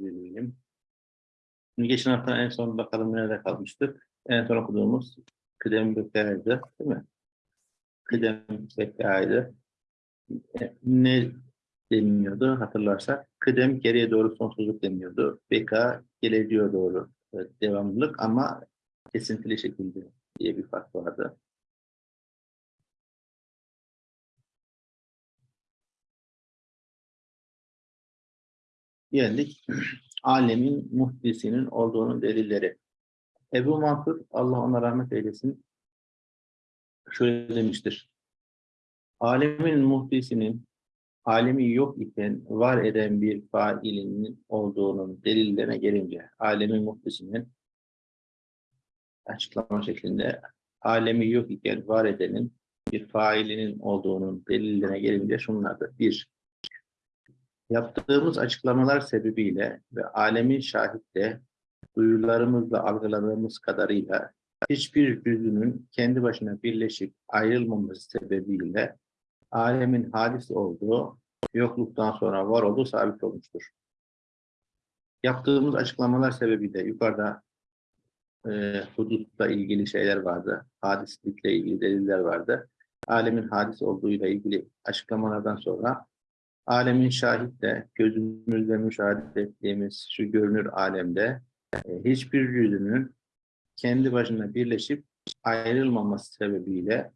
bölüm. Şimdi geçen hafta en son bakalım nerede kalmıştık. En son okuduğumuz kıdem bekaydı, değil mi? Kıdem. E, Ne deniyordu hatırlarsak? Kıdem geriye doğru sonsuzluk deniyordu. Beka geleceğe doğru devamlılık ama kesintili şekilde diye bir fark vardı. Geldik. Alemin muhdisinin olduğunun delilleri. Ebu Mansur, Allah ona rahmet eylesin, şöyle demiştir. Alemin muhdisinin, alemi yok iken var eden bir failinin olduğunun delillerine gelince, alemin muhdisinin açıklama şeklinde, alemi yok iken var edenin bir failinin olduğunun delillerine gelince şunlardır. Bir, Yaptığımız açıklamalar sebebiyle ve alemin şahitte duyularımızla algıladığımız kadarıyla hiçbir cüzünün kendi başına birleşip ayrılmaması sebebiyle alemin hadis olduğu, yokluktan sonra var olduğu sabit olmuştur. Yaptığımız açıklamalar sebebiyle yukarıda e, hudutla ilgili şeyler vardı, hadislikle ilgili deliller vardı. Alemin hadis olduğuyla ilgili açıklamalardan sonra alemin şahitle gözümüzle müşahede ettiğimiz şu görünür alemde e, hiçbir cüzünün kendi başına birleşip ayrılmaması sebebiyle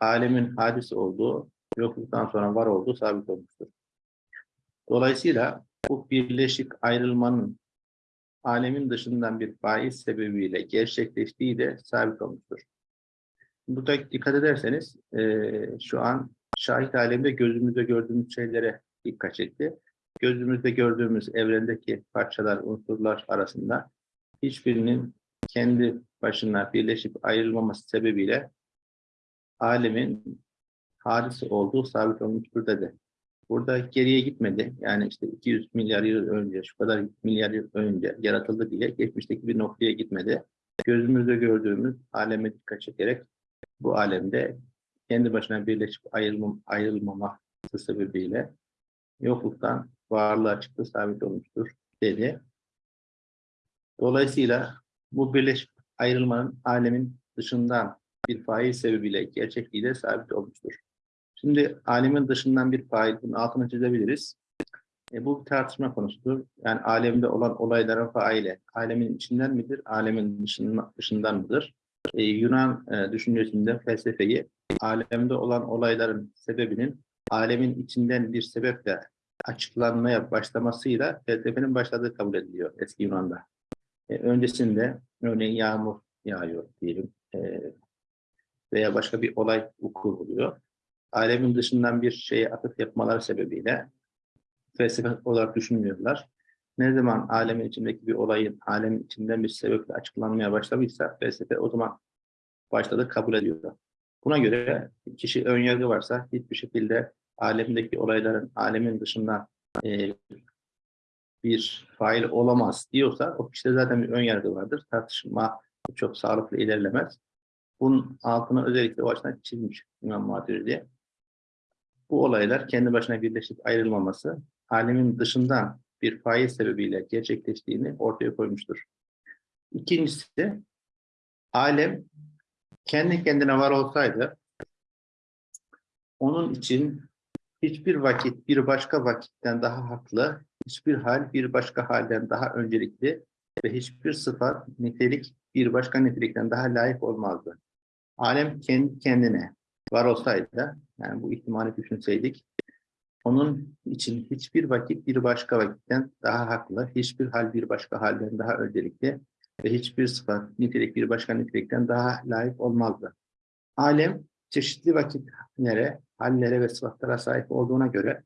alemin hadis olduğu, yokluktan sonra var olduğu sabit olmuştur. Dolayısıyla bu birleşik ayrılmanın alemin dışından bir faiz sebebiyle gerçekleştiği de sabit olmuştur. Burada dikkat ederseniz e, şu an şahit alemde gözümüzde gördüğümüz şeylere dikkat çekti. Gözümüzde gördüğümüz evrendeki parçalar, unsurlar arasında hiçbirinin kendi başına birleşip ayrılmaması sebebiyle alemin hadisi olduğu sabit olmuştur dedi. Burada geriye gitmedi. Yani işte 200 milyar yıl önce, şu kadar milyar yıl önce yaratıldı diye geçmişteki bir noktaya gitmedi. Gözümüzde gördüğümüz aleme dikkat çekerek bu alemde kendi başına birleşip ayrılmam, ayrılmaması sebebiyle yokluktan varlığa çıktı sabit olmuştur dedi. Dolayısıyla bu birleşip ayrılmanın alemin dışından bir fail sebebiyle gerçekliği de sabit olmuştur. Şimdi alemin dışından bir fail, bunun altını çizebiliriz. E, bu bir tartışma konusudur. Yani alemde olan olayların faili, alemin içinden midir, alemin dışından, dışından mıdır? Ee, Yunan e, düşüncesinde felsefeyi alemde olan olayların sebebinin alemin içinden bir sebeple açıklanmaya başlamasıyla felsefenin başladığı kabul ediliyor eski Yunan'da. E, öncesinde örneğin yağmur yağıyor diyelim e, veya başka bir olay vuku. Alemin dışından bir şeye atıf yapmaları sebebiyle felsefe olarak düşünmüyorlar ne zaman alemin içindeki bir olayın alemin içinden bir sebeple açıklanmaya başlamışsa felsefe o zaman başladı kabul ediyor. Buna göre kişi ön yargı varsa hiçbir şekilde alemdeki olayların alemin dışında e, bir fail olamaz diyorsa o kişide zaten bir ön yargı vardır. Tartışma çok sağlıklı ilerlemez. Bunun altına özellikle o açıdan çizmiş İmam Maturidi. Bu olaylar kendi başına birleşip ayrılmaması, alemin dışından bir faiz sebebiyle gerçekleştiğini ortaya koymuştur. İkincisi, alem kendi kendine var olsaydı, onun için hiçbir vakit bir başka vakitten daha haklı, hiçbir hal bir başka halden daha öncelikli ve hiçbir sıfat, nitelik bir başka nitelikten daha layık olmazdı. Alem kendi kendine var olsaydı, yani bu ihtimali düşünseydik, onun için hiçbir vakit bir başka vakitten daha haklı, hiçbir hal bir başka halden daha öncelikli ve hiçbir sıfat, nitelik bir başka nitelikten daha layık olmazdı. Alem çeşitli vakitlere, hallere ve sıfatlara sahip olduğuna göre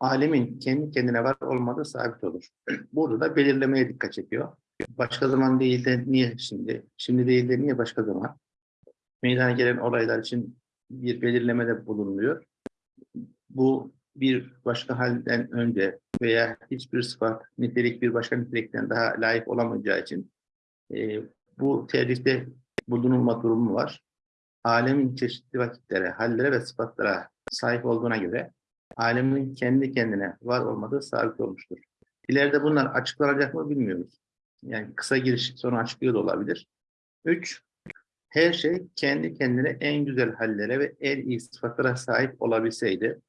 alemin kendi kendine var olmadığı sabit olur. Burada da belirlemeye dikkat çekiyor. Başka zaman değil de niye şimdi? Şimdi değil de niye başka zaman? Meydana gelen olaylar için bir belirlemede bulunuyor. Bu bir başka halden önce veya hiçbir sıfat, nitelik bir başka nitelikten daha layık olamayacağı için e, bu tercihte bulunulma durumu var. Alemin çeşitli vakitlere, hallere ve sıfatlara sahip olduğuna göre alemin kendi kendine var olmadığı sabit olmuştur. İleride bunlar açıklanacak mı bilmiyoruz. Yani kısa giriş sonra açıklıyor da olabilir. Üç, her şey kendi kendine en güzel hallere ve en iyi sıfatlara sahip olabilseydi,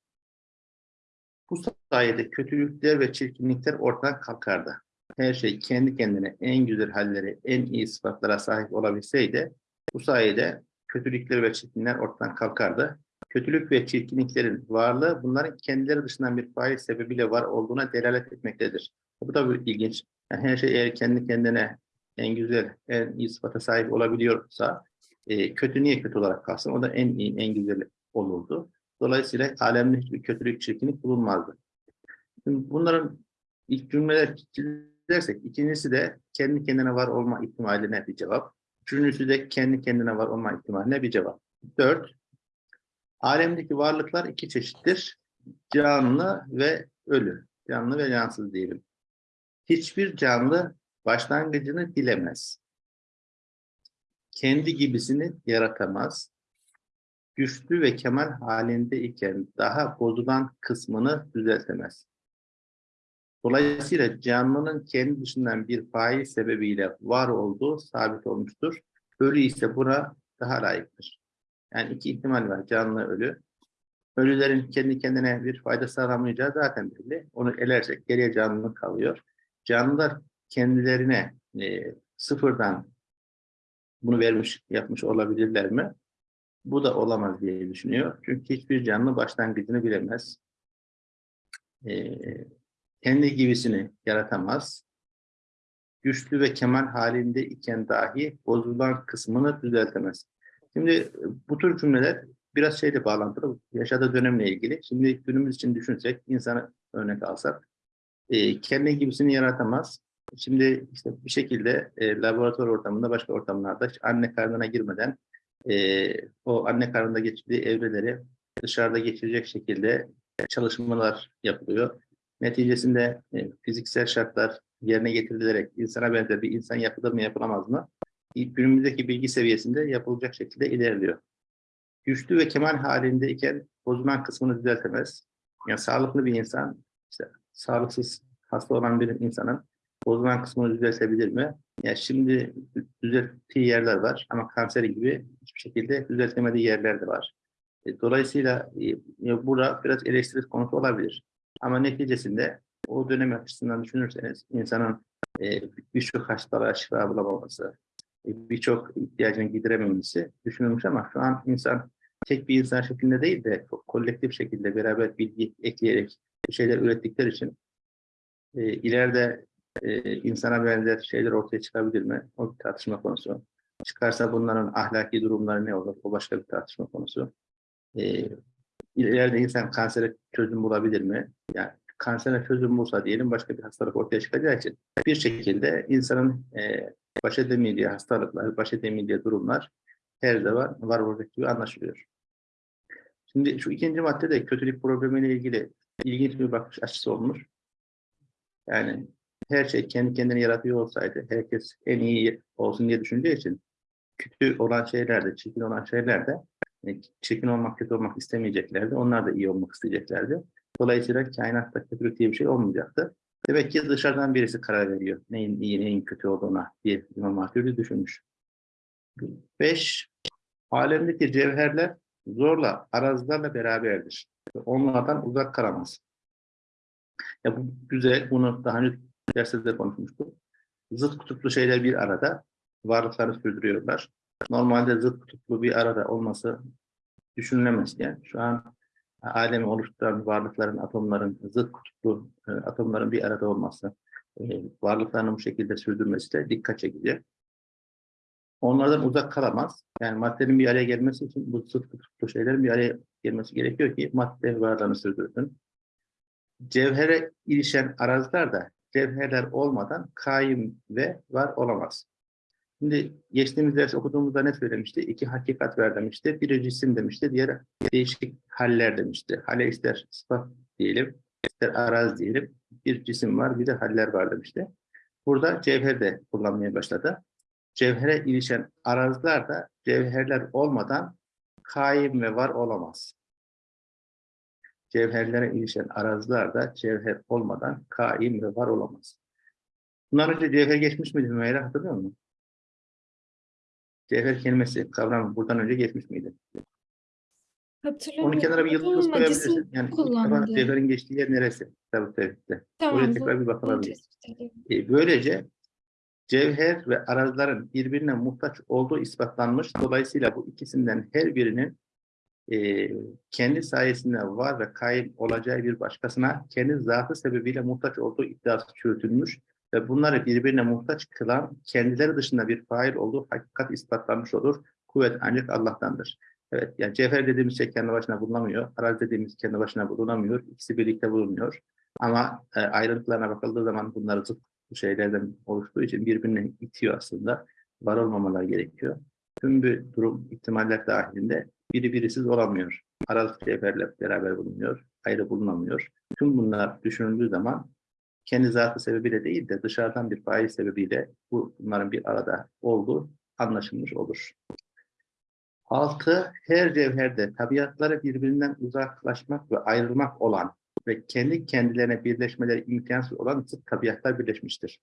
bu sayede kötülükler ve çirkinlikler ortadan kalkardı. Her şey kendi kendine en güzel hallere, en iyi sıfatlara sahip olabilseydi, bu sayede kötülükler ve çirkinlikler ortadan kalkardı. Kötülük ve çirkinliklerin varlığı bunların kendileri dışından bir fail sebebiyle var olduğuna delalet etmektedir. Bu da bir ilginç. Yani her şey eğer kendi kendine en güzel, en iyi sıfata sahip olabiliyorsa e, kötü niye kötü olarak kalsın? O da en iyi, en güzel olurdu. Dolayısıyla alemde hiçbir kötülük, çirkinlik bulunmazdı. Şimdi bunların ilk cümleler çizersek, ikincisi de kendi kendine var olma ihtimaline bir cevap. Üçüncüsü de kendi kendine var olma ihtimaline bir cevap. Dört, alemdeki varlıklar iki çeşittir. Canlı ve ölü. Canlı ve cansız diyelim. Hiçbir canlı başlangıcını bilemez. Kendi gibisini yaratamaz. Güçlü ve kemal halinde iken daha bozulan kısmını düzeltemez. Dolayısıyla canlının kendi dışından bir fail sebebiyle var olduğu sabit olmuştur. Ölü ise buna daha layıktır. Yani iki ihtimal var. Canlı ölü. Ölülerin kendi kendine bir fayda sağlamayacağı zaten belli. Onu elersek geriye canlılık kalıyor. Canlılar kendilerine e, sıfırdan bunu vermiş, yapmış olabilirler mi? Bu da olamaz diye düşünüyor. Çünkü hiçbir canlı başlangıcını bilemez. E, kendi gibisini yaratamaz. Güçlü ve kemal halinde iken dahi bozulan kısmını düzeltemez. Şimdi bu tür cümleler biraz şeyle bağlantılı, yaşadığı dönemle ilgili. Şimdi günümüz için düşünsek, insanı örnek alsak, e, kendi gibisini yaratamaz. Şimdi işte bir şekilde e, laboratuvar ortamında, başka ortamlarda anne karnına girmeden e, o anne karnında geçirdiği evreleri dışarıda geçirecek şekilde çalışmalar yapılıyor. Neticesinde e, fiziksel şartlar yerine getirilerek insana benzer bir insan yapılır mı yapılamaz mı? Günümüzdeki bilgi seviyesinde yapılacak şekilde ilerliyor. Güçlü ve kemal halindeyken bozulan kısmını düzeltemez. Yani sağlıklı bir insan, işte sağlıksız, hasta olan bir insanın bozulan kısmını düzeltebilir mi? Yani şimdi düzelttiği yerler var ama kanseri gibi hiçbir şekilde düzeltemediği yerler de var. E, dolayısıyla e, burada biraz eleştiri konusu olabilir. Ama neticesinde o dönem açısından düşünürseniz insanın e, birçok hastalığa şifa bulamaması, e, birçok ihtiyacını giderememesi düşünülmüş ama şu an insan tek bir insan şeklinde değil de kolektif şekilde beraber bilgi ekleyerek şeyler ürettikleri için e, ileride e, insana benzer şeyler ortaya çıkabilir mi? O bir tartışma konusu. Çıkarsa bunların ahlaki durumları ne olur? O başka bir tartışma konusu. E, ileride insan kansere çözüm bulabilir mi? Yani kansere çözüm bulsa diyelim başka bir hastalık ortaya çıkacağı için bir şekilde insanın e, baş edemeyeceği hastalıklar, baş edemeyeceği durumlar her zaman var olacak gibi anlaşılıyor. Şimdi şu ikinci maddede kötülük problemiyle ilgili ilginç bir bakış açısı olmuş. Yani her şey kendi kendini yaratıyor olsaydı, herkes en iyi olsun diye düşündüğü için kötü olan şeylerde, çirkin olan şeylerde e, çirkin olmak, kötü olmak istemeyeceklerdi. Onlar da iyi olmak isteyeceklerdi. Dolayısıyla kainatta kötülük diye bir şey olmayacaktı. Demek ki dışarıdan birisi karar veriyor. Neyin iyi, neyin kötü olduğuna diye İmam Hatürlü düşünmüş. Beş, alemdeki cevherler zorla, arazlarla beraberdir. Onlardan uzak kalamaz. Ya bu güzel, bunu daha önce derslerde konuşmuştuk. Zıt kutuplu şeyler bir arada varlıkları sürdürüyorlar. Normalde zıt kutuplu bir arada olması düşünülemezken şu an alemi oluşturan varlıkların, atomların, zıt kutuplu e, atomların bir arada olması, e, varlıklarını bu şekilde sürdürmesi de dikkat çekici. Onlardan uzak kalamaz. Yani maddenin bir araya gelmesi için bu zıt kutuplu şeylerin bir araya gelmesi gerekiyor ki madde varlığını sürdürsün. Cevhere ilişen araziler de cevherler olmadan kaim ve var olamaz. Şimdi geçtiğimiz ders okuduğumuzda ne söylemişti? İki hakikat ver demişti. Biri cisim demişti, diğer değişik haller demişti. Hale ister sıfat diyelim, ister araz diyelim. Bir cisim var, bir de haller var demişti. Burada cevher de kullanmaya başladı. Cevhere ilişen arazlar da cevherler olmadan kaim ve var olamaz. cevherlere ilişen arazilerde cevher olmadan kaim ve var olamaz. Bundan önce cevher geçmiş miydi Hümeyra hatırlıyor musun? Cevher kelimesi kavramı buradan önce geçmiş miydi? Hatırlamıyorum. Onun kenara bir yıldız koyabilirsin. Yani kullandı. cevherin geçtiği yer neresi? Tabii tevhidde. Tamam, Oraya tekrar bir bakılabilir. E, böylece cevher ve arazilerin birbirine muhtaç olduğu ispatlanmış. Dolayısıyla bu ikisinden her birinin e, kendi sayesinde var ve kayıp olacağı bir başkasına kendi zatı sebebiyle muhtaç olduğu iddiası çürütülmüş ve bunları birbirine muhtaç kılan kendileri dışında bir fail olduğu hakikat ispatlanmış olur. Kuvvet ancak Allah'tandır. Evet, yani cevher dediğimiz şey kendi başına bulunamıyor. Arazi dediğimiz kendi başına bulunamıyor. İkisi birlikte bulunuyor. Ama e, ayrıntılarına bakıldığı zaman bunlar zıt şeylerden oluştuğu için birbirine itiyor aslında. Var olmamalar gerekiyor. Tüm bir durum ihtimaller dahilinde biri birisiz olamıyor. Arazi cevherle beraber bulunuyor. Ayrı bulunamıyor. Tüm bunlar düşünüldüğü zaman kendi zatı sebebiyle değil de dışarıdan bir fail sebebiyle bu bunların bir arada olduğu anlaşılmış olur. Altı, her cevherde tabiatları birbirinden uzaklaşmak ve ayrılmak olan ve kendi kendilerine birleşmeleri imkansız olan zıt tabiatlar birleşmiştir.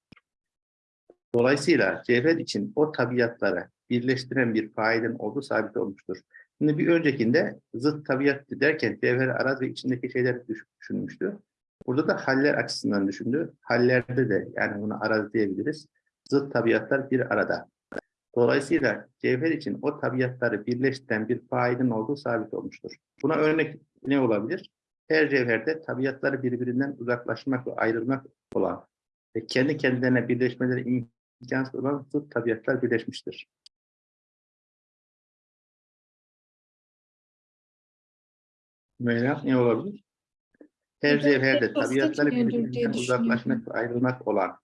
Dolayısıyla cevher için o tabiatları birleştiren bir failin olduğu sabit olmuştur. Şimdi bir öncekinde zıt tabiat derken cevher araz ve içindeki şeyleri düş- düşünmüştü. Burada da haller açısından düşündü. Hallerde de yani bunu araz diyebiliriz. Zıt tabiatlar bir arada. Dolayısıyla cevher için o tabiatları birleştiren bir failin olduğu sabit olmuştur. Buna örnek ne olabilir? Her cevherde tabiatları birbirinden uzaklaşmak ve ayrılmak olan ve kendi kendilerine birleşmeleri imkansız olan zıt tabiatlar birleşmiştir. Meyla ne olabilir? Her cevherde gitmiyordur diye birbirinden uzaklaşmak ve ayrılmak olan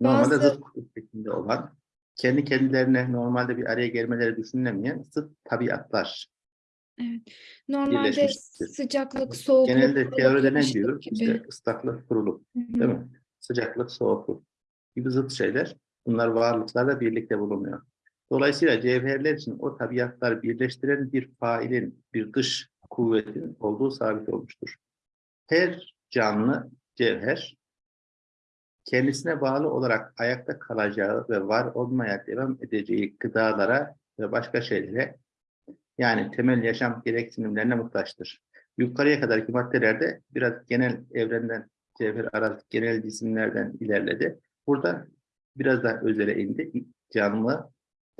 normalde Bazı- zıt kutuplar şeklinde olan kendi kendilerine normalde bir araya gelmeleri düşünülemeyen zıt tabiatlar. Normalde birleşmiştir. sıcaklık, soğukluk, Genelde teoride ne ılıklık diyor? gibi. İşte ıslaklık, kuruluk. Hı hı. Değil mi? Sıcaklık, soğukluk gibi zıt şeyler. Bunlar varlıklarla birlikte bulunuyor. Dolayısıyla cevherler için o tabiatlar birleştiren bir failin, bir dış kuvvetin olduğu sabit olmuştur. Her canlı cevher kendisine bağlı olarak ayakta kalacağı ve var olmaya devam edeceği gıdalara ve başka şeylere yani temel yaşam gereksinimlerine muhtaçtır. Yukarıya kadarki maddelerde biraz genel evrenden, cevher arazi genel cisimlerden ilerledi. Burada biraz daha özele indi. Canlı,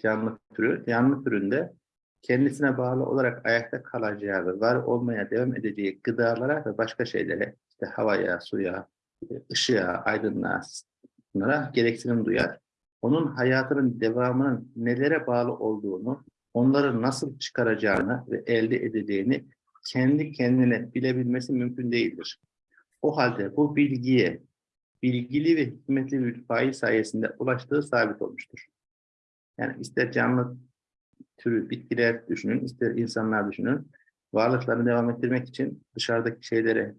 canlı türü, canlı türünde kendisine bağlı olarak ayakta kalacağı ve var olmaya devam edeceği gıdalara ve başka şeylere, işte havaya, suya, ışığa, aydınlığa, bunlara gereksinim duyar. Onun hayatının devamının nelere bağlı olduğunu, onları nasıl çıkaracağını ve elde edeceğini kendi kendine bilebilmesi mümkün değildir. O halde bu bilgiye bilgili ve hikmetli bir fail sayesinde ulaştığı sabit olmuştur. Yani ister canlı türü bitkiler düşünün, ister insanlar düşünün. Varlıklarını devam ettirmek için dışarıdaki şeylere,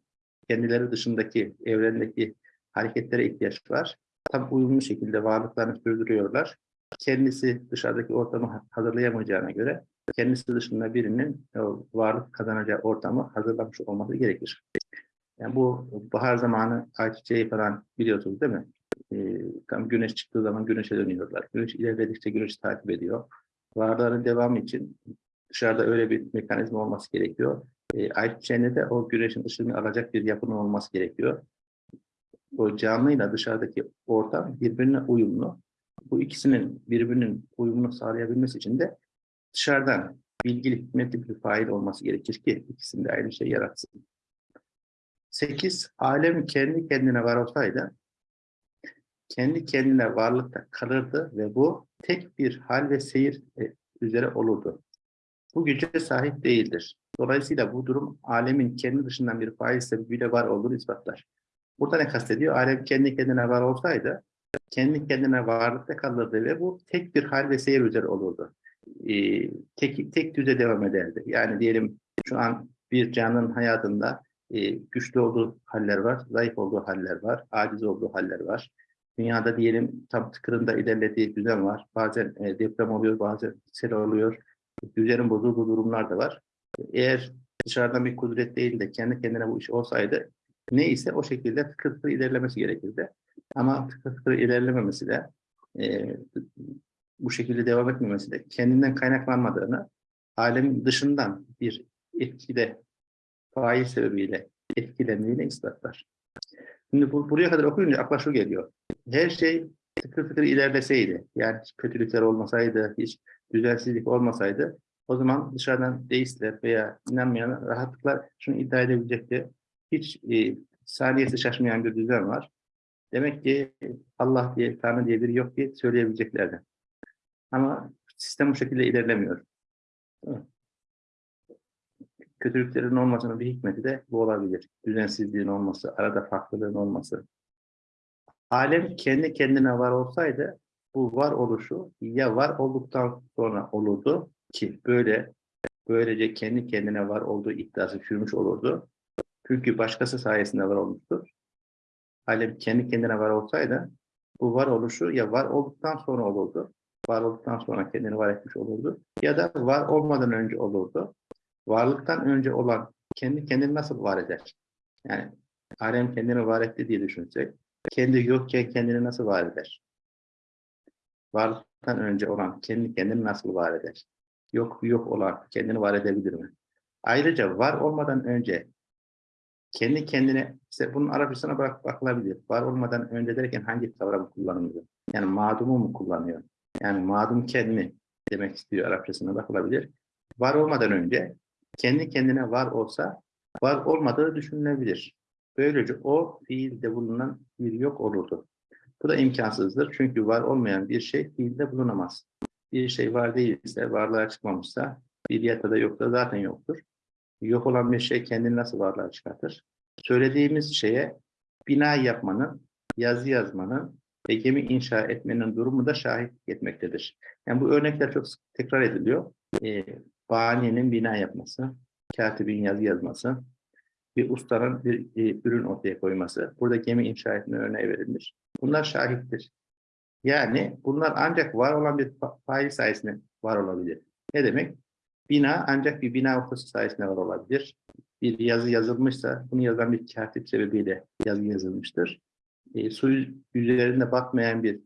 kendileri dışındaki evrendeki hareketlere ihtiyaç var. Tam uyumlu şekilde varlıklarını sürdürüyorlar. Kendisi dışarıdaki ortamı hazırlayamayacağına göre kendisi dışında birinin o varlık kazanacağı ortamı hazırlamış olması gerekir. Yani bu bahar zamanı ayçiçeği falan biliyorsunuz değil mi? Ee, tam güneş çıktığı zaman güneşe dönüyorlar. Güneş ilerledikçe güneş takip ediyor. Varlığın devamı için dışarıda öyle bir mekanizma olması gerekiyor. E, ayçiçeğinde de o güneşin ışığını alacak bir yapının olması gerekiyor. O canlıyla dışarıdaki ortam birbirine uyumlu. Bu ikisinin birbirinin uyumunu sağlayabilmesi için de dışarıdan bilgili, hikmetli bir fail olması gerekir ki ikisinde aynı şey yaratsın. 8. Alem kendi kendine var olsaydı kendi kendine varlıkta kalırdı ve bu tek bir hal ve seyir e, üzere olurdu. Bu güce sahip değildir. Dolayısıyla bu durum alemin kendi dışından bir fail sebebiyle var olduğunu ispatlar. Burada ne kastediyor? Alem kendi kendine var olsaydı kendi kendine varlıkta kalırdı ve bu tek bir hal ve seyir üzere olurdu. Ee, tek, tek düze devam ederdi. Yani diyelim şu an bir canlının hayatında e, güçlü olduğu haller var, zayıf olduğu haller var, aciz olduğu haller var. Dünyada diyelim tam tıkırında ilerlediği düzen var. Bazen e, deprem oluyor, bazen sel oluyor. Düzenin bozulduğu durumlar da var. Eğer dışarıdan bir kudret değil de kendi kendine bu iş olsaydı neyse o şekilde tıkır tıkır ilerlemesi gerekirdi. Ama tıkır tıkır ilerlememesi de e, bu şekilde devam etmemesi de kendinden kaynaklanmadığını alemin dışından bir etkide faiz sebebiyle etkilendiğini ispatlar. Şimdi bu, buraya kadar okuyunca akla şu geliyor. Her şey tıkır tıkır ilerleseydi, yani hiç kötülükler olmasaydı, hiç düzensizlik olmasaydı, o zaman dışarıdan deistler veya inanmayan rahatlıkla şunu iddia edebilecekti. Hiç e, saniyesi şaşmayan bir düzen var. Demek ki Allah diye, Tanrı diye biri yok diye söyleyebileceklerdi. Ama sistem bu şekilde ilerlemiyor. Kötülüklerin olmasının bir hikmeti de bu olabilir. Düzensizliğin olması, arada farklılığın olması. Alem kendi kendine var olsaydı bu var oluşu ya var olduktan sonra olurdu ki böyle böylece kendi kendine var olduğu iddiası sürmüş olurdu. Çünkü başkası sayesinde var olmuştur. Alem kendi kendine var olsaydı bu var oluşu ya var olduktan sonra olurdu. Var olduktan sonra kendini var etmiş olurdu. Ya da var olmadan önce olurdu. Varlıktan önce olan kendi kendini nasıl var eder? Yani alem kendini var etti diye düşünsek, kendi yokken kendini nasıl var eder? Varlıktan önce olan kendi kendini nasıl var eder? Yok yok olan kendini var edebilir mi? Ayrıca var olmadan önce kendi kendine, işte bunun Arapçasına bak bakılabilir. Var olmadan önce derken hangi kavramı kullanılıyor? Yani madumu mu kullanıyor? Yani madum kendini demek istiyor Arapçasına bakılabilir. Var olmadan önce kendi kendine var olsa var olmadığı düşünülebilir. Böylece o fiilde bulunan bir yok olurdu. Bu da imkansızdır. Çünkü var olmayan bir şey fiilde bulunamaz. Bir şey var değilse, varlığa çıkmamışsa, bir ya da yoksa zaten yoktur. Yok olan bir şey kendini nasıl varlığa çıkartır? Söylediğimiz şeye bina yapmanın, yazı yazmanın ve gemi inşa etmenin durumu da şahit etmektedir. Yani bu örnekler çok sık tekrar ediliyor. Ee, Baniyenin bina yapması, katibin yazı yazması, bir ustanın bir e, ürün ortaya koyması, burada gemi inşa etme örneği verilmiş. Bunlar şahittir. Yani bunlar ancak var olan bir fa- fail sayesinde var olabilir. Ne demek? Bina ancak bir bina ustası sayesinde var olabilir. Bir yazı yazılmışsa bunu yazan bir katip sebebiyle yazı yazılmıştır. E, su yüzeylerinde batmayan bir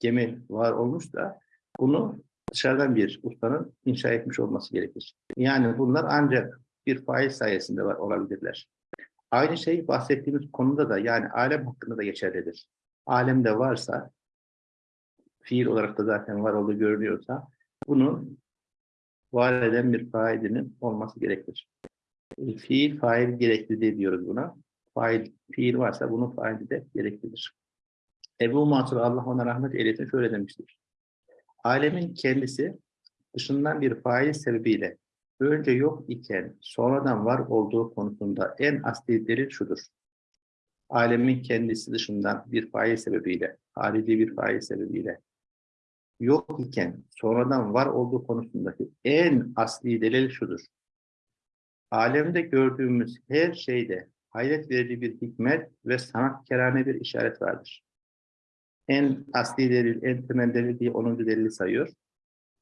gemi var olmuş da bunu dışarıdan bir ustanın inşa etmiş olması gerekir. Yani bunlar ancak bir faiz sayesinde var olabilirler. Aynı şey bahsettiğimiz konuda da yani alem hakkında da geçerlidir. Alemde varsa, fiil olarak da zaten var olduğu görünüyorsa, bunun var eden bir failinin olması gerekir. Fiil, fail gerekli diyoruz buna. Fail, fiil varsa bunun faili de gereklidir. Ebu Mansur Allah ona rahmet eylesin şöyle demiştir. Alemin kendisi dışından bir fail sebebiyle önce yok iken sonradan var olduğu konusunda en asli delil şudur. Alemin kendisi dışından bir fail sebebiyle, harici bir fail sebebiyle yok iken sonradan var olduğu konusundaki en asli delil şudur. Alemde gördüğümüz her şeyde hayret verici bir hikmet ve sanatkarane bir işaret vardır. En asli delil, en temel delil diye 10. delili sayıyor.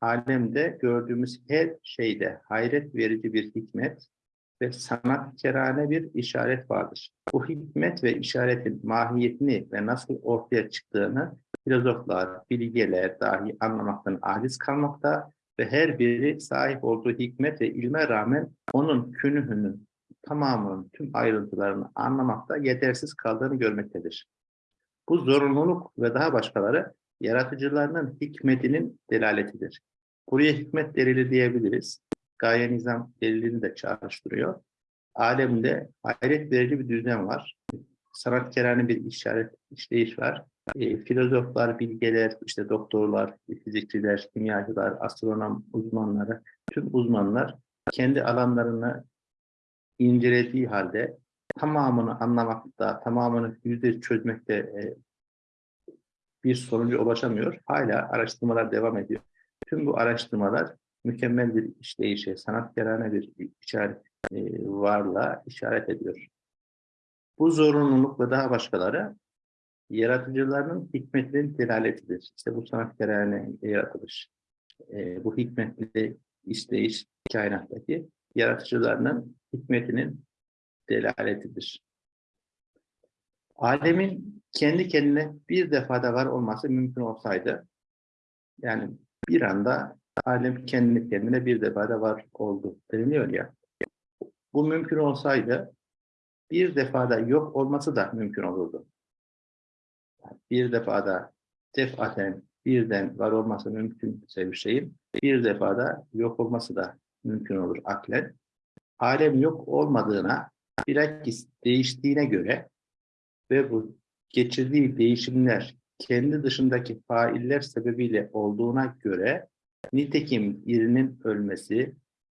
Alemde gördüğümüz her şeyde hayret verici bir hikmet ve sanatkarane bir işaret vardır. Bu hikmet ve işaretin mahiyetini ve nasıl ortaya çıktığını filozoflar, bilgeler dahi anlamaktan aciz kalmakta ve her biri sahip olduğu hikmet ve ilme rağmen onun künühünün tamamının tüm ayrıntılarını anlamakta yetersiz kaldığını görmektedir. Bu zorunluluk ve daha başkaları yaratıcılarının hikmetinin delaletidir. Buraya hikmet delili diyebiliriz. Gaye nizam delilini de çağrıştırıyor. Alemde hayret verici bir düzen var. Sanatkarane bir işaret, işleyiş var. E, filozoflar, bilgeler, işte doktorlar, fizikçiler, kimyacılar, astronom uzmanları, tüm uzmanlar kendi alanlarını incelediği halde tamamını anlamakta, tamamını yüzde çözmekte e, bir sonuca ulaşamıyor. Hala araştırmalar devam ediyor. Tüm bu araştırmalar mükemmel bir işleyişe, sanatkarane bir işaret e, varlığa işaret ediyor. Bu zorunluluk ve daha başkaları yaratıcılarının hikmetinin delaletidir. İşte bu sanatkarane yaratılış, e, bu hikmetli işleyiş kainattaki yaratıcılarının hikmetinin delaletidir. Alemin kendi kendine bir defada var olması mümkün olsaydı, yani bir anda alem kendi kendine bir defada var oldu deniliyor ya. Bu mümkün olsaydı bir defada yok olması da mümkün olurdu. Yani bir defada defaten birden var olması mümkünse bir şeyin bir defada yok olması da mümkün olur aklen. Alem yok olmadığına bilakis değiştiğine göre ve bu geçirdiği değişimler kendi dışındaki failler sebebiyle olduğuna göre nitekim birinin ölmesi,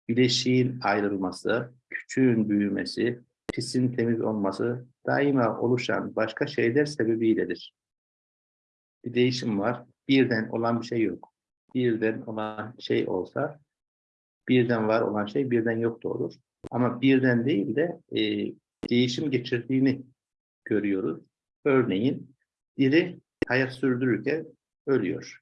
bileşiğin ayrılması, küçüğün büyümesi, pisin temiz olması daima oluşan başka şeyler sebebiyledir. Bir değişim var, birden olan bir şey yok. Birden olan şey olsa, birden var olan şey birden yok da olur. Ama birden değil de e, değişim geçirdiğini görüyoruz. Örneğin biri hayat sürdürürken ölüyor.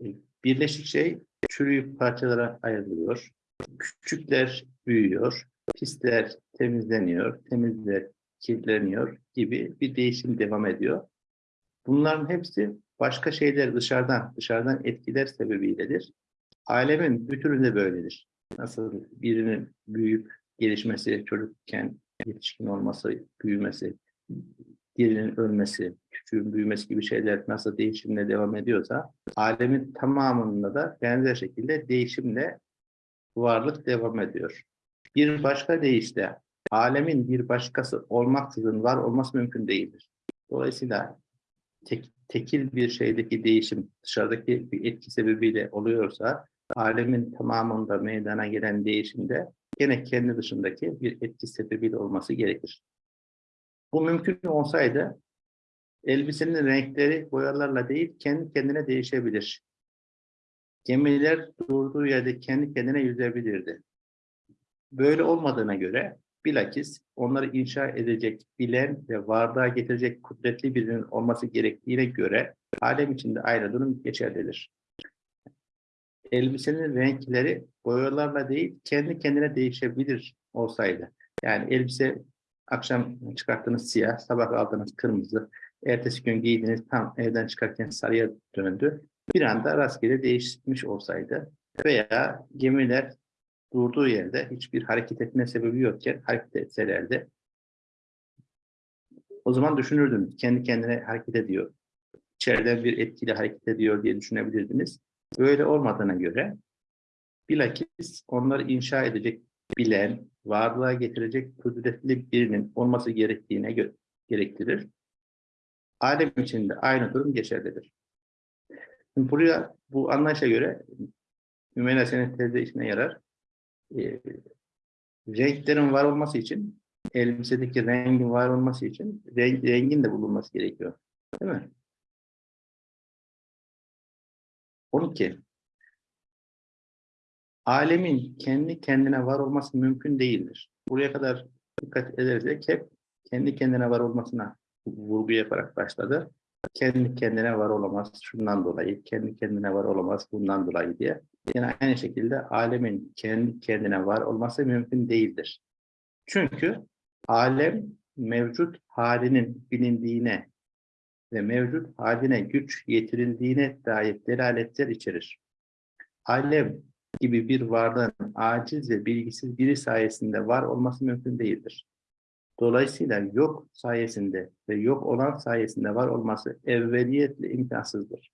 E, Birleşik şey çürüyüp parçalara ayrılıyor. Küçükler büyüyor, pisler temizleniyor, temizler kirleniyor gibi bir değişim devam ediyor. Bunların hepsi başka şeyler dışarıdan, dışarıdan etkiler sebebiyledir. Alemin bütününde böyledir. Nasıl birinin büyüyüp gelişmesi, çocukken yetişkin olması, büyümesi, birinin ölmesi, küçüğün büyümesi gibi şeyler nasıl değişimle devam ediyorsa, alemin tamamında da benzer şekilde değişimle varlık devam ediyor. Bir başka deyişle, alemin bir başkası olmaksızın var olması mümkün değildir. Dolayısıyla tek, tekil bir şeydeki değişim dışarıdaki bir etki sebebiyle oluyorsa, alemin tamamında meydana gelen değişimde gene kendi dışındaki bir etki sebebiyle olması gerekir. Bu mümkün olsaydı elbisenin renkleri boyalarla değil kendi kendine değişebilir. Gemiler durduğu yerde kendi kendine yüzebilirdi. Böyle olmadığına göre bilakis onları inşa edecek, bilen ve varlığa getirecek kudretli birinin olması gerektiğine göre alem içinde aynı durum geçerlidir. Elbisenin renkleri boyalarla değil kendi kendine değişebilir olsaydı. Yani elbise akşam çıkarttığınız siyah, sabah aldığınız kırmızı, ertesi gün giydiğiniz tam evden çıkarken sarıya döndü. Bir anda rastgele değişmiş olsaydı veya gemiler durduğu yerde hiçbir hareket etme sebebi yokken hareket etselerdi o zaman düşünürdünüz. Kendi kendine hareket ediyor. İçeriden bir etkili hareket ediyor diye düşünebilirdiniz. Böyle olmadığına göre bilakis onları inşa edecek bilen, varlığa getirecek kudretli birinin olması gerektiğine gerektirir. Alem içinde aynı durum geçerlidir. Şimdi buraya bu anlayışa göre Hümeyra senin tezde işine yarar. Ee, renklerin var olması için, elbisedeki rengin var olması için renk, rengin de bulunması gerekiyor. Değil mi? 12. Alemin kendi kendine var olması mümkün değildir. Buraya kadar dikkat edersek hep kendi kendine var olmasına vurgu yaparak başladı. Kendi kendine var olamaz şundan dolayı, kendi kendine var olamaz bundan dolayı diye. Yine aynı şekilde alemin kendi kendine var olması mümkün değildir. Çünkü alem mevcut halinin bilindiğine ve mevcut haline güç yetirildiğine dair delaletler içerir. Alem gibi bir varlığın aciz ve bilgisiz biri sayesinde var olması mümkün değildir. Dolayısıyla yok sayesinde ve yok olan sayesinde var olması evveliyetle imkansızdır.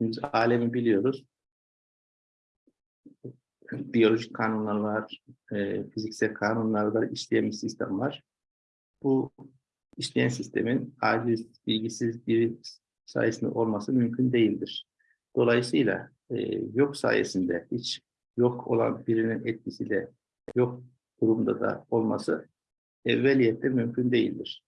Biz alemi biliyoruz. Biyolojik kanunlar var, e, fiziksel kanunlar var, işleyen sistem var. Bu işleyen sistemin aciz, bilgisiz biri sayesinde olması mümkün değildir. Dolayısıyla e, yok sayesinde hiç yok olan birinin etkisiyle yok durumda da olması evveliyette mümkün değildir.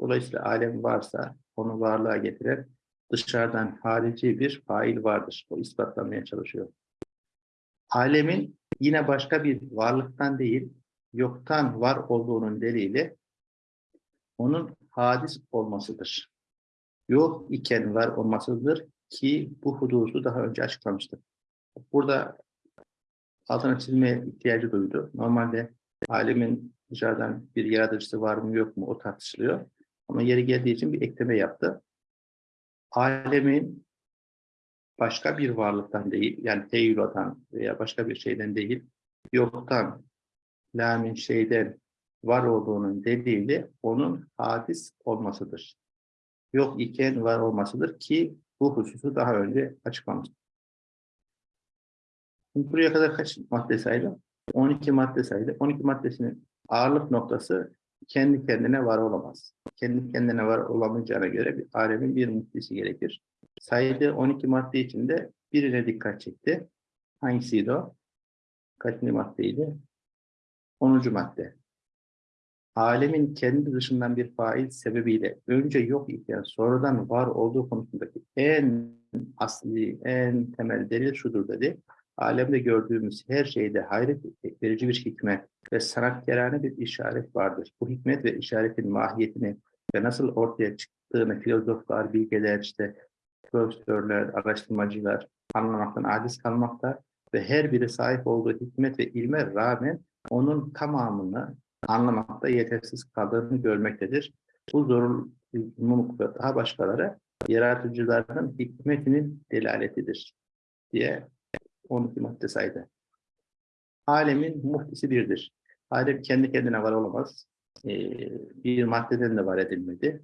Dolayısıyla alem varsa onu varlığa getiren dışarıdan harici bir fail vardır. O ispatlamaya çalışıyor. Alemin yine başka bir varlıktan değil, yoktan var olduğunun delili onun hadis olmasıdır. Yok iken var olmasıdır ki bu hudusu daha önce açıklamıştık. Burada altına çizmeye ihtiyacı duydu. Normalde alemin dışarıdan bir yaratıcısı var mı yok mu o tartışılıyor. Ama yeri geldiği için bir ekleme yaptı. Alemin başka bir varlıktan değil, yani teyyilodan veya başka bir şeyden değil, yoktan, lamin şeyden var olduğunun delili onun hadis olmasıdır. Yok iken var olmasıdır ki bu hususu daha önce açıklamıştım. Şimdi buraya kadar kaç madde saydım? 12 madde saydı. 12 maddesinin ağırlık noktası kendi kendine var olamaz. Kendi kendine var olamayacağına göre bir alemin bir muhtisi gerekir. Saydığı 12 madde içinde birine dikkat çekti. Hangisiydi o? Kaçıncı maddeydi? 10. madde. Alemin kendi dışından bir fail sebebiyle önce yok iken sonradan var olduğu konusundaki en asli, en temel delil şudur dedi. Alemde gördüğümüz her şeyde hayret verici bir hikmet ve sanatkarane bir işaret vardır. Bu hikmet ve işaretin mahiyetini ve nasıl ortaya çıktığını filozoflar, bilgeler, işte profesörler, araştırmacılar anlamaktan aciz kalmakta ve her biri sahip olduğu hikmet ve ilme rağmen onun tamamını anlamakta yetersiz kaldığını görmektedir. Bu zorunluluk ve daha başkaları yaratıcıların hikmetinin delaletidir diye 12 madde saydı. Alemin muhtisi birdir. Alem kendi kendine var olamaz. Ee, bir maddeden de var edilmedi.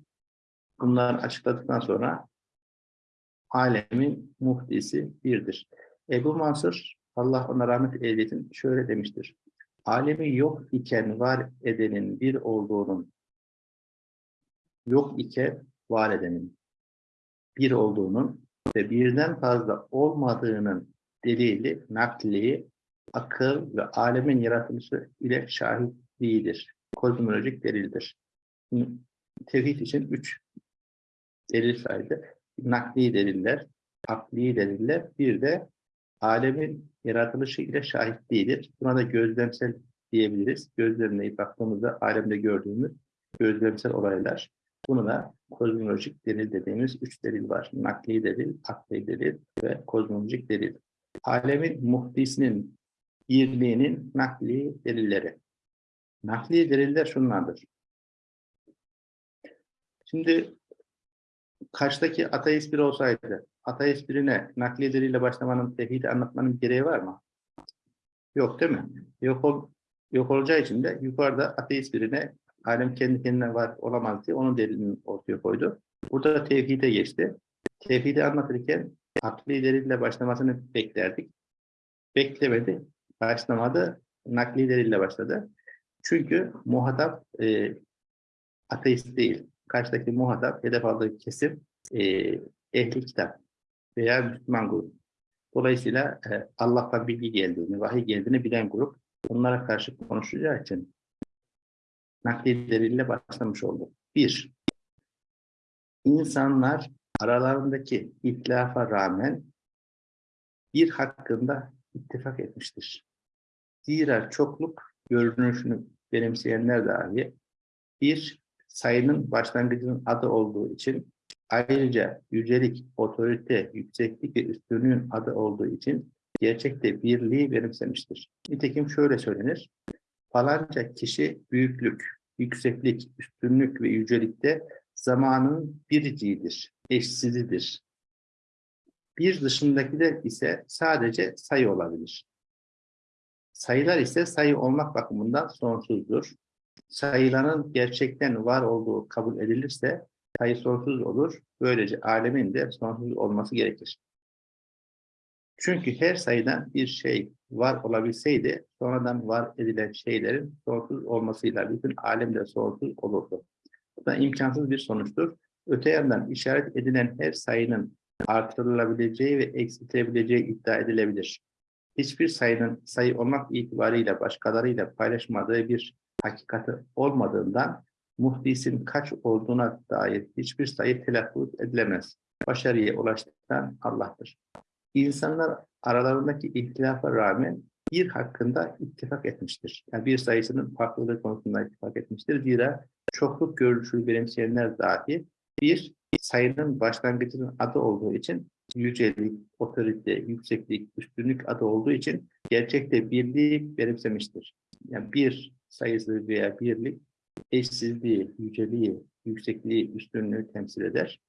Bunları açıkladıktan sonra alemin muhtisi birdir. Ebu Mansur, Allah ona rahmet eylesin, şöyle demiştir. Alemi yok iken var edenin bir olduğunun, yok iken var edenin bir olduğunun ve birden fazla olmadığının delili, nakli, akıl ve alemin yaratılışı ile şahitliğidir. Kozmolojik delildir. Tevhid için üç delil saydı. Nakli deliller, akli deliller, bir de alemin yaratılışı ile şahitliğidir. Buna da gözlemsel diyebiliriz. Gözlemleyip baktığımızda alemde gördüğümüz gözlemsel olaylar. Bunu da kozmolojik delil dediğimiz üç delil var. Nakli delil, akli delil ve kozmolojik delil. Alemin muhdisinin birliğinin nakli delilleri. Nakli deliller şunlardır. Şimdi kaçtaki ateist biri olsaydı, ateist birine nakli delille başlamanın, tevhidi anlatmanın gereği var mı? Yok değil mi? Yok, ol, yok olacağı için de yukarıda ateist birine alem kendi kendine var olamaz diye onun delilini ortaya koydu. Burada da tevhide geçti. Tevhidi anlatırken akli delille başlamasını beklerdik. Beklemedi, başlamadı, nakli delille başladı. Çünkü muhatap e, ateist değil. Karşıdaki muhatap, hedef aldığı kesim e, ehli kitap veya Müslüman grup. Dolayısıyla e, Allah'tan bilgi geldiğini, vahiy geldiğini bilen grup onlara karşı konuşacağı için nakli delille başlamış oldu. Bir, insanlar aralarındaki itlafa rağmen bir hakkında ittifak etmiştir. Zira çokluk görünüşünü benimseyenler dahi bir sayının başlangıcının adı olduğu için ayrıca yücelik, otorite, yükseklik ve üstünlüğün adı olduğu için gerçekte birliği benimsemiştir. Nitekim şöyle söylenir, falanca kişi büyüklük, yükseklik, üstünlük ve yücelikte zamanın biriciğidir, eşsizidir. Bir dışındaki de ise sadece sayı olabilir. Sayılar ise sayı olmak bakımından sonsuzdur. Sayıların gerçekten var olduğu kabul edilirse sayı sonsuz olur. Böylece alemin de sonsuz olması gerekir. Çünkü her sayıdan bir şey var olabilseydi sonradan var edilen şeylerin sonsuz olmasıyla bütün alem de sonsuz olurdu. Bu da imkansız bir sonuçtur. Öte yandan işaret edilen her sayının artırılabileceği ve eksiltilebileceği iddia edilebilir. Hiçbir sayının sayı olmak itibariyle başkalarıyla paylaşmadığı bir hakikati olmadığından muhdisin kaç olduğuna dair hiçbir sayı telaffuz edilemez. Başarıya ulaştıran Allah'tır. İnsanlar aralarındaki ihtilafa rağmen bir hakkında ittifak etmiştir. Yani bir sayısının farklılığı konusunda ittifak etmiştir. Zira çokluk görüşü benimseyenler dahi bir sayının başlangıcının adı olduğu için yücelik, otorite, yükseklik, üstünlük adı olduğu için gerçekte birliği benimsemiştir. Yani bir sayısı veya birlik eşsizliği, yüceliği, yüksekliği, üstünlüğü temsil eder.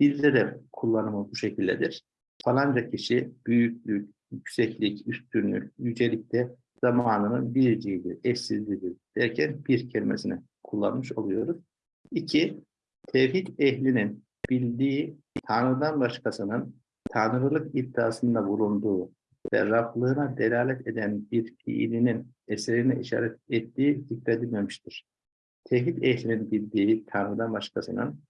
Dilde de kullanımı bu şekildedir. Falanca kişi büyüklük, yükseklik, üstünlük, yücelikte zamanının biriciğidir, eşsizliğidir derken bir kelimesini kullanmış oluyoruz. İki, tevhid ehlinin bildiği Tanrı'dan başkasının Tanrılık iddiasında bulunduğu ve Rablığına delalet eden bir fiilinin eserine işaret ettiği zikredilmemiştir. Tevhid ehlinin bildiği Tanrı'dan başkasının,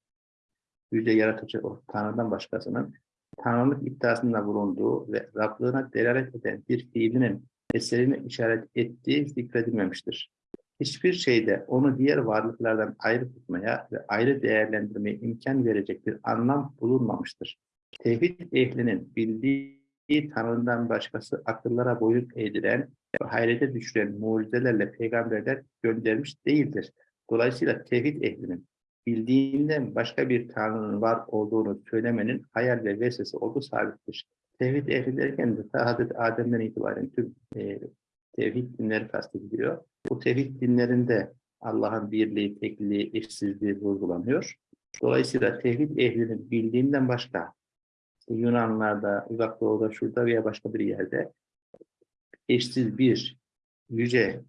yüce yaratıcı o Tanrı'dan başkasının Tanrılık iddiasında bulunduğu ve Rablığına delalet eden bir fiilinin eserine işaret ettiği zikredilmemiştir. Hiçbir şeyde onu diğer varlıklardan ayrı tutmaya ve ayrı değerlendirmeye imkan verecek bir anlam bulunmamıştır. Tevhid ehlinin bildiği Tanrı'dan başkası akıllara boyun eğdiren hayrete düşüren mucizelerle peygamberler göndermiş değildir. Dolayısıyla tevhid ehlinin bildiğinden başka bir Tanrı'nın var olduğunu söylemenin hayal ve vesvese olduğu sabittir. Tevhid ehli derken de ta Hazreti Adem'den itibaren tüm e, tevhid dinleri kastediliyor. Bu tevhid dinlerinde Allah'ın birliği, tekliği, eşsizliği vurgulanıyor. Dolayısıyla tevhid ehlinin bildiğinden başka Yunanlarda, Uzak Doğu'da, şurada veya başka bir yerde eşsiz bir, yüce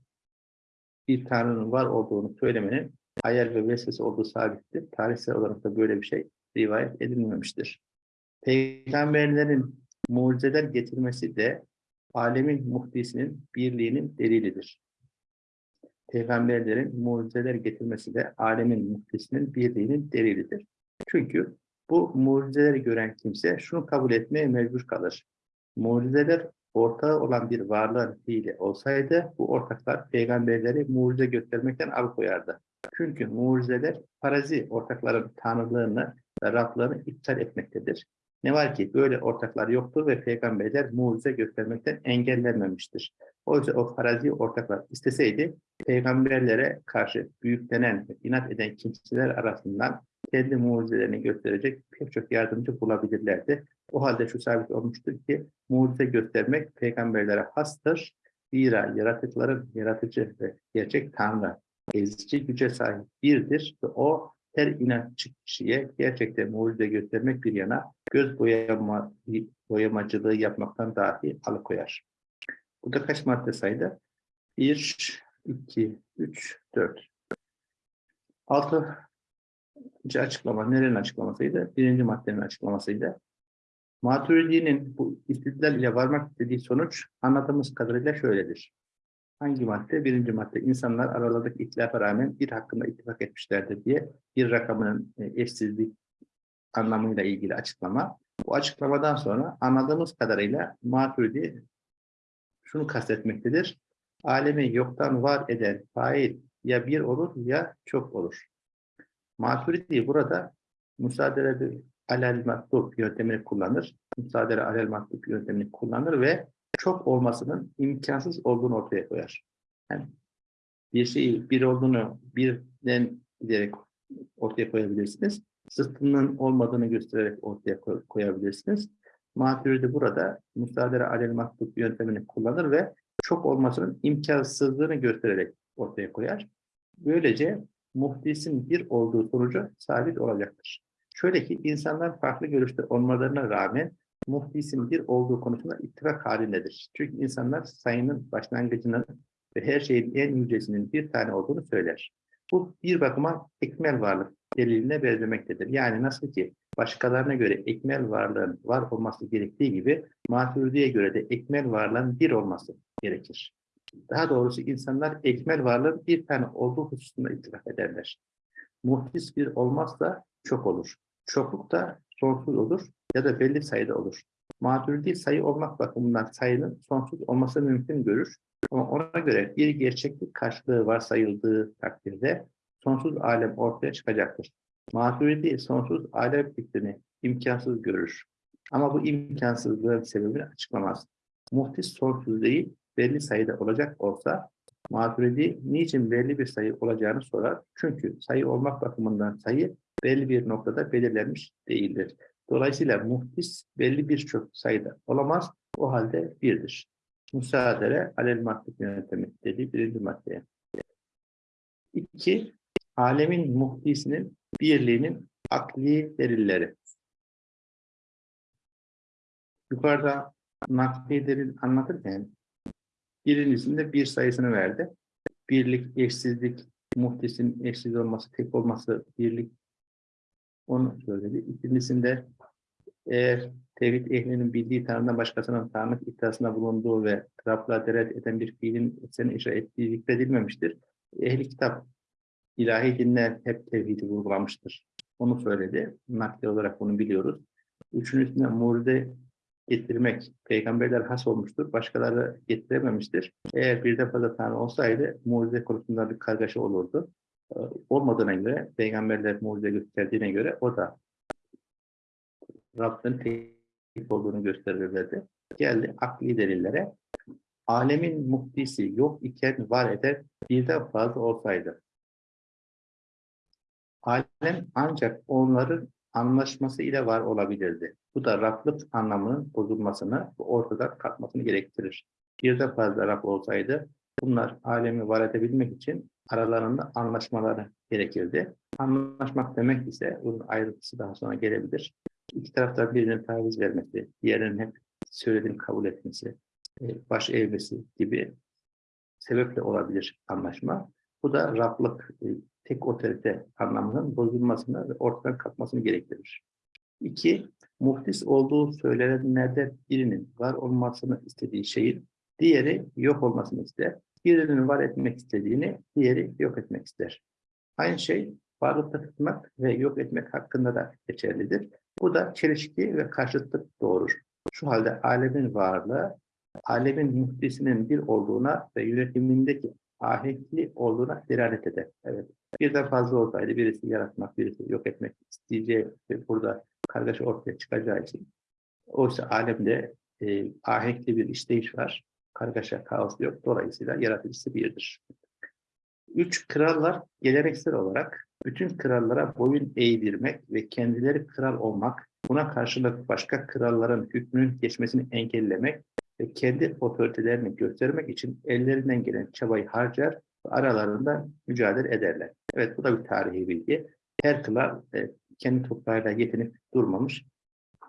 bir Tanrı'nın var olduğunu söylemenin hayal ve vesvese olduğu sabittir. Tarihsel olarak da böyle bir şey rivayet edilmemiştir. Peygamberlerin mucizeler getirmesi de alemin muhdisinin birliğinin delilidir. Peygamberlerin mucizeler getirmesi de alemin muhdisinin birliğinin delilidir. Çünkü bu mucizeleri gören kimse şunu kabul etmeye mecbur kalır. Mucizeler ortağı olan bir varlığın fiili olsaydı bu ortaklar peygamberleri mucize göstermekten alıkoyardı. Çünkü mucizeler parazi ortakların tanrılığını ve Rablığını iptal etmektedir. Ne var ki böyle ortaklar yoktur ve peygamberler mucize göstermekten engellenmemiştir. Oysa o farazi ortaklar isteseydi peygamberlere karşı büyüklenen inat eden kimseler arasından kendi mucizelerini gösterecek pek çok yardımcı bulabilirlerdi. O halde şu sabit olmuştur ki mucize göstermek peygamberlere hastır. Zira yaratıkların yaratıcı ve gerçek Tanrı ezici güce sahip birdir ve o her inatçı kişiye gerçekten mucize göstermek bir yana göz boyama, boyamacılığı yapmaktan dahi alıkoyar. Burada kaç madde saydı? 1, 2, 3, 4. Altı açıklama, nerenin açıklamasıydı? Birinci maddenin açıklamasıydı. Maturidi'nin bu istidlal ile varmak istediği sonuç anladığımız kadarıyla şöyledir. Hangi madde? Birinci madde. İnsanlar aralarındaki ihtilafa rağmen bir hakkında ittifak etmişlerdir diye bir rakamının e, eşsizlik anlamıyla ilgili açıklama. Bu açıklamadan sonra anladığımız kadarıyla Maturidi şunu kastetmektedir. Alemi yoktan var eden fail ya bir olur ya çok olur. Maturidi burada müsaade alel matlub yöntemini kullanır. Müsaade alel matlub yöntemini kullanır ve çok olmasının imkansız olduğunu ortaya koyar. Yani bir şeyi bir olduğunu birden giderek ortaya koyabilirsiniz. Zıttının olmadığını göstererek ortaya koy, koyabilirsiniz. Maturidi burada müsaade alel matlub yöntemini kullanır ve çok olmasının imkansızlığını göstererek ortaya koyar. Böylece muhdisin bir olduğu sonucu sabit olacaktır. Şöyle ki insanlar farklı görüşte olmalarına rağmen muhdisin bir olduğu konusunda ittifak halindedir. Çünkü insanlar sayının başlangıcının ve her şeyin en yücesinin bir tane olduğunu söyler. Bu bir bakıma ekmel varlık deliline benzemektedir. Yani nasıl ki başkalarına göre ekmel varlığın var olması gerektiği gibi Maturidi'ye göre de ekmel varlığın bir olması gerekir. Daha doğrusu insanlar ekmel varlığın bir tane olduğu hususunda ittifak ederler. Muhdis bir olmazsa çok olur. Çokluk da sonsuz olur ya da belli sayıda olur. Maturidi sayı olmak bakımından sayının sonsuz olması mümkün görür. Ama ona göre bir gerçeklik karşılığı varsayıldığı takdirde sonsuz alem ortaya çıkacaktır. Maturidi sonsuz alem fikrini imkansız görür. Ama bu imkansızlığın sebebini açıklamaz. Muhtis sonsuz değil, belli sayıda olacak olsa Maturidi niçin belli bir sayı olacağını sorar. Çünkü sayı olmak bakımından sayı belli bir noktada belirlenmiş değildir. Dolayısıyla muhtis belli birçok sayıda olamaz. O halde birdir. müsaadele alel mahluk yöntemi dediği birinci maddeye. İki, alemin muhdisinin birliğinin akli delilleri. Yukarıda nakli delil anlatırken birincisinde bir sayısını verdi. Birlik, eşsizlik, muhdisin eşsiz olması, tek olması, birlik onu söyledi. İkincisinde eğer tevhid ehlinin bildiği tanrıdan başkasının tanrılık iddiasında bulunduğu ve Rab'la deret eden bir fiilin seni icra ettiği zikredilmemiştir. Ehli kitap ilahi dinler hep tevhidi vurgulamıştır. Onu söyledi. Nakli olarak bunu biliyoruz. Üçüncüsünde mucize getirmek. Peygamberler has olmuştur. Başkaları getirememiştir. Eğer birden fazla tanrı olsaydı mucize konusunda bir kargaşa olurdu. Ee, Olmadığına göre, peygamberler mucize gösterdiğine göre o da Rabbin tek olduğunu gösterirlerdi. Geldi akli delillere. Alemin muhtisi yok iken var eden birden fazla olsaydı. Alem ancak onların anlaşması ile var olabilirdi. Bu da Rablık anlamının bozulmasını ve ortadan kalkmasını gerektirir. Birden fazla Rab olsaydı bunlar alemi var edebilmek için aralarında anlaşmaları gerekirdi. Anlaşmak demek ise bunun ayrıntısı daha sonra gelebilir. İki taraftan birinin taviz vermesi, diğerinin hep söylediğini kabul etmesi, e, baş eğmesi gibi sebeple olabilir anlaşma. Bu da Rablık, e, tek otorite anlamının bozulmasını ve ortadan kalkmasını gerektirir. İki, muhtis olduğu söylenenlerden birinin var olmasını istediği şeyin diğeri yok olmasını ister. Birinin var etmek istediğini diğeri yok etmek ister. Aynı şey varlıkta tutmak ve yok etmek hakkında da geçerlidir. Bu da çelişki ve karşıtlık doğurur. Şu halde alemin varlığı, alemin muhtisinin bir olduğuna ve yönetimindeki ahenkli olduğuna delalet eder. Evet. Birden fazla olsaydı birisi yaratmak, birisi yok etmek isteyeceği ve burada kargaşa ortaya çıkacağı için oysa alemde e, ahenkli bir işleyiş var. Kargaşa, kaos yok. Dolayısıyla yaratıcısı birdir. Üç krallar geleneksel olarak bütün krallara boyun eğdirmek ve kendileri kral olmak, buna karşılık başka kralların hükmünün geçmesini engellemek ve kendi otoritelerini göstermek için ellerinden gelen çabayı harcar ve aralarında mücadele ederler. Evet bu da bir tarihi bilgi. Her kral e, kendi toprağıyla yetinip durmamış.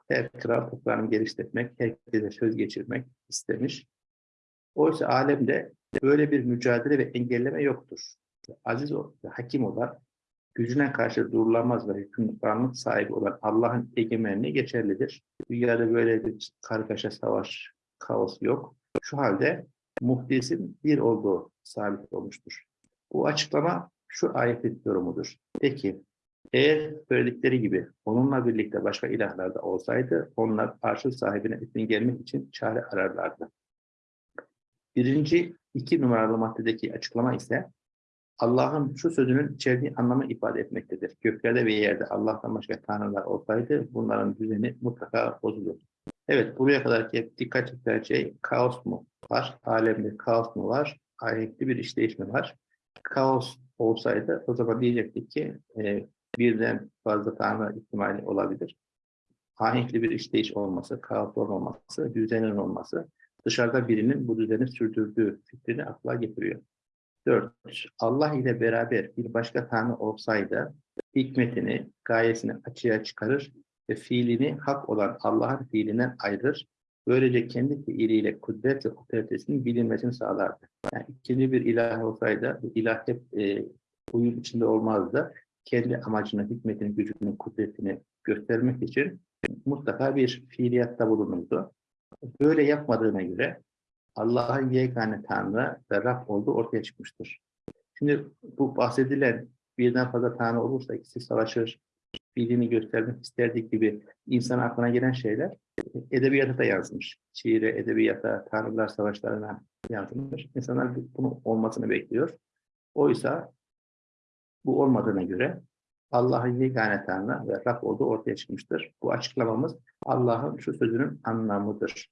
Her kral toprağını geliştirmek, herkese söz geçirmek istemiş. Oysa alemde böyle bir mücadele ve engelleme yoktur. Aziz o, hakim olan, gücüne karşı durulamaz ve hükümranlık sahibi olan Allah'ın egemenliği geçerlidir. Dünyada böyle bir kargaşa, savaş, kaos yok. Şu halde muhdisin bir olduğu sabit olmuştur. Bu açıklama şu ayetin yorumudur. Peki, eğer söyledikleri gibi onunla birlikte başka ilahlar da olsaydı onlar arşın sahibine hükmün gelmek için çare ararlardı. Birinci iki numaralı maddedeki açıklama ise Allah'ın şu sözünün içerdiği anlamı ifade etmektedir. Göklerde ve yerde Allah'tan başka tanrılar olsaydı bunların düzeni mutlaka bozulur. Evet buraya kadar hep dikkat çekilen şey kaos mu var? Alemde kaos mu var? Ahenkli bir işleyiş mi var? Kaos olsaydı o zaman diyecektik ki e, birden fazla tanrı ihtimali olabilir. Ahenkli bir işleyiş olması, kaos olmaması, düzenin olması dışarıda birinin bu düzeni sürdürdüğü fikrini akla getiriyor. Dört, Allah ile beraber bir başka Tanrı olsaydı hikmetini, gayesini açığa çıkarır ve fiilini hak olan Allah'ın fiilinden ayırır. Böylece kendi fiiliyle kudret ve otoritesinin bilinmesini sağlardı. Yani ikinci bir ilah olsaydı, bu ilah hep e, uyum içinde olmazdı. Kendi amacını, hikmetini, gücünü, kudretini göstermek için mutlaka bir fiiliyatta bulunurdu. Böyle yapmadığına göre Allah'ın yegane Tanrı ve Rab olduğu ortaya çıkmıştır. Şimdi bu bahsedilen birden fazla Tanrı olursa ikisi savaşır, bildiğini göstermek isterdik gibi insan aklına gelen şeyler edebiyata da yazmış. Şiire, edebiyata, Tanrılar savaşlarına yazılmış. İnsanlar bunun olmasını bekliyor. Oysa bu olmadığına göre Allah'ın yegane Tanrı ve Rab olduğu ortaya çıkmıştır. Bu açıklamamız Allah'ın şu sözünün anlamıdır.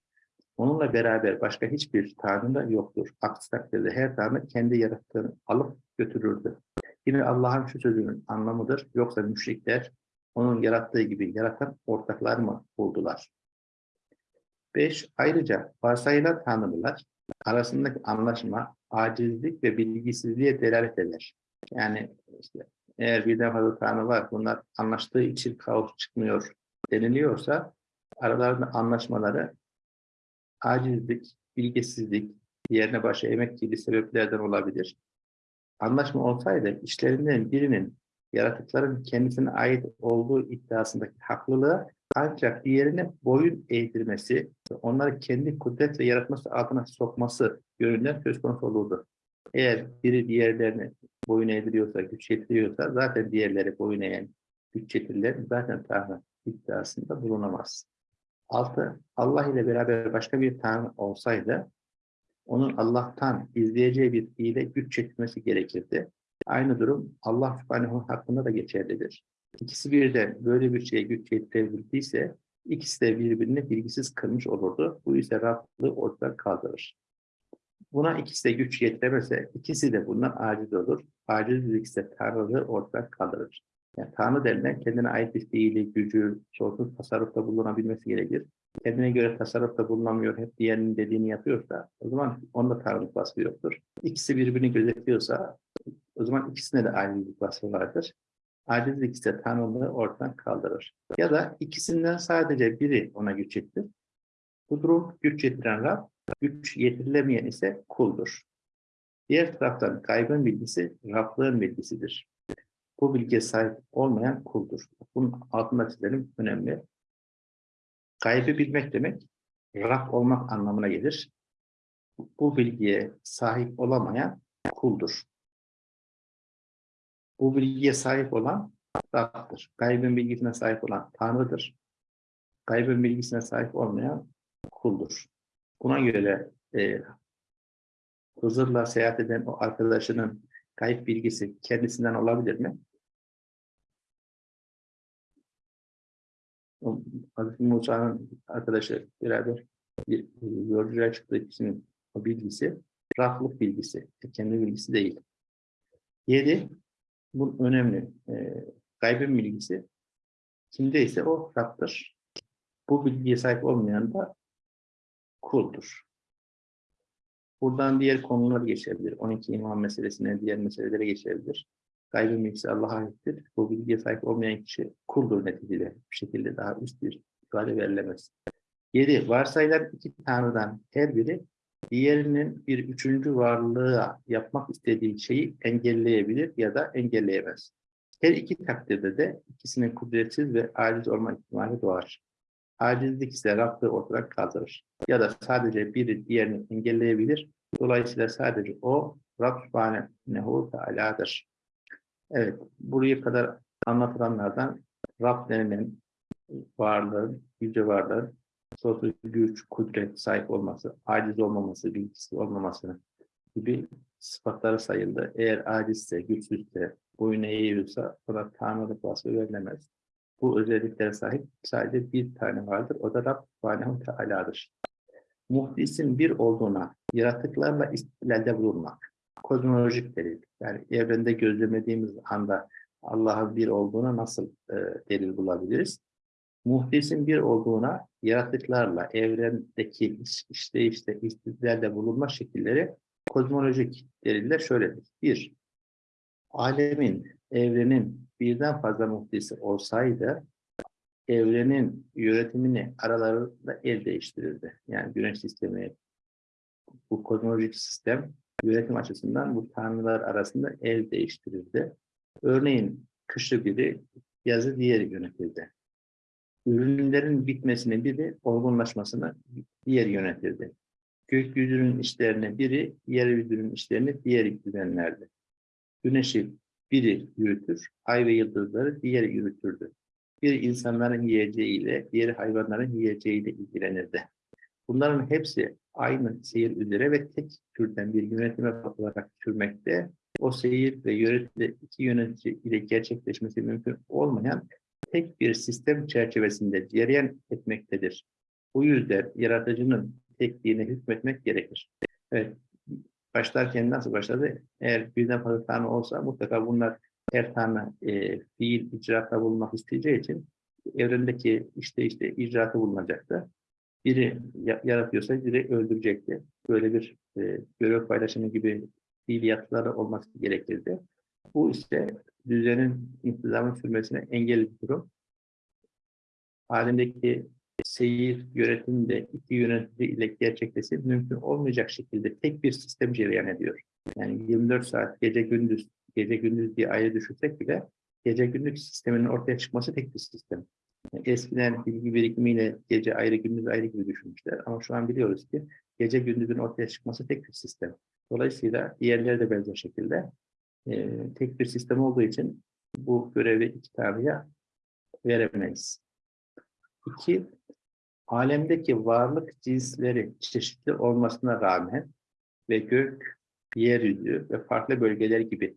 Onunla beraber başka hiçbir Tanrı da yoktur. Aksi takdirde her Tanrı kendi yarattığını alıp götürürdü. Yine Allah'ın şu sözünün anlamıdır. Yoksa müşrikler onun yarattığı gibi yaratan ortaklar mı buldular? 5. Ayrıca varsayılan Tanrılar arasındaki anlaşma acizlik ve bilgisizliğe delalet eder. Yani işte eğer birden fazla tanrı var, bunlar anlaştığı için kaos çıkmıyor deniliyorsa aralarında anlaşmaları acizlik, bilgisizlik, diğerine başı emek gibi sebeplerden olabilir. Anlaşma olsaydı işlerinden birinin yaratıkların kendisine ait olduğu iddiasındaki haklılığı ancak diğerine boyun eğdirmesi, onları kendi kudret ve yaratması altına sokması yönünden söz konusu olurdu. Eğer biri diğerlerine boyun eğdiriyorsa, güç yetiriyorsa zaten diğerleri boyun eğen güç yetirilen zaten Tanrı iddiasında bulunamaz. Altı, Allah ile beraber başka bir Tanrı olsaydı onun Allah'tan izleyeceği bir fiile güç çekmesi gerekirdi. Aynı durum Allah subhanehu hakkında da geçerlidir. İkisi birden böyle bir şeye güç yetirebildiyse ikisi de birbirini bilgisiz kırmış olurdu. Bu ise Rablığı ortadan kaldırır. Buna ikisi de güç yetiremezse ikisi de bundan aciz olur. Acizlik ise Tanrı'lığı ortadan kaldırır. Yani Tanrı denilen kendine ait bir fiili, gücü, sonsuz tasarrufta bulunabilmesi gerekir. Kendine göre tasarrufta bulunamıyor, hep diğerinin dediğini yapıyorsa o zaman onda Tanrılık vasfı yoktur. İkisi birbirini gözetliyorsa o zaman ikisine de acizlik vasfı vardır. Acizlik ise Tanrılığı ortadan kaldırır. Ya da ikisinden sadece biri ona güç yetirir. Bu durum güç yetiren Rab, güç yetirilemeyen ise kuldur. Diğer taraftan gaybın bilgisi Rablığın bilgisidir. Bu bilgiye sahip olmayan kuldur. Bunun altında çizelim önemli. Gaybı bilmek demek, Rab olmak anlamına gelir. Bu bilgiye sahip olamayan kuldur. Bu bilgiye sahip olan Rab'dır. Gaybın bilgisine sahip olan Tanrı'dır. Gaybın bilgisine sahip olmayan kuldur. Buna göre e, Hızır'la seyahat eden o arkadaşının kayıp bilgisi kendisinden olabilir mi? Hazreti Musa'nın arkadaşı beraber bir yolculuğa çıktığı kişinin o bilgisi raflık bilgisi, kendi bilgisi değil. Yedi, bu önemli. E, gaybın bilgisi kimdeyse o Rab'dır. Bu bilgiye sahip olmayan da kuldur. Buradan diğer konular geçebilir. 12 imam meselesine, diğer meselelere geçebilir. Gaybın bilgisi Allah'a aittir. Bu bilgiye sahip olmayan kişi kuldur neticede. Bir şekilde daha üst bir ifade verilemez. 7. Varsayılan iki tanrıdan her biri diğerinin bir üçüncü varlığa yapmak istediği şeyi engelleyebilir ya da engelleyemez. Her iki takdirde de ikisinin kudretsiz ve aciz olma ihtimali doğar. Acizlik ise Rab'ı ortadan kaldırır. Ya da sadece biri diğerini engelleyebilir. Dolayısıyla sadece o Rab Subhanehu Teala'dır. Evet, buraya kadar anlatılanlardan Rab denilen varlığın, yüce varlığın sonsuz güç, kudret sahip olması, aciz olmaması, bilgisi olmaması gibi sıfatları sayıldı. Eğer acizse, güçsüzse, boyun eğiyorsa ona tanrılık vasfı verilemez. Bu özelliklere sahip sadece bir tane vardır. O da Rab Subhanehu Teala'dır. Muhdisin bir olduğuna yaratıklarla istilalde bulunmak. Kozmolojik delil. Yani evrende gözlemlediğimiz anda Allah'ın bir olduğuna nasıl e, delil bulabiliriz? Muhdisin bir olduğuna yaratıklarla evrendeki iş, işleyişte istidlalde bulunma şekilleri kozmolojik deliller şöyledir. Bir, alemin, evrenin birden fazla muhdisi olsaydı evrenin yönetimini aralarında el değiştirirdi. Yani güneş sistemi, bu kozmolojik sistem yönetim açısından bu tanrılar arasında el değiştirirdi. Örneğin kışı biri, yazı diğeri yönetirdi. Ürünlerin bitmesini biri, olgunlaşmasını diğeri yönetirdi. Gökyüzünün işlerini biri, yeryüzünün işlerini diğeri düzenlerdi. Güneşi biri yürütür, ay ve yıldızları diğeri yürütürdü. Bir insanların yiyeceğiyle, diğer hayvanların yiyeceğiyle ilgilenirdi. Bunların hepsi aynı seyir üzere ve tek türden bir yönetime olarak sürmekte. O seyir ve yönetimde iki yönetici ile gerçekleşmesi mümkün olmayan tek bir sistem çerçevesinde cereyan etmektedir. Bu yüzden yaratıcının tekliğine hükmetmek gerekir. Evet, başlarken nasıl başladı? Eğer birden fazla tanrı olsa mutlaka bunlar her tane e, fiil icraatta bulunmak isteyeceği için evrendeki işte işte icraatı bulunacaktı. biri ya- yaratıyorsa biri öldürecekti. Böyle bir e, görev paylaşımı gibi fiiliyatları olması gerekirdi. Bu ise düzenin intizamın sürmesine engel bir durum. Halindeki seyir yönetimi de iki yönetici ile gerçekleşip mümkün olmayacak şekilde tek bir sistem cereyan ediyor. Yani 24 saat gece gündüz, gece gündüz diye ayrı düşünsek bile gece gündüz sisteminin ortaya çıkması tek bir sistem. Yani eskiden bilgi birikimiyle gece ayrı gündüz ayrı gibi düşünmüşler ama şu an biliyoruz ki gece gündüzün ortaya çıkması tek bir sistem. Dolayısıyla diğerleri de benzer şekilde e, tek bir sistem olduğu için bu görevi iki veremeyiz. İki, alemdeki varlık cinsleri çeşitli olmasına rağmen ve gök, yeryüzü ve farklı bölgeler gibi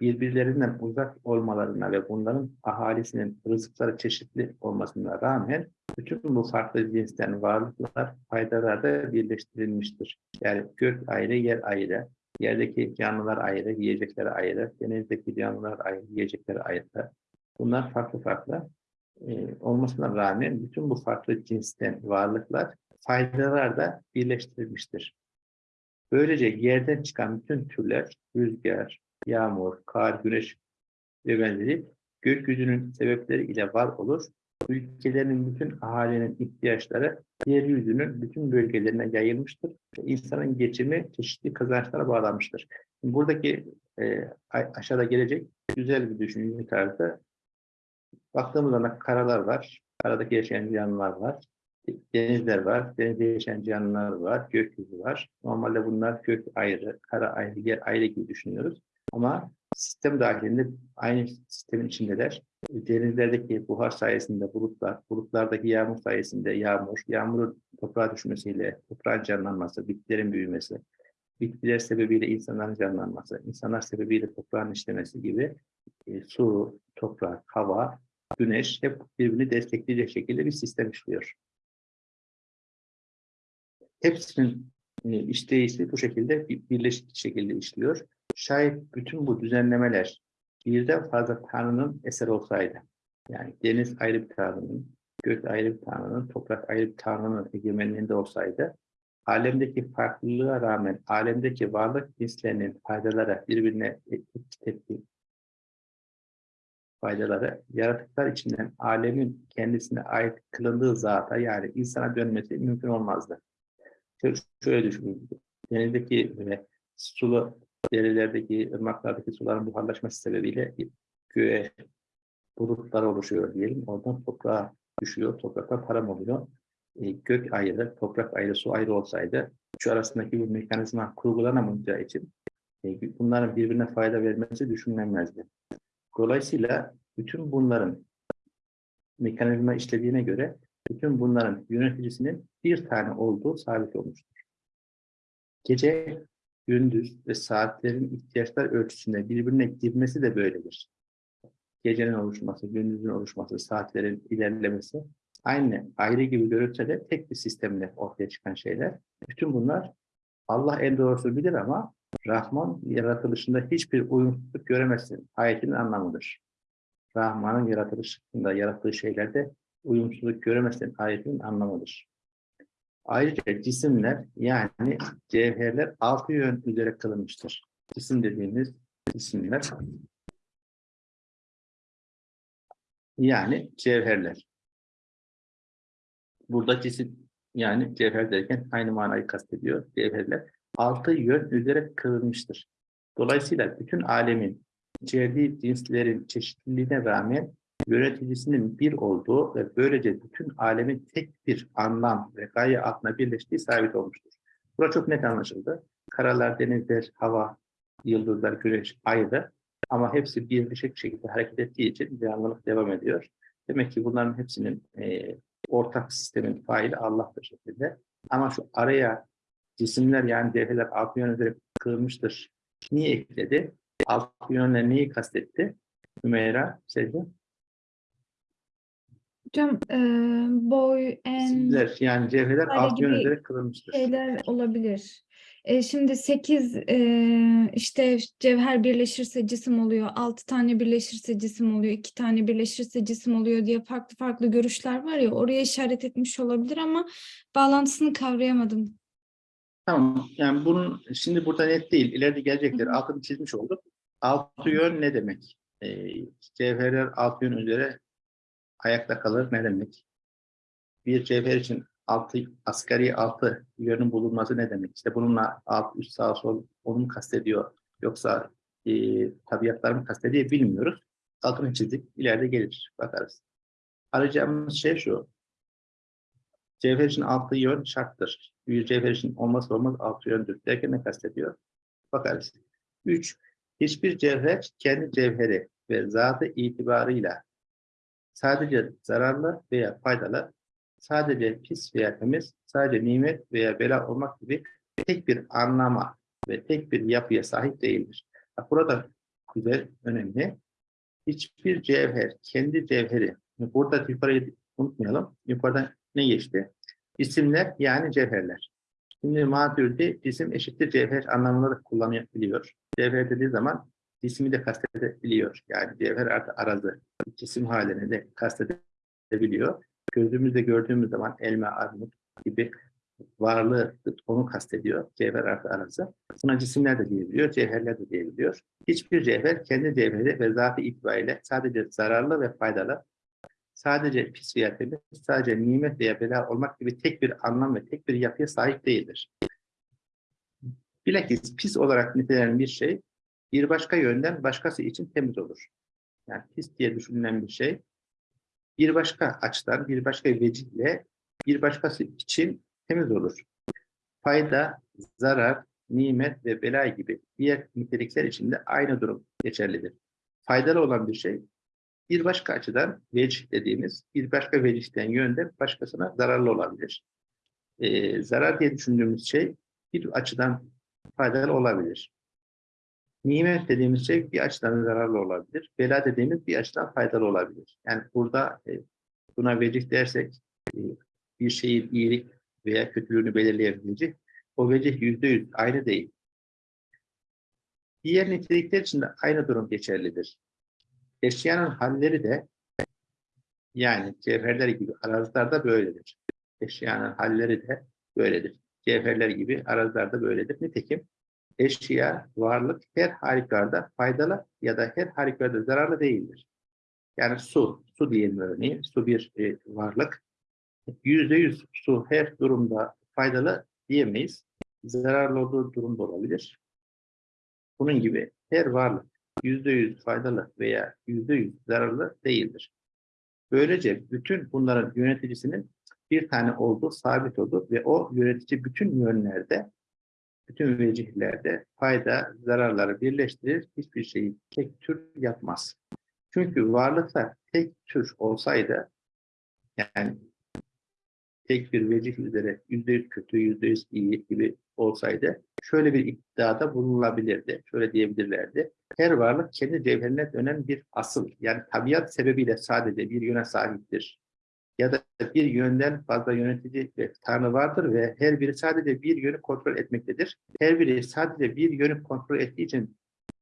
birbirlerinden uzak olmalarına ve bunların ahalisinin rızıkları çeşitli olmasına rağmen bütün bu farklı cinsten varlıklar faydalarda birleştirilmiştir. Yani gök ayrı, yer ayrı, yerdeki canlılar ayrı, yiyecekleri ayrı, denizdeki canlılar ayrı, yiyecekleri ayrı. Bunlar farklı farklı e, olmasına rağmen bütün bu farklı cinsten varlıklar faydalarda birleştirilmiştir. Böylece yerden çıkan bütün türler, rüzgar, yağmur, kar, güneş ve benzeri gökyüzünün sebepleri ile var olur. Ülkelerin bütün ahalinin ihtiyaçları yeryüzünün bütün bölgelerine yayılmıştır. İnsanın geçimi çeşitli kazançlara bağlanmıştır. Buradaki e, aşağıda gelecek güzel bir düşünce tarzı. Baktığımız zaman karalar var, karadaki yaşayan canlılar var, denizler var, denizde yaşayan canlılar var, gökyüzü var. Normalde bunlar gök ayrı, kara ayrı, yer ayrı gibi düşünüyoruz. Ama sistem dahilinde aynı sistemin içindeler. Denizlerdeki buhar sayesinde bulutlar, bulutlardaki yağmur sayesinde yağmur, yağmurun toprağa düşmesiyle toprağın canlanması, bitkilerin büyümesi, bitkiler sebebiyle insanların canlanması, insanlar sebebiyle toprağın işlemesi gibi e, su, toprak, hava, güneş hep birbirini destekleyecek şekilde bir sistem işliyor. Hepsinin e, işleyişi bu şekilde bir- birleşik şekilde işliyor. Şayet bütün bu düzenlemeler birden fazla Tanrı'nın eseri olsaydı, yani deniz ayrı bir Tanrı'nın, gök ayrı bir Tanrı'nın, toprak ayrı bir Tanrı'nın egemenliğinde olsaydı, alemdeki farklılığa rağmen alemdeki varlık cinslerinin faydaları birbirine tepki faydaları yaratıklar içinden alemin kendisine ait kılındığı zata yani insana dönmesi mümkün olmazdı. Şöyle, şöyle düşünün. Denizdeki ve sulu derelerdeki, ırmaklardaki suların buharlaşması sebebiyle göğe bulutlar oluşuyor diyelim. Oradan toprağa düşüyor. Toprakta param oluyor. E, gök ayrı, toprak ayrı, su ayrı olsaydı şu arasındaki bu mekanizma kurgulanamayacağı için e, bunların birbirine fayda vermesi düşünülemezdi. Dolayısıyla bütün bunların mekanizma işlediğine göre bütün bunların yöneticisinin bir tane olduğu sabit olmuştur. Gece, gündüz ve saatlerin ihtiyaçlar ölçüsünde birbirine girmesi de böyledir. Gecenin oluşması, gündüzün oluşması, saatlerin ilerlemesi aynı, ayrı gibi görülse de tek bir sistemle ortaya çıkan şeyler. Bütün bunlar Allah en doğrusu bilir ama Rahman yaratılışında hiçbir uyumsuzluk göremezsin. Ayetinin anlamıdır. Rahman'ın yaratılışında yarattığı şeylerde uyumsuzluk göremezsin. Ayetinin anlamıdır. Ayrıca cisimler yani cevherler altı yön üzere kılınmıştır. Cisim dediğimiz cisimler yani cevherler. Burada cisim yani cevher derken aynı manayı kastediyor. Cevherler altı yön üzere kılınmıştır. Dolayısıyla bütün alemin içerdiği cinslerin çeşitliliğine rağmen yöneticisinin bir olduğu ve böylece bütün alemin tek bir anlam ve gaye altına birleştiği sabit olmuştur. Burada çok net anlaşıldı. Karalar, denizler, hava, yıldızlar, güneş ayrı ama hepsi birleşik şekilde hareket ettiği için devamlılık devam ediyor. Demek ki bunların hepsinin e, ortak sistemin faili Allah'tır şekilde. Ama şu araya cisimler yani devreler altı yön üzere kılmıştır. Niye ekledi? Altı yönle neyi kastetti? Hümeyra, Sevgi. Hocam e, boy, en Cisimler yani cevherler gibi üzere kılınmıştır. şeyler olabilir. E, şimdi 8 işte cevher birleşirse cisim oluyor, 6 tane birleşirse cisim oluyor, 2 tane birleşirse cisim oluyor diye farklı farklı görüşler var ya oraya işaret etmiş olabilir ama bağlantısını kavrayamadım. Tamam. Yani bunun şimdi burada net değil. İleride gelecekler. Altını çizmiş olduk. Altı yön ne demek? Ee, cevherler altı yön üzere ayakta kalır ne demek? Bir cevher için altı, asgari altı yönün bulunması ne demek? İşte bununla alt, üst, sağ, sol onu mu kastediyor? Yoksa e, tabiatlar mı kastediyor bilmiyoruz. Altını çizdik. İleride gelir. Bakarız. Arayacağımız şey şu. Cevher için altı yön şarttır. Bir cevher için olmazsa olmaz altı yöndür. Derken ne kastediyor? Bakarız. Üç, hiçbir cevher kendi cevheri ve zatı itibarıyla sadece zararlı veya faydalı, sadece pis veya temiz, sadece nimet veya bela olmak gibi tek bir anlama ve tek bir yapıya sahip değildir. Burada güzel, önemli. Hiçbir cevher, kendi cevheri, burada yukarıyı unutmayalım. Yukarıda ne geçti? İsimler yani cevherler. Şimdi Maturidi cisim eşittir cevher anlamında da kullanabiliyor. Cevher dediği zaman cismi de kastedebiliyor. Yani cevher artı arazı cisim halini de kastedebiliyor. Gözümüzde gördüğümüz zaman elma, armut gibi varlığı onu kastediyor. Cevher artı arazı. Buna cisimler de diyebiliyor, cevherler de diyebiliyor. Hiçbir cevher kendi cevheri ve zatı itibariyle sadece zararlı ve faydalı sadece pis veya temiz, sadece nimet veya bela olmak gibi tek bir anlam ve tek bir yapıya sahip değildir. Bilakis pis olarak nitelenen bir şey, bir başka yönden başkası için temiz olur. Yani pis diye düşünülen bir şey, bir başka açıdan, bir başka vecihle, bir başkası için temiz olur. Fayda, zarar, nimet ve bela gibi diğer nitelikler için de aynı durum geçerlidir. Faydalı olan bir şey, bir başka açıdan vecih dediğimiz bir başka vecihten yönde başkasına zararlı olabilir. Ee, zarar diye düşündüğümüz şey bir açıdan faydalı olabilir. Nimet dediğimiz şey bir açıdan zararlı olabilir. Bela dediğimiz bir açıdan faydalı olabilir. Yani burada e, buna vecih dersek e, bir şeyin iyilik veya kötülüğünü belirleyebilecek. O vecih yüzde yüz aynı değil. Diğer nitelikler için de aynı durum geçerlidir. Eşyanın halleri de yani cevherler gibi arazilerde böyledir. Eşyanın halleri de böyledir. Cevherler gibi arazilerde böyledir. Nitekim eşya, varlık her halükarda faydalı ya da her halükarda zararlı değildir. Yani su, su diyelim örneğin, su bir e, varlık. Yüzde yüz su her durumda faydalı diyemeyiz. Zararlı olduğu durumda olabilir. Bunun gibi her varlık yüzde yüz faydalı veya yüzde yüz zararlı değildir. Böylece bütün bunların yöneticisinin bir tane olduğu sabit olur ve o yönetici bütün yönlerde, bütün vecihlerde fayda, zararları birleştirir, hiçbir şeyi tek tür yapmaz. Çünkü varlıklar tek tür olsaydı, yani tek bir vecih üzere yüzde yüz kötü, yüzde yüz iyi gibi olsaydı, şöyle bir iddiada bulunulabilirdi. Şöyle diyebilirlerdi. Her varlık kendi cevherine dönen bir asıl, yani tabiat sebebiyle sadece bir yöne sahiptir. Ya da bir yönden fazla yönetici ve tanrı vardır ve her biri sadece bir yönü kontrol etmektedir. Her biri sadece bir yönü kontrol ettiği için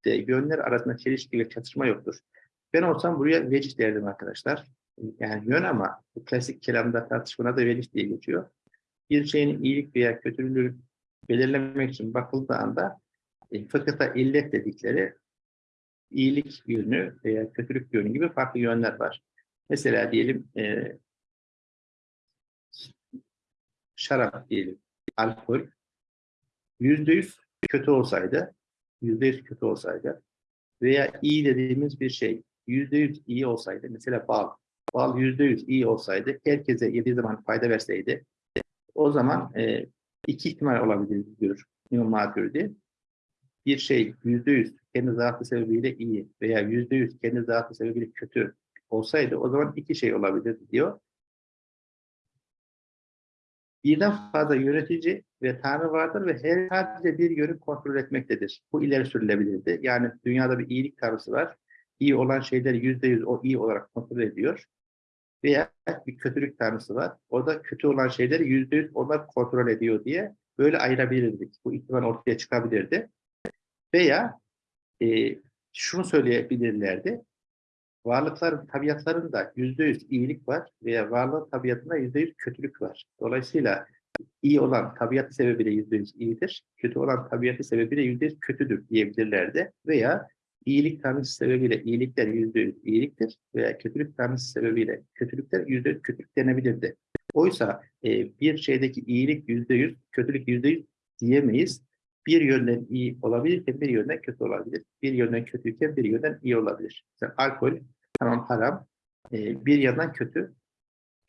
de yönler arasında çelişki ve çatışma yoktur. Ben olsam buraya vecih derdim arkadaşlar. Yani yön ama bu klasik kelamda tartışmada da vecih diye geçiyor. Bir şeyin iyilik veya kötülüğünü belirlemek için bakıldığı anda e, fıkıhta illet dedikleri iyilik yönü veya kötülük yönü gibi farklı yönler var. Mesela diyelim e, şarap diyelim, alkol yüzde yüz kötü olsaydı, yüzde yüz kötü olsaydı veya iyi dediğimiz bir şey yüzde yüz iyi olsaydı, mesela bal, bal yüzde yüz iyi olsaydı, herkese yediği zaman fayda verseydi, o zaman e, iki ihtimal olabilir diyor İmam Maturidi. Bir şey yüzde yüz kendi zatı sebebiyle iyi veya yüzde yüz kendi zatı sebebiyle kötü olsaydı o zaman iki şey olabilir diyor. Birden fazla yönetici ve tanrı vardır ve her sadece bir yönü kontrol etmektedir. Bu ileri sürülebilirdi. Yani dünyada bir iyilik tanrısı var. İyi olan şeyleri yüzde yüz o iyi olarak kontrol ediyor. Veya bir kötülük tanrısı var. O da kötü olan şeyleri yüzde yüz onlar kontrol ediyor diye böyle ayırabilirdik. Bu ihtimal ortaya çıkabilirdi. Veya e, şunu söyleyebilirlerdi. Varlıkların tabiatlarında yüzde yüz iyilik var veya varlığın tabiatında yüzde yüz kötülük var. Dolayısıyla iyi olan tabiatı sebebiyle yüzde yüz iyidir, kötü olan tabiatı sebebiyle yüzde yüz kötüdür diyebilirlerdi. Veya iyilik tanrısı sebebiyle iyilikler yüzde yüz iyiliktir veya kötülük tanrısı sebebiyle kötülükler yüzde yüz kötülük denebilirdi. Oysa e, bir şeydeki iyilik yüzde yüz, kötülük yüzde yüz diyemeyiz. Bir yönden iyi olabilirken bir yönden kötü olabilir. Bir yönden kötüyken bir yönden iyi olabilir. Mesela alkol tamam haram, e, bir yandan kötü,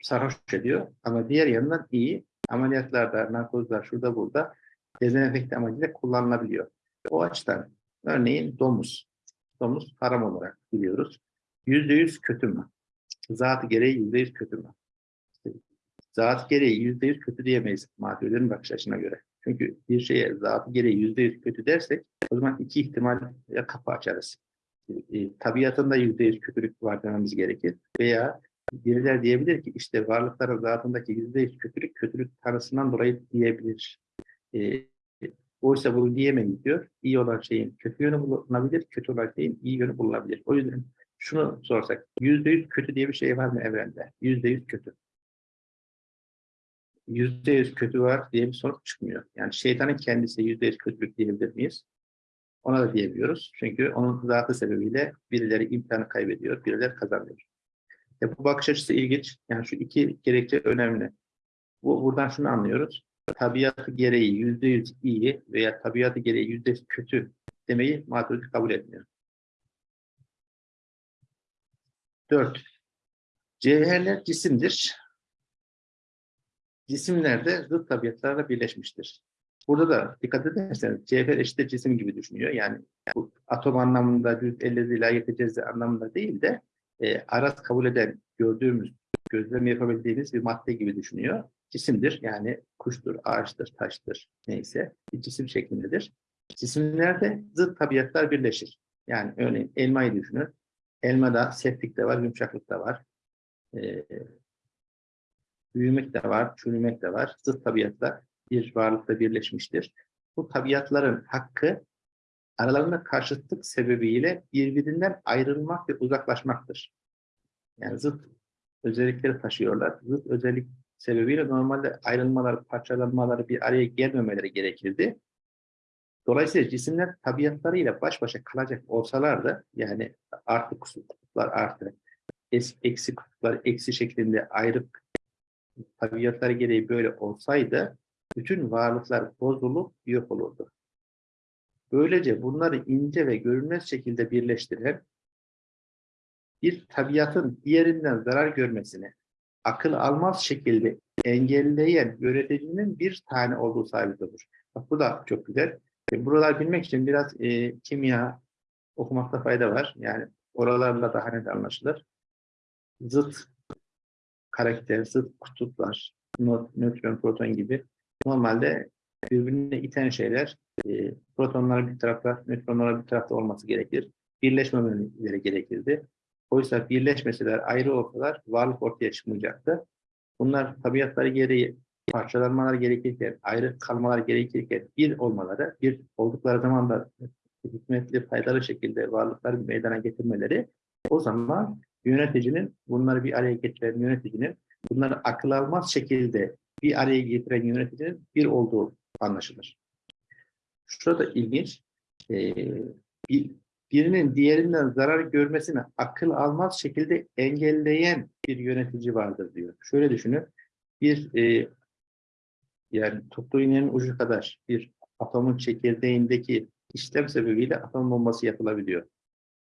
sarhoş ediyor ama diğer yandan iyi. Ameliyatlarda, narkozlar, şurada burada dezenfekte amacıyla kullanılabiliyor. O açıdan örneğin domuz. Domuz haram olarak biliyoruz. Yüzde yüz kötü mü? Zatı gereği yüzde yüz kötü mü? Zat gereği yüzde yüz kötü diyemeyiz mağdurların bakış açısına göre. Çünkü bir şeye zatı gereği yüzde yüz kötü dersek o zaman iki ihtimal kapı açarız. E, tabiatında yüzde yüz kötülük var dememiz gerekir. Veya biriler diyebilir ki işte varlıkların zatındaki yüzde yüz kötülük kötülük tanrısından dolayı diyebilir. E, oysa bunu diyemeyiz diyor. İyi olan şeyin kötü yönü bulunabilir, kötü olan şeyin iyi yönü bulunabilir. O yüzden şunu sorsak, yüzde yüz kötü diye bir şey var mı evrende? Yüzde yüz kötü. Yüzde yüz kötü var diye bir sonuç çıkmıyor. Yani şeytanın kendisi yüzde yüz kötülük diyebilir miyiz? Ona da diyemiyoruz. Çünkü onun zatı sebebiyle birileri imkanı kaybediyor, birileri kazanıyor. Ya bu bakış açısı ilginç. Yani şu iki gerekçe önemli. Bu, buradan şunu anlıyoruz. Tabiatı gereği yüzde yüz iyi veya tabiatı gereği yüzde yüz kötü demeyi maturidi kabul etmiyor. Dört. Cevherler cisimdir. Cisimler de zıt tabiatlarla birleşmiştir. Burada da dikkat ederseniz cevher eşittir cisim gibi düşünüyor. Yani bu atom anlamında düz elle layık cezze anlamında değil de e, araz kabul eden, gördüğümüz, gözlem yapabildiğimiz bir madde gibi düşünüyor. Cisimdir yani kuştur, ağaçtır, taştır neyse bir cisim şeklindedir. Cisimlerde zıt tabiatlar birleşir. Yani örneğin elmayı düşünün. Elmada sertlik de var, yumuşaklık da var. E, büyümek de var, çürümek de var. Zıt tabiatlar bir varlıkta birleşmiştir. Bu tabiatların hakkı aralarında karşıtlık sebebiyle birbirinden ayrılmak ve uzaklaşmaktır. Yani zıt özellikleri taşıyorlar. Zıt özellik sebebiyle normalde ayrılmalar, parçalanmaları bir araya gelmemeleri gerekirdi. Dolayısıyla cisimler tabiatlarıyla baş başa kalacak olsalar da yani artı kutuplar artı, eksi kutuplar eksi şeklinde ayrık tabiatları gereği böyle olsaydı bütün varlıklar bozulup yok olurdu. Böylece bunları ince ve görünmez şekilde birleştiren bir tabiatın diğerinden zarar görmesini akıl almaz şekilde engelleyen yöneticinin bir tane olduğu sabit olur. Bak bu da çok güzel. E, buralar bilmek için biraz e, kimya okumakta fayda var. Yani oralarla daha net anlaşılır. Zıt karakter, zıt kutuplar, nötron, proton gibi normalde birbirine iten şeyler e, protonlar bir tarafta, nötronlar bir tarafta olması gerekir. Birleşmemeleri gerekirdi. Oysa birleşmeseler, ayrı olsalar varlık ortaya çıkmayacaktı. Bunlar tabiatları gereği parçalanmalar gerekirken, ayrı kalmalar gerekirken bir olmaları, bir oldukları zaman da hikmetli, faydalı şekilde varlıkları meydana getirmeleri o zaman yöneticinin bunları bir araya getiren yöneticinin bunları akıl almaz şekilde bir araya getiren yöneticinin bir olduğu anlaşılır. Şurada ilginç, e, bir, birinin diğerinden zarar görmesini akıl almaz şekilde engelleyen bir yönetici vardır diyor. Şöyle düşünün, bir e, yani toplu iğnenin ucu kadar bir atomun çekirdeğindeki işlem sebebiyle atom bombası yapılabiliyor.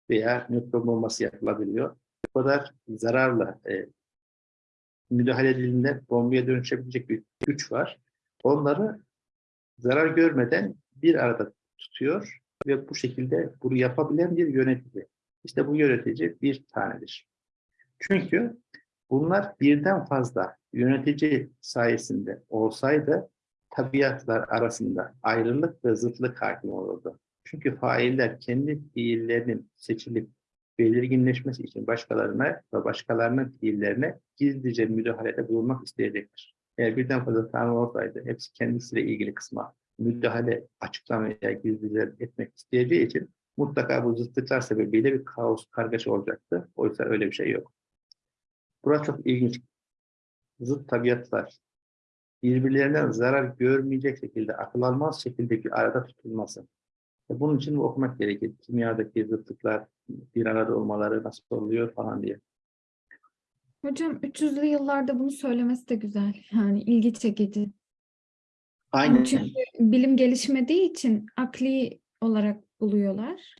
Veya nötron bombası yapılabiliyor. Bu kadar zararla e, müdahale edildiğinde bombaya dönüşebilecek bir güç var. Onları zarar görmeden bir arada tutuyor ve bu şekilde bunu yapabilen bir yönetici. İşte bu yönetici bir tanedir. Çünkü bunlar birden fazla yönetici sayesinde olsaydı tabiatlar arasında ayrılık ve zıtlık hakim olurdu. Çünkü failler kendi fiillerinin seçilip belirginleşmesi için başkalarına ve başkalarının fiillerine gizlice müdahalede bulunmak isteyecektir. Eğer birden fazla tanrı olsaydı hepsi kendisiyle ilgili kısma müdahale, açıklama veya gizlice etmek isteyeceği için mutlaka bu zıtlıklar sebebiyle bir kaos, kargaşa olacaktı. Oysa öyle bir şey yok. Burası çok ilginç. Zıt tabiatlar birbirlerinden zarar görmeyecek şekilde, akıl almaz şekilde bir arada tutulması. E, Bunun için bu okumak gerekir. Kimyadaki zıtlıklar bir arada olmaları nasıl oluyor falan diye. Hocam 300'lü yıllarda bunu söylemesi de güzel. Yani ilgi çekici. Aynen. Çünkü bilim gelişmediği için akli olarak buluyorlar.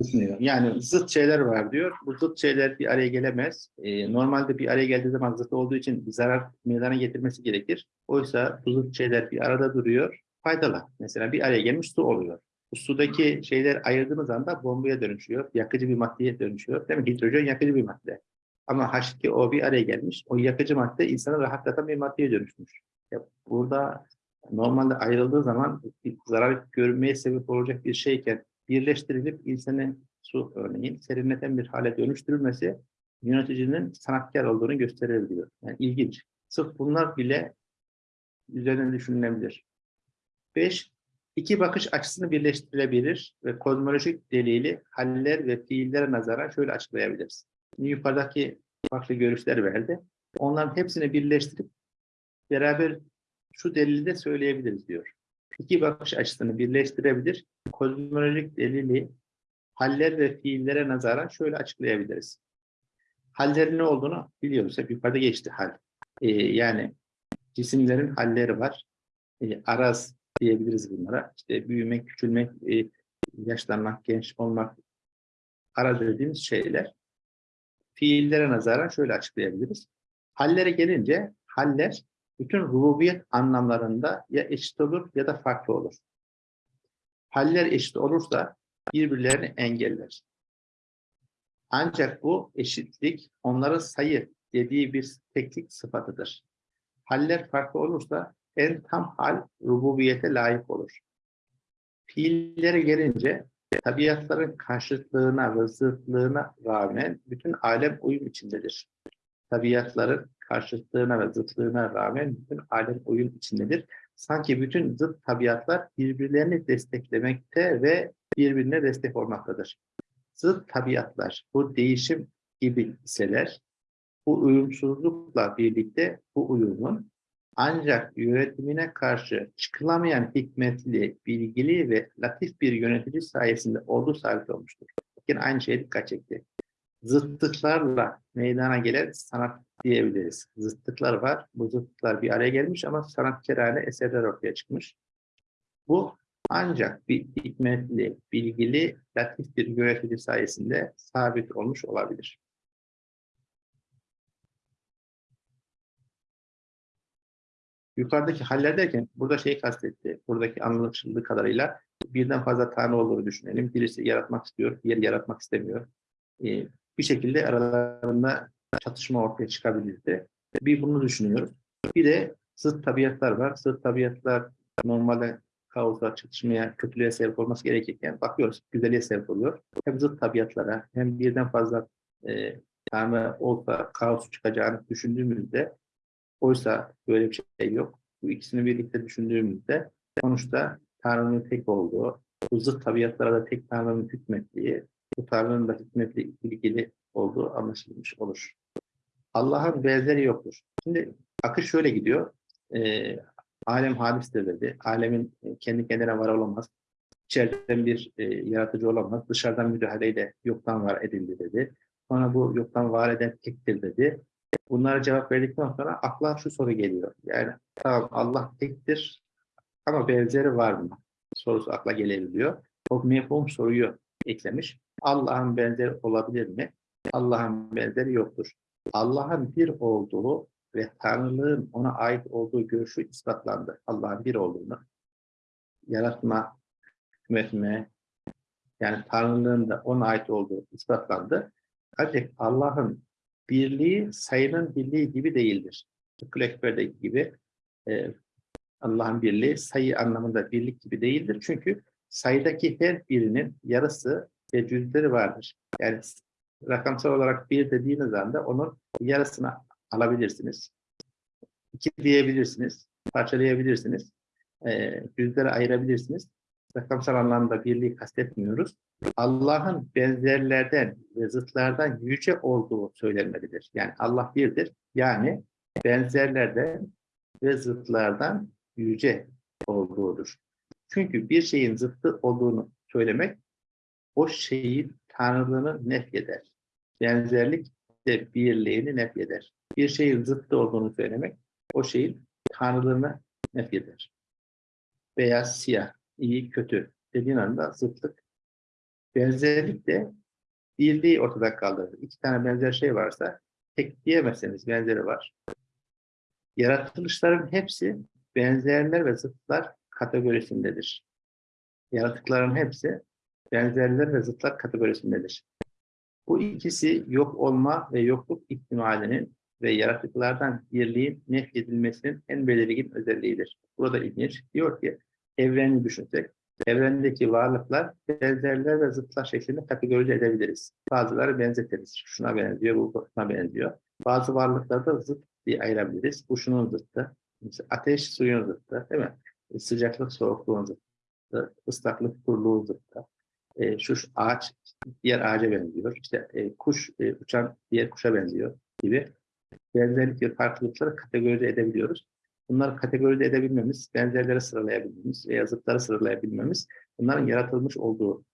düşünüyor. Yani zıt şeyler var diyor. Bu zıt şeyler bir araya gelemez. Ee, normalde bir araya geldiği zaman zıt olduğu için bir zarar meydana getirmesi gerekir. Oysa bu zıt şeyler bir arada duruyor. Faydalı. Mesela bir araya gelmiş su oluyor. Bu sudaki şeyler ayırdığımız anda bombaya dönüşüyor. Yakıcı bir maddeye dönüşüyor. Değil mi? Hidrojen yakıcı bir madde. Ama H2O bir araya gelmiş. O yakıcı madde insanı rahatlatan bir maddeye dönüşmüş. Ya burada normalde ayrıldığı zaman zarar görmeye sebep olacak bir şeyken birleştirilip insanı su örneğin serinleten bir hale dönüştürülmesi yöneticinin sanatkar olduğunu gösterir diyor. Yani ilginç. Sırf bunlar bile üzerine düşünülebilir. Beş, iki bakış açısını birleştirilebilir ve kozmolojik delili haller ve fiillere nazaran şöyle açıklayabiliriz. Şimdi yukarıdaki farklı görüşler verdi. Onların hepsini birleştirip beraber şu delili de söyleyebiliriz diyor. İki bakış açısını birleştirebilir, kozmolojik delili haller ve fiillere nazaran şöyle açıklayabiliriz. Hallerin ne olduğunu biliyoruz. Hep yukarıda geçti hal. Ee, yani cisimlerin halleri var. Ee, araz diyebiliriz bunlara. İşte büyümek, küçülmek, e, yaşlanmak, genç olmak, araz dediğimiz şeyler. Fiillere nazaran şöyle açıklayabiliriz. Hallere gelince haller bütün rububiyet anlamlarında ya eşit olur ya da farklı olur. Haller eşit olursa birbirlerini engeller. Ancak bu eşitlik onların sayı dediği bir teklik sıfatıdır. Haller farklı olursa en tam hal rububiyete layık olur. Fiillere gelince tabiatların karşıtlığına ve zıtlığına rağmen bütün alem uyum içindedir. Tabiatların karşıtlığına ve zıtlığına rağmen bütün alem uyum içindedir. Sanki bütün zıt tabiatlar birbirlerini desteklemekte ve birbirine destek olmaktadır. Zıt tabiatlar bu değişim gibi iseler, bu uyumsuzlukla birlikte bu uyumun ancak yönetimine karşı çıkılamayan hikmetli, bilgili ve latif bir yönetici sayesinde olduğu sabit olmuştur. Yine aynı şeye dikkat çekti. Zıtlıklarla meydana gelen sanat diyebiliriz. Zıtlıklar var. Bu zıtlıklar bir araya gelmiş ama sanatkarane eserler ortaya çıkmış. Bu ancak bir hikmetli, bilgili, latif bir yönetici sayesinde sabit olmuş olabilir. Yukarıdaki haller derken burada şey kastetti. Buradaki anlaşıldığı kadarıyla birden fazla tanrı olduğunu düşünelim. Birisi yaratmak istiyor, diğeri yaratmak istemiyor. Ee, bir şekilde aralarında çatışma ortaya çıkabilirdi. Bir bunu düşünüyoruz. Bir de zıt tabiatlar var. Zıt tabiatlar normalde kaosa, çatışmaya, kötülüğe sebep olması gerekirken bakıyoruz güzelliğe sebep oluyor. Hem zıt tabiatlara hem birden fazla e, tanrı olsa kaos çıkacağını düşündüğümüzde oysa böyle bir şey yok. Bu ikisini birlikte düşündüğümüzde sonuçta Tanrı'nın tek olduğu, bu zıt tabiatlara da tek Tanrı'nın hükmettiği, bu Tanrı'nın da hükmetle ilgili olduğu anlaşılmış olur. Allah'ın benzeri yoktur. Şimdi akış şöyle gidiyor. Ee, alem hadistir dedi. Alemin e, kendi kendine var olamaz. İçeriden bir e, yaratıcı olamaz. Dışarıdan müdahaleyle yoktan var edildi dedi. Sonra bu yoktan var eden tektir dedi. Bunlara cevap verdikten sonra akla şu soru geliyor. Yani tamam Allah tektir ama benzeri var mı? Sorusu akla gelebiliyor. O mefhum soruyu eklemiş. Allah'ın benzeri olabilir mi? Allah'ın benzeri yoktur. Allah'ın bir olduğu ve Tanrılığın ona ait olduğu görüşü ispatlandı. Allah'ın bir olduğunu yaratma, hükmetme, yani Tanrılığın da ona ait olduğu ispatlandı. Ancak Allah'ın birliği sayının birliği gibi değildir. Tıpkı Ekber'deki gibi e, Allah'ın birliği sayı anlamında birlik gibi değildir. Çünkü sayıdaki her birinin yarısı ve cüzleri vardır. Yani rakamsal olarak bir dediğiniz anda onun yarısını alabilirsiniz. iki diyebilirsiniz, parçalayabilirsiniz, e, yüzlere ayırabilirsiniz. Rakamsal anlamda birliği kastetmiyoruz. Allah'ın benzerlerden ve zıtlardan yüce olduğu söylenmelidir. Yani Allah birdir. Yani benzerlerden ve zıtlardan yüce olduğudur. Çünkü bir şeyin zıttı olduğunu söylemek o şeyin tanrılığını nefyeder. Benzerlik de birliğini nefyeder. Bir şeyin zıttı olduğunu söylemek o şeyin tanrılığını nefyeder. Beyaz, siyah, iyi, kötü dediğin anda zıtlık. Benzerlik de birliği ortadan kaldırır. İki tane benzer şey varsa tek diyemezseniz benzeri var. Yaratılışların hepsi benzerler ve zıtlar kategorisindedir. Yaratıkların hepsi benzerler ve zıtlar kategorisindedir. Bu ikisi yok olma ve yokluk ihtimalinin ve yaratıklardan birliğin nefyedilmesinin en belirgin özelliğidir. Burada ilginç. Diyor ki, evreni düşünsek, evrendeki varlıklar benzerler ve zıtlar şeklinde kategorize edebiliriz. Bazıları benzetiriz. Şuna benziyor, bu buna benziyor. Bazı varlıkları da zıt diye ayırabiliriz. Bu şunun zıttı. Mesela ateş suyun zıttı, değil mi? E, Sıcaklık soğukluğun zıttı, ıslaklık kuruluğun zıttı. E, şu şu ağaç diğer ağaca benziyor. İşte e, kuş e, uçan diğer kuşa benziyor gibi benzerlik ve farklılıkları kategorize edebiliyoruz. Bunları kategorize edebilmemiz, benzerleri sıralayabilmemiz veya zıtları sıralayabilmemiz bunların yaratılmış olduğu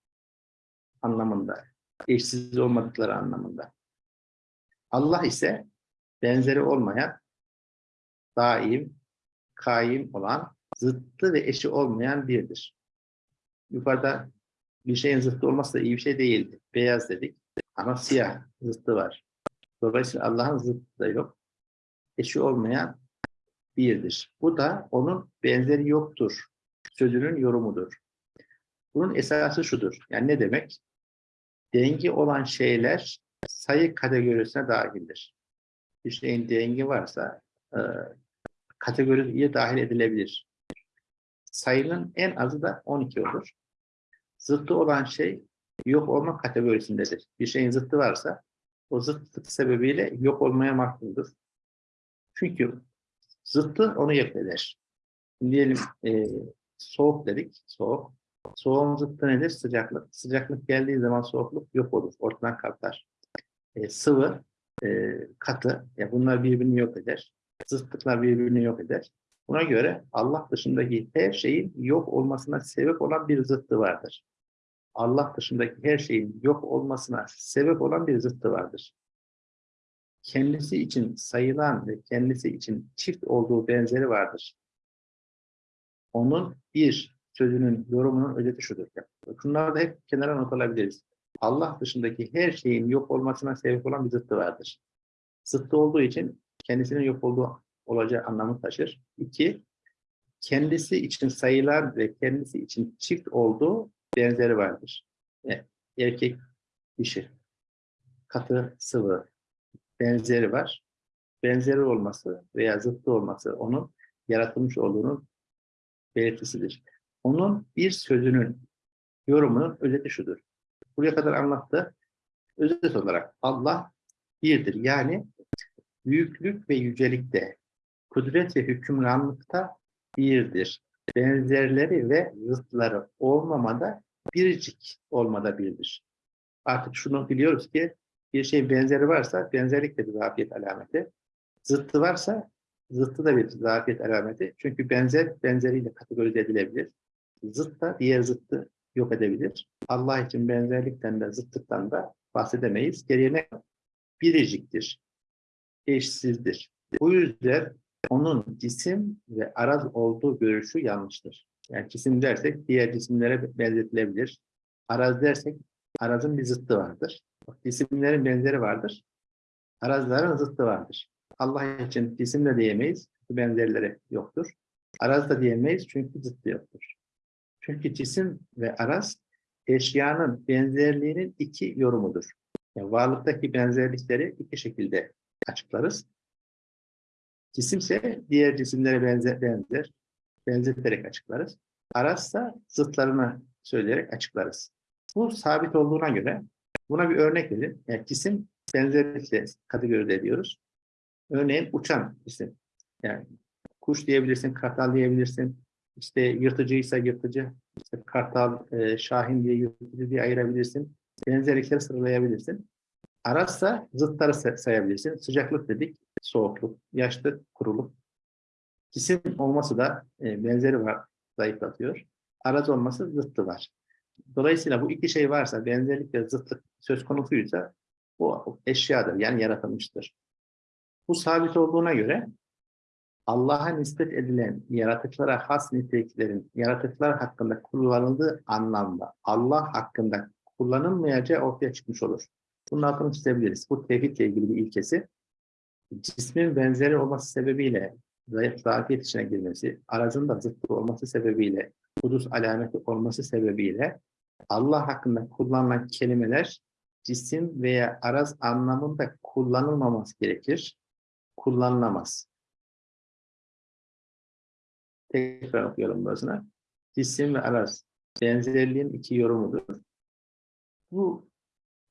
anlamında, eşsiz olmadıkları anlamında. Allah ise benzeri olmayan, daim, kaim olan, zıttı ve eşi olmayan birdir. Yukarıda bir şeyin zıttı olması da iyi bir şey değildi. Beyaz dedik ama siyah zıttı var. Dolayısıyla Allah'ın zıttı da yok. Eşi olmayan birdir. Bu da onun benzeri yoktur. Sözünün yorumudur. Bunun esası şudur. Yani ne demek? Dengi olan şeyler sayı kategorisine dahildir. Bir şeyin dengi varsa e, kategoriye dahil edilebilir. Sayının en azı da 12 olur. Zıttı olan şey yok olma kategorisindedir. Bir şeyin zıttı varsa o zıtlık sebebiyle yok olmaya mahkumdur. Çünkü zıttı onu yok eder. Diyelim e, soğuk dedik, soğuk. Soğuğun zıttı nedir? Sıcaklık. Sıcaklık geldiği zaman soğukluk yok olur, ortadan kalkar. E, sıvı, e, katı, ya bunlar birbirini yok eder. Zıtlıklar birbirini yok eder. Buna göre Allah dışındaki her şeyin yok olmasına sebep olan bir zıttı vardır. Allah dışındaki her şeyin yok olmasına sebep olan bir zıttı vardır. Kendisi için sayılan ve kendisi için çift olduğu benzeri vardır. Onun bir sözünün yorumunun özeti şudur. Bunları da hep kenara not alabiliriz. Allah dışındaki her şeyin yok olmasına sebep olan bir zıttı vardır. Zıttı olduğu için kendisinin yok olduğu olacağı anlamı taşır. İki, kendisi için sayılan ve kendisi için çift olduğu benzeri vardır. Yani erkek, dişi, katı, sıvı benzeri var. Benzeri olması veya zıttı olması onun yaratılmış olduğunun belirtisidir. Onun bir sözünün, yorumunun özeti şudur. Buraya kadar anlattı. Özet olarak Allah birdir. Yani büyüklük ve yücelikte, kudret ve hükümranlıkta birdir. Benzerleri ve zıtları olmamada biricik olmada birdir. Artık şunu biliyoruz ki bir şey benzeri varsa benzerlik de bir zafiyet alameti. Zıttı varsa zıttı da bir zafiyet alameti. Çünkü benzer benzeriyle kategorize edilebilir. Zıt da diğer zıttı yok edebilir. Allah için benzerlikten de zıttıktan da bahsedemeyiz. Geriye ne? Biriciktir. Eşsizdir. Bu yüzden onun cisim ve araz olduğu görüşü yanlıştır. Yani cisim dersek diğer cisimlere benzetilebilir. Araz dersek arazın bir zıttı vardır. Cisimlerin benzeri vardır. Arazların zıttı vardır. Allah için cisim de diyemeyiz. Benzerleri yoktur. Araz da diyemeyiz çünkü zıttı yoktur. Çünkü cisim ve araz eşyanın benzerliğinin iki yorumudur. Yani varlıktaki benzerlikleri iki şekilde açıklarız. Cisimse diğer cisimlere benzer, benzer benzeterek açıklarız. Arazsa zıtlarını söyleyerek açıklarız. Bu sabit olduğuna göre buna bir örnek verin. Yani cisim benzerlikle kategorize ediyoruz. Örneğin uçan cisim. Yani kuş diyebilirsin, kartal diyebilirsin. İşte yırtıcıysa yırtıcı, işte kartal, e, şahin diye yırtıcı diye ayırabilirsin. Benzerlikleri sıralayabilirsin. Arazsa zıtları say- sayabilirsin. Sıcaklık dedik, soğukluk, yaşlık, kuruluk. Cisim olması da e, benzeri var, zayıflatıyor. Araz olması zıttı var. Dolayısıyla bu iki şey varsa, benzerlik ve zıtlık söz konusuysa bu eşyadır, yani yaratılmıştır. Bu sabit olduğuna göre Allah'a nispet edilen yaratıklara has niteliklerin yaratıklar hakkında kullanıldığı anlamda Allah hakkında kullanılmayacağı ortaya çıkmış olur. Bunun altını çizebiliriz. Bu tevhidle ilgili bir ilkesi. Cismin benzeri olması sebebiyle zayıf zafiyet içine girmesi, arazın da zıttı olması sebebiyle, hudus alameti olması sebebiyle Allah hakkında kullanılan kelimeler cisim veya araz anlamında kullanılmaması gerekir. Kullanılamaz. Tekrar okuyalım burasına. Cisim ve araz benzerliğin iki yorumudur. Bu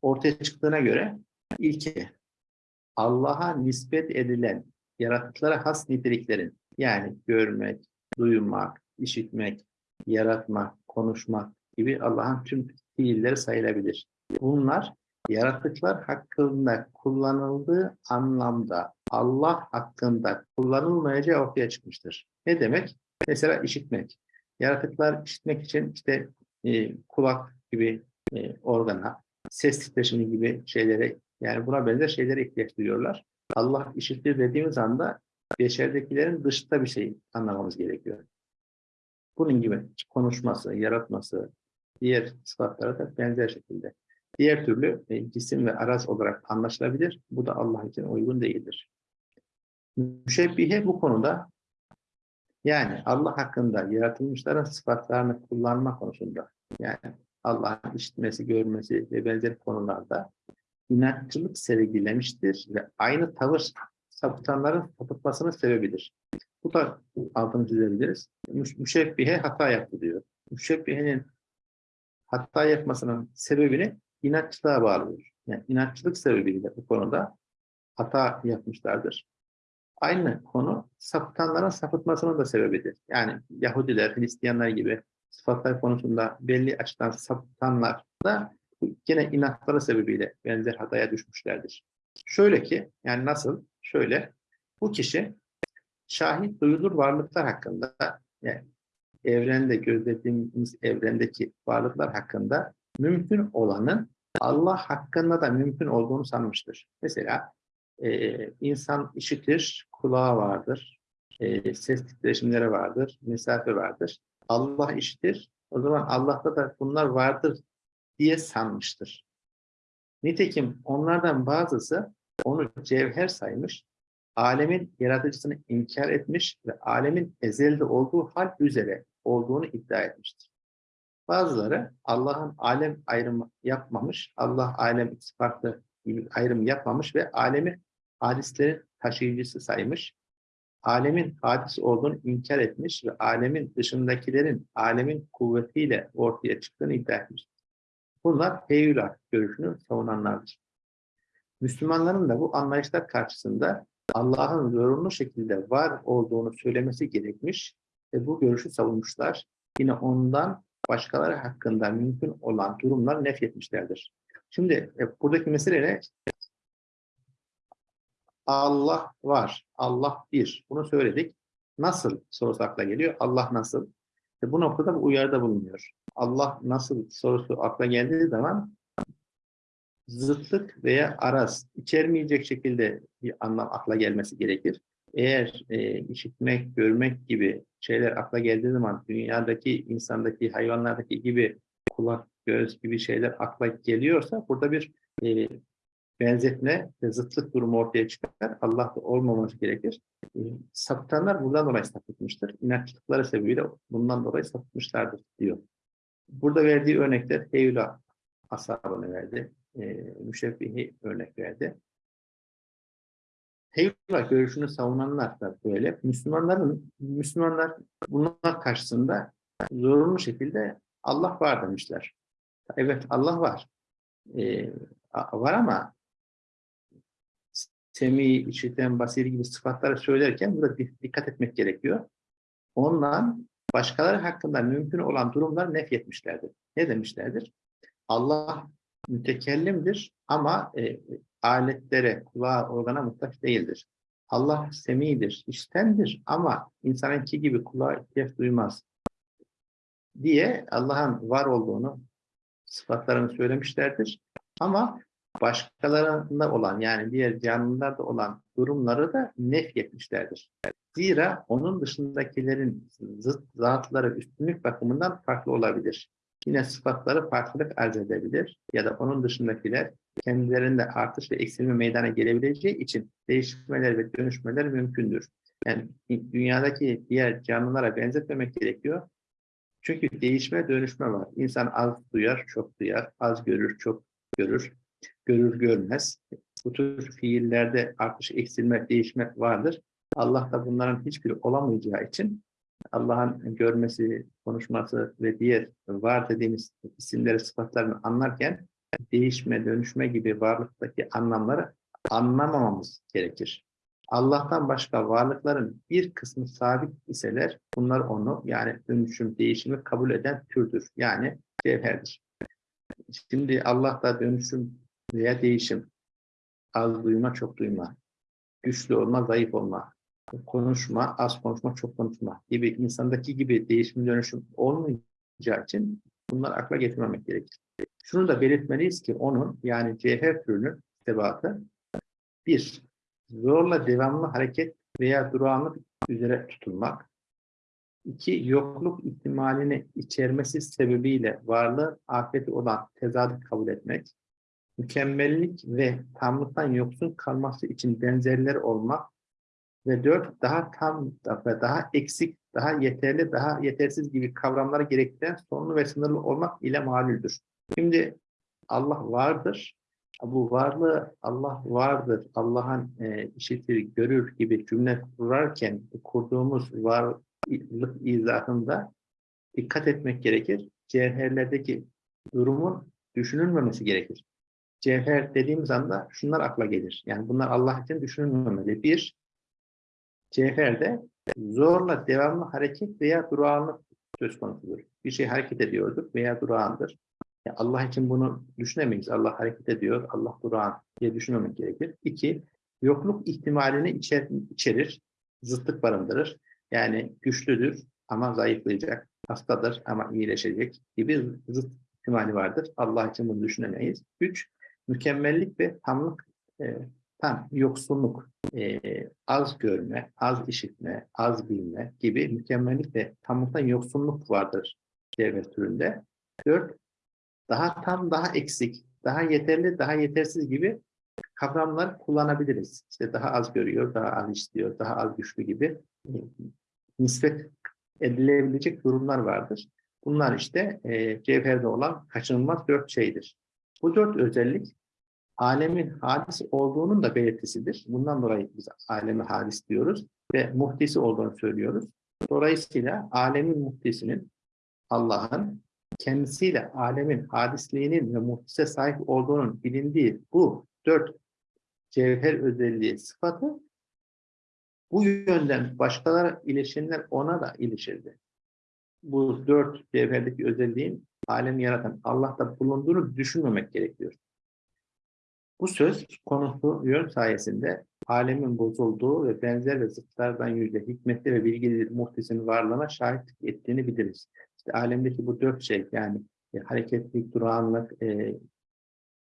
ortaya çıktığına göre ilki Allah'a nispet edilen yaratıklara has niteliklerin yani görmek, duymak, işitmek, yaratmak, konuşmak gibi Allah'ın tüm fiilleri sayılabilir. Bunlar yaratıklar hakkında kullanıldığı anlamda Allah hakkında kullanılmayacağı ortaya çıkmıştır. Ne demek? Mesela işitmek. Yaratıklar işitmek için işte e, kulak gibi e, organa, ses titreşimi gibi şeylere yani buna benzer şeylere ihtiyaç duyuyorlar. Allah işitir dediğimiz anda beşerdekilerin dışta bir şey anlamamız gerekiyor. Bunun gibi konuşması, yaratması, diğer sıfatlara da benzer şekilde. Diğer türlü e, cisim ve araz olarak anlaşılabilir. Bu da Allah için uygun değildir. Müşebbihe bu konuda yani Allah hakkında yaratılmışların sıfatlarını kullanma konusunda yani Allah'ın işitmesi, görmesi ve benzeri konularda inatçılık sergilemiştir ve aynı tavır sapıtanların sapıtmasının sebebidir. Bu da altını çizebiliriz. Müş- Müşebbihe hata yaptı diyor. Müşebbihenin hata yapmasının sebebini inatçılığa bağlıyor. Yani inatçılık sebebiyle bu konuda hata yapmışlardır. Aynı konu sapıtanların sapıtmasının da sebebidir. Yani Yahudiler, Hristiyanlar gibi sıfatlar konusunda belli açıdan sapıtanlar da gene inatları sebebiyle benzer hataya düşmüşlerdir. Şöyle ki, yani nasıl? Şöyle, bu kişi şahit duyulur varlıklar hakkında, yani evrende gözlediğimiz evrendeki varlıklar hakkında mümkün olanın Allah hakkında da mümkün olduğunu sanmıştır. Mesela e, insan işitir, kulağı vardır, e, ses titreşimleri vardır, mesafe vardır. Allah işitir, o zaman Allah'ta da bunlar vardır diye sanmıştır. Nitekim onlardan bazısı onu cevher saymış, alemin yaratıcısını inkar etmiş ve alemin ezelde olduğu hal üzere olduğunu iddia etmiştir. Bazıları Allah'ın alem ayrımı yapmamış, Allah alem farklı gibi ayrım yapmamış ve alemi hadislerin taşıyıcısı saymış, alemin hadis olduğunu inkar etmiş ve alemin dışındakilerin alemin kuvvetiyle ortaya çıktığını iddia etmiştir. Bunlar heyula görüşünü savunanlardır. Müslümanların da bu anlayışlar karşısında Allah'ın zorunlu şekilde var olduğunu söylemesi gerekmiş ve bu görüşü savunmuşlar. Yine ondan başkaları hakkında mümkün olan durumlar nefretmişlerdir. Şimdi e, buradaki mesele ne? Allah var, Allah bir. Bunu söyledik. Nasıl sorusu akla geliyor? Allah nasıl? E, bu noktada bu uyarıda bulunuyor. Allah nasıl sorusu akla geldiği zaman zıtlık veya araz içermeyecek şekilde bir anlam akla gelmesi gerekir. Eğer e, işitmek, görmek gibi şeyler akla geldiği zaman dünyadaki, insandaki, hayvanlardaki gibi kulak, göz gibi şeyler akla geliyorsa burada bir e, benzetme ve zıtlık durumu ortaya çıkar. Allah'ta olmaması gerekir. E, sapıtanlar bundan dolayı sapıtmıştır. İnatçılıkları sebebiyle bundan dolayı sapıtmışlardır diyor. Burada verdiği örnekler Eylül ashabını verdi. E, müşebbihi örnek verdi. Heyula görüşünü savunanlar da böyle. Müslümanların, Müslümanlar bunlar karşısında zorunlu şekilde Allah var demişler. Evet Allah var. Ee, var ama semi, işiten, basir gibi sıfatları söylerken burada di- dikkat etmek gerekiyor. Ondan başkaları hakkında mümkün olan durumlar nefyetmişlerdir. Ne demişlerdir? Allah mütekellimdir ama e, aletlere, kulağa, organa muhtaç değildir. Allah semidir, iştendir ama insanınki gibi kulağa ihtiyaç duymaz diye Allah'ın var olduğunu, sıfatlarını söylemişlerdir. Ama başkalarında olan yani diğer canlılarda olan durumları da nefyetmişlerdir. Zira onun dışındakilerin zıt zatları üstünlük bakımından farklı olabilir. Yine sıfatları farklılık arz edebilir ya da onun dışındakiler kendilerinde artış ve eksilme meydana gelebileceği için değişmeler ve dönüşmeler mümkündür. Yani dünyadaki diğer canlılara benzetmemek gerekiyor. Çünkü değişme dönüşme var. İnsan az duyar, çok duyar, az görür, çok görür, görür görmez. Bu tür fiillerde artış, eksilme, değişme vardır. Allah da bunların hiçbiri olamayacağı için Allah'ın görmesi, konuşması ve diğer var dediğimiz isimleri, sıfatlarını anlarken değişme, dönüşme gibi varlıktaki anlamları anlamamamız gerekir. Allah'tan başka varlıkların bir kısmı sabit iseler bunlar onu yani dönüşüm, değişimi kabul eden türdür. Yani cevherdir. Şimdi Allah'ta dönüşüm veya değişim, az duyma, çok duyma, güçlü olma, zayıf olma, konuşma, az konuşma, çok konuşma gibi insandaki gibi değişim dönüşüm olmayacağı için bunlar akla getirmemek gerekir. Şunu da belirtmeliyiz ki onun yani cevher türünün sebatı bir, zorla devamlı hareket veya durağanlık üzere tutulmak. İki, yokluk ihtimalini içermesi sebebiyle varlığı afeti olan tezadı kabul etmek. Mükemmellik ve tamlıktan yoksun kalması için benzerler olmak. Ve dört, daha tam ve daha eksik, daha yeterli, daha yetersiz gibi kavramları gerektiren sonlu ve sınırlı olmak ile malüldür. Şimdi Allah vardır. Bu varlığı Allah vardır, Allah'ın e, işitir, görür gibi cümle kurarken kurduğumuz varlık izahında dikkat etmek gerekir. Cevherlerdeki durumun düşünülmemesi gerekir. Cevher dediğimiz anda şunlar akla gelir. Yani bunlar Allah için düşünülmemeli. Bir, cevherde zorla devamlı hareket veya durağanlık söz konusudur. Bir şey hareket ediyordur veya durağandır. Ya Allah için bunu düşünemeyiz. Allah hareket ediyor, Allah durağan diye düşünmemek gerekir. İki, yokluk ihtimalini içer, içerir, zıtlık barındırır. Yani güçlüdür ama zayıflayacak, hastadır ama iyileşecek gibi zıt ihtimali vardır. Allah için bunu düşünemeyiz. Üç, mükemmellik ve tamlık, e, tam yoksunluk, e, az görme, az işitme, az bilme gibi mükemmellik ve tamlıktan yoksunluk vardır devlet türünde. Dört, daha tam, daha eksik, daha yeterli, daha yetersiz gibi kavramlar kullanabiliriz. İşte daha az görüyor, daha az istiyor, daha az güçlü gibi e, nispet edilebilecek durumlar vardır. Bunlar işte e, cevherde olan kaçınılmaz dört şeydir. Bu dört özellik alemin hadis olduğunun da belirtisidir. Bundan dolayı biz alemi hadis diyoruz ve muhtisi olduğunu söylüyoruz. Dolayısıyla alemin muhtisinin Allah'ın kendisiyle alemin hadisliğinin ve muhtise sahip olduğunun bilindiği bu dört cevher özelliği sıfatı bu yönden başkaları ilişenler ona da ilişirdi. Bu dört cevherdeki özelliğin alemi yaratan Allah'ta bulunduğunu düşünmemek gerekiyor. Bu söz konusu yön sayesinde alemin bozulduğu ve benzer ve zıtlardan yüzde hikmetli ve bilgili muhtisin varlığına şahitlik ettiğini biliriz. İşte alemdeki bu dört şey yani e, hareketlilik, durağanlık, e,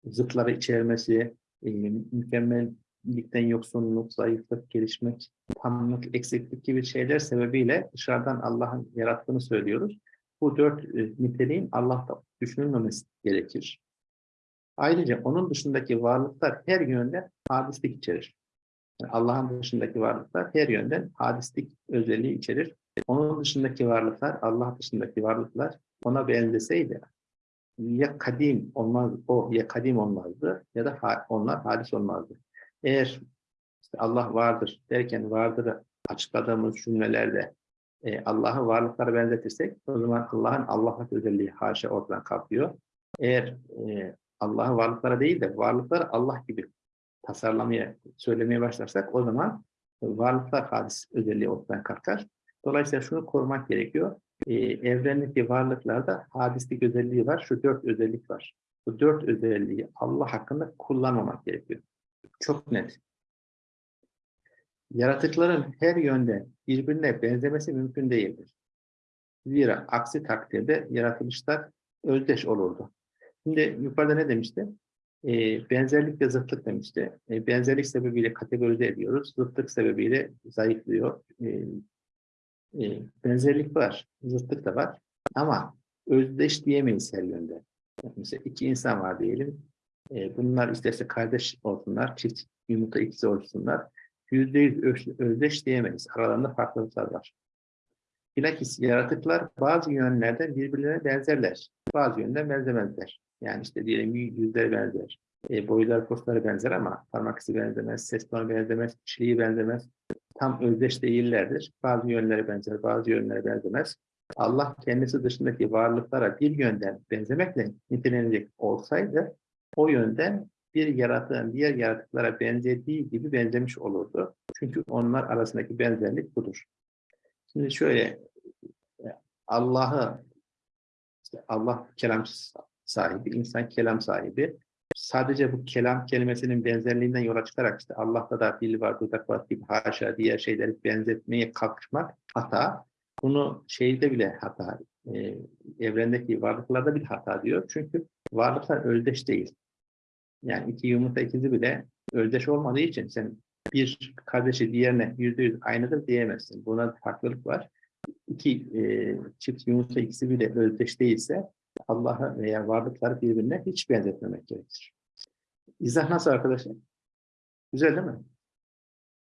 zıtları içermesi, e, mükemmellikten yoksunluk, zayıflık, gelişmek, tamlık, eksiklik gibi şeyler sebebiyle dışarıdan Allah'ın yarattığını söylüyoruz. Bu dört e, niteliğin Allah'ta düşünülmemesi gerekir. Ayrıca onun dışındaki varlıklar her yönden hadislik içerir. Yani Allah'ın dışındaki varlıklar her yönden hadislik özelliği içerir. Onun dışındaki varlıklar, Allah dışındaki varlıklar ona benzeseydi ya kadim olmaz, o ya kadim olmazdı ya da ha, onlar hadis olmazdı. Eğer işte Allah vardır derken vardır açıkladığımız cümlelerde e, Allah'ı varlıklara benzetirsek o zaman Allah'ın Allah'lık özelliği haşa ortadan kalkıyor. Eğer e, Allah'ı varlıklara değil de varlıklar Allah gibi tasarlamaya, söylemeye başlarsak o zaman varlıklar hadis özelliği ortadan kalkar. Dolayısıyla şunu korumak gerekiyor. Ee, evrendeki varlıklarda hadislik özelliği var. Şu dört özellik var. Bu dört özelliği Allah hakkında kullanmamak gerekiyor. Çok net. Yaratıkların her yönde birbirine benzemesi mümkün değildir. Zira aksi takdirde yaratılışlar özdeş olurdu. Şimdi yukarıda ne demişti? Ee, benzerlik ve zıtlık demişti. Ee, benzerlik sebebiyle kategorize ediyoruz. Zıtlık sebebiyle zayıflıyor. Ee, e, benzerlik var, zıtlık da var. Ama özdeş diyemeyiz her yönde. Mesela iki insan var diyelim. Ee, bunlar isterse kardeş olsunlar, çift yumurta ikisi olsunlar. Yüzde yüz öz- özdeş diyemeyiz. Aralarında farklılıklar var. Bilakis yaratıklar bazı yönlerden birbirlerine benzerler. Bazı yönden benzemezler. Yani işte diyelim yüzleri benzer. E, boylar, postları benzer ama parmak izi benzemez, ses tonu benzemez, kişiliği benzemez. Tam özdeş değillerdir. Bazı yönleri benzer, bazı yönleri benzemez. Allah kendisi dışındaki varlıklara bir yönden benzemekle nitelenecek olsaydı o yönden bir yaratığın diğer yaratıklara benzediği gibi benzemiş olurdu. Çünkü onlar arasındaki benzerlik budur. Şimdi şöyle e, Allah'ı işte Allah kelam sahibi, insan kelam sahibi. Sadece bu kelam kelimesinin benzerliğinden yola çıkarak işte Allah'ta da dil var, dudak var gibi haşa diğer şeyleri benzetmeye kalkışmak hata. Bunu şeyde bile hata, e, evrendeki varlıklarda bile hata diyor. Çünkü varlıklar özdeş değil. Yani iki yumurta ikizi bile özdeş olmadığı için sen bir kardeşi diğerine yüzde yüz aynıdır diyemezsin. Buna farklılık var. İki e, çift yumurta ikisi bile özdeş değilse Allah'a veya varlıkları birbirine hiç benzetmemek gerekir. İzah nasıl arkadaşlar? Güzel değil mi?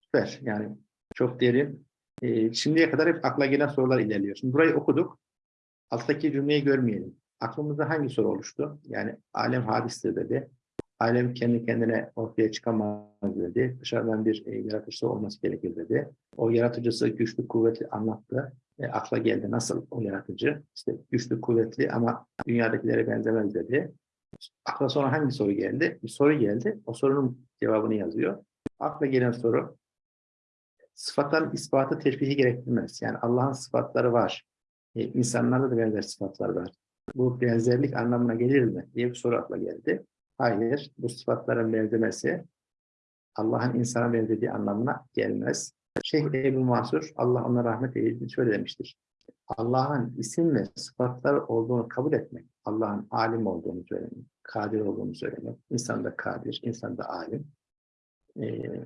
Süper. Yani çok derin. E, şimdiye kadar hep akla gelen sorular ilerliyor. Şimdi burayı okuduk. Alttaki cümleyi görmeyelim. Aklımızda hangi soru oluştu? Yani alem hadistir dedi. Alem kendi kendine ortaya çıkamaz dedi. Dışarıdan bir e, yaratıcısı olması gerekir dedi. O yaratıcısı güçlü, kuvvetli anlattı. E, akla geldi nasıl o yaratıcı? İşte güçlü, kuvvetli ama dünyadakilere benzemez dedi. Akla sonra hangi soru geldi? Bir soru geldi. O sorunun cevabını yazıyor. Akla gelen soru sıfatların ispatı teşbihi gerektirmez. Yani Allah'ın sıfatları var. E, insanlarda da benzer sıfatlar var. Bu benzerlik anlamına gelir mi? diye bir soru akla geldi. Hayır, bu sıfatların benzemesi Allah'ın insana benzediği anlamına gelmez. Şeyh Ebu Mansur, Allah ona rahmet eylesin şöyle demiştir. Allah'ın isim ve sıfatlar olduğunu kabul etmek, Allah'ın alim olduğunu söylemek, kadir olduğunu söylemek, insan da kadir, insan da alim. Ee,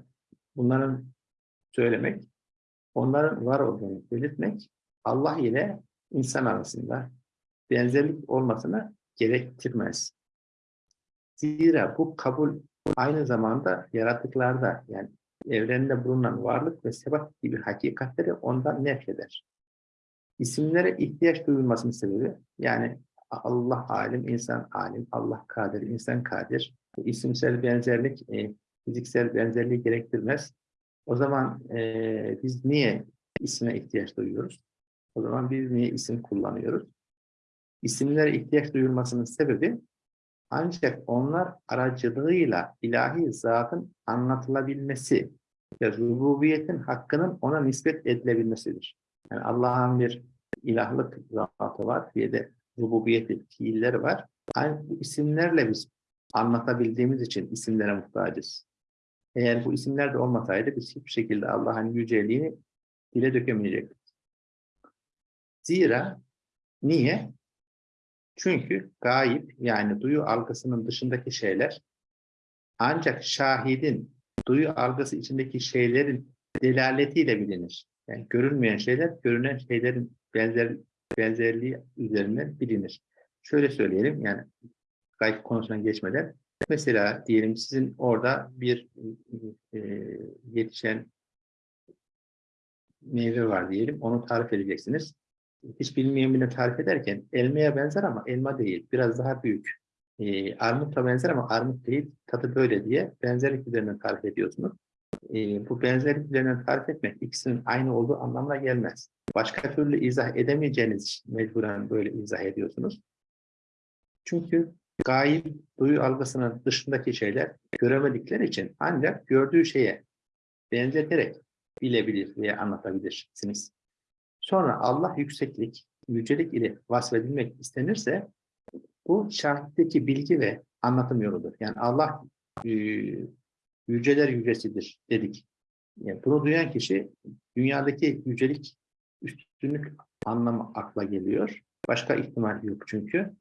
bunların söylemek, onların var olduğunu belirtmek, Allah ile insan arasında benzerlik olmasını gerektirmez. Zira bu kabul aynı zamanda yaratıklarda yani evrende bulunan varlık ve sebat gibi hakikatleri ondan nefreder. İsimlere ihtiyaç duyulmasının sebebi yani Allah alim, insan alim, Allah kadir, insan kadir. İsimsel benzerlik, e, fiziksel benzerliği gerektirmez. O zaman e, biz niye isme ihtiyaç duyuyoruz? O zaman biz niye isim kullanıyoruz? İsimlere ihtiyaç duyulmasının sebebi ancak onlar aracılığıyla ilahi zatın anlatılabilmesi ve rububiyetin hakkının ona nispet edilebilmesidir. Yani Allah'ın bir ilahlık zatı var, bir de rububiyeti, fiilleri var. Aynı bu isimlerle biz anlatabildiğimiz için isimlere muhtacız. Eğer bu isimler de olmasaydı biz hiçbir şekilde Allah'ın yüceliğini dile dökemeyecektik. Zira niye? Çünkü gayip yani duyu algısının dışındaki şeyler ancak şahidin duyu algısı içindeki şeylerin delaletiyle bilinir. Yani görünmeyen şeyler görünen şeylerin benzer benzerliği üzerinden bilinir. Şöyle söyleyelim yani gayb konusuna geçmeden mesela diyelim sizin orada bir e, yetişen meyve var diyelim onu tarif edeceksiniz hiç bilmeyen birine tarif ederken elmaya benzer ama elma değil. Biraz daha büyük. E, armutla benzer ama armut değil. Tadı böyle diye benzerlik üzerinden tarif ediyorsunuz. E, bu benzerlik üzerinden tarif etmek ikisinin aynı olduğu anlamına gelmez. Başka türlü izah edemeyeceğiniz mecburen böyle izah ediyorsunuz. Çünkü gayb duyu algısının dışındaki şeyler göremedikleri için ancak gördüğü şeye benzeterek bilebilir veya anlatabilirsiniz. Sonra Allah yükseklik, yücelik ile vasfedilmek istenirse bu şahitteki bilgi ve anlatım yoludur. Yani Allah e, yüceler yücesidir dedik. Yani bunu duyan kişi dünyadaki yücelik, üstünlük anlamı akla geliyor. Başka ihtimal yok çünkü.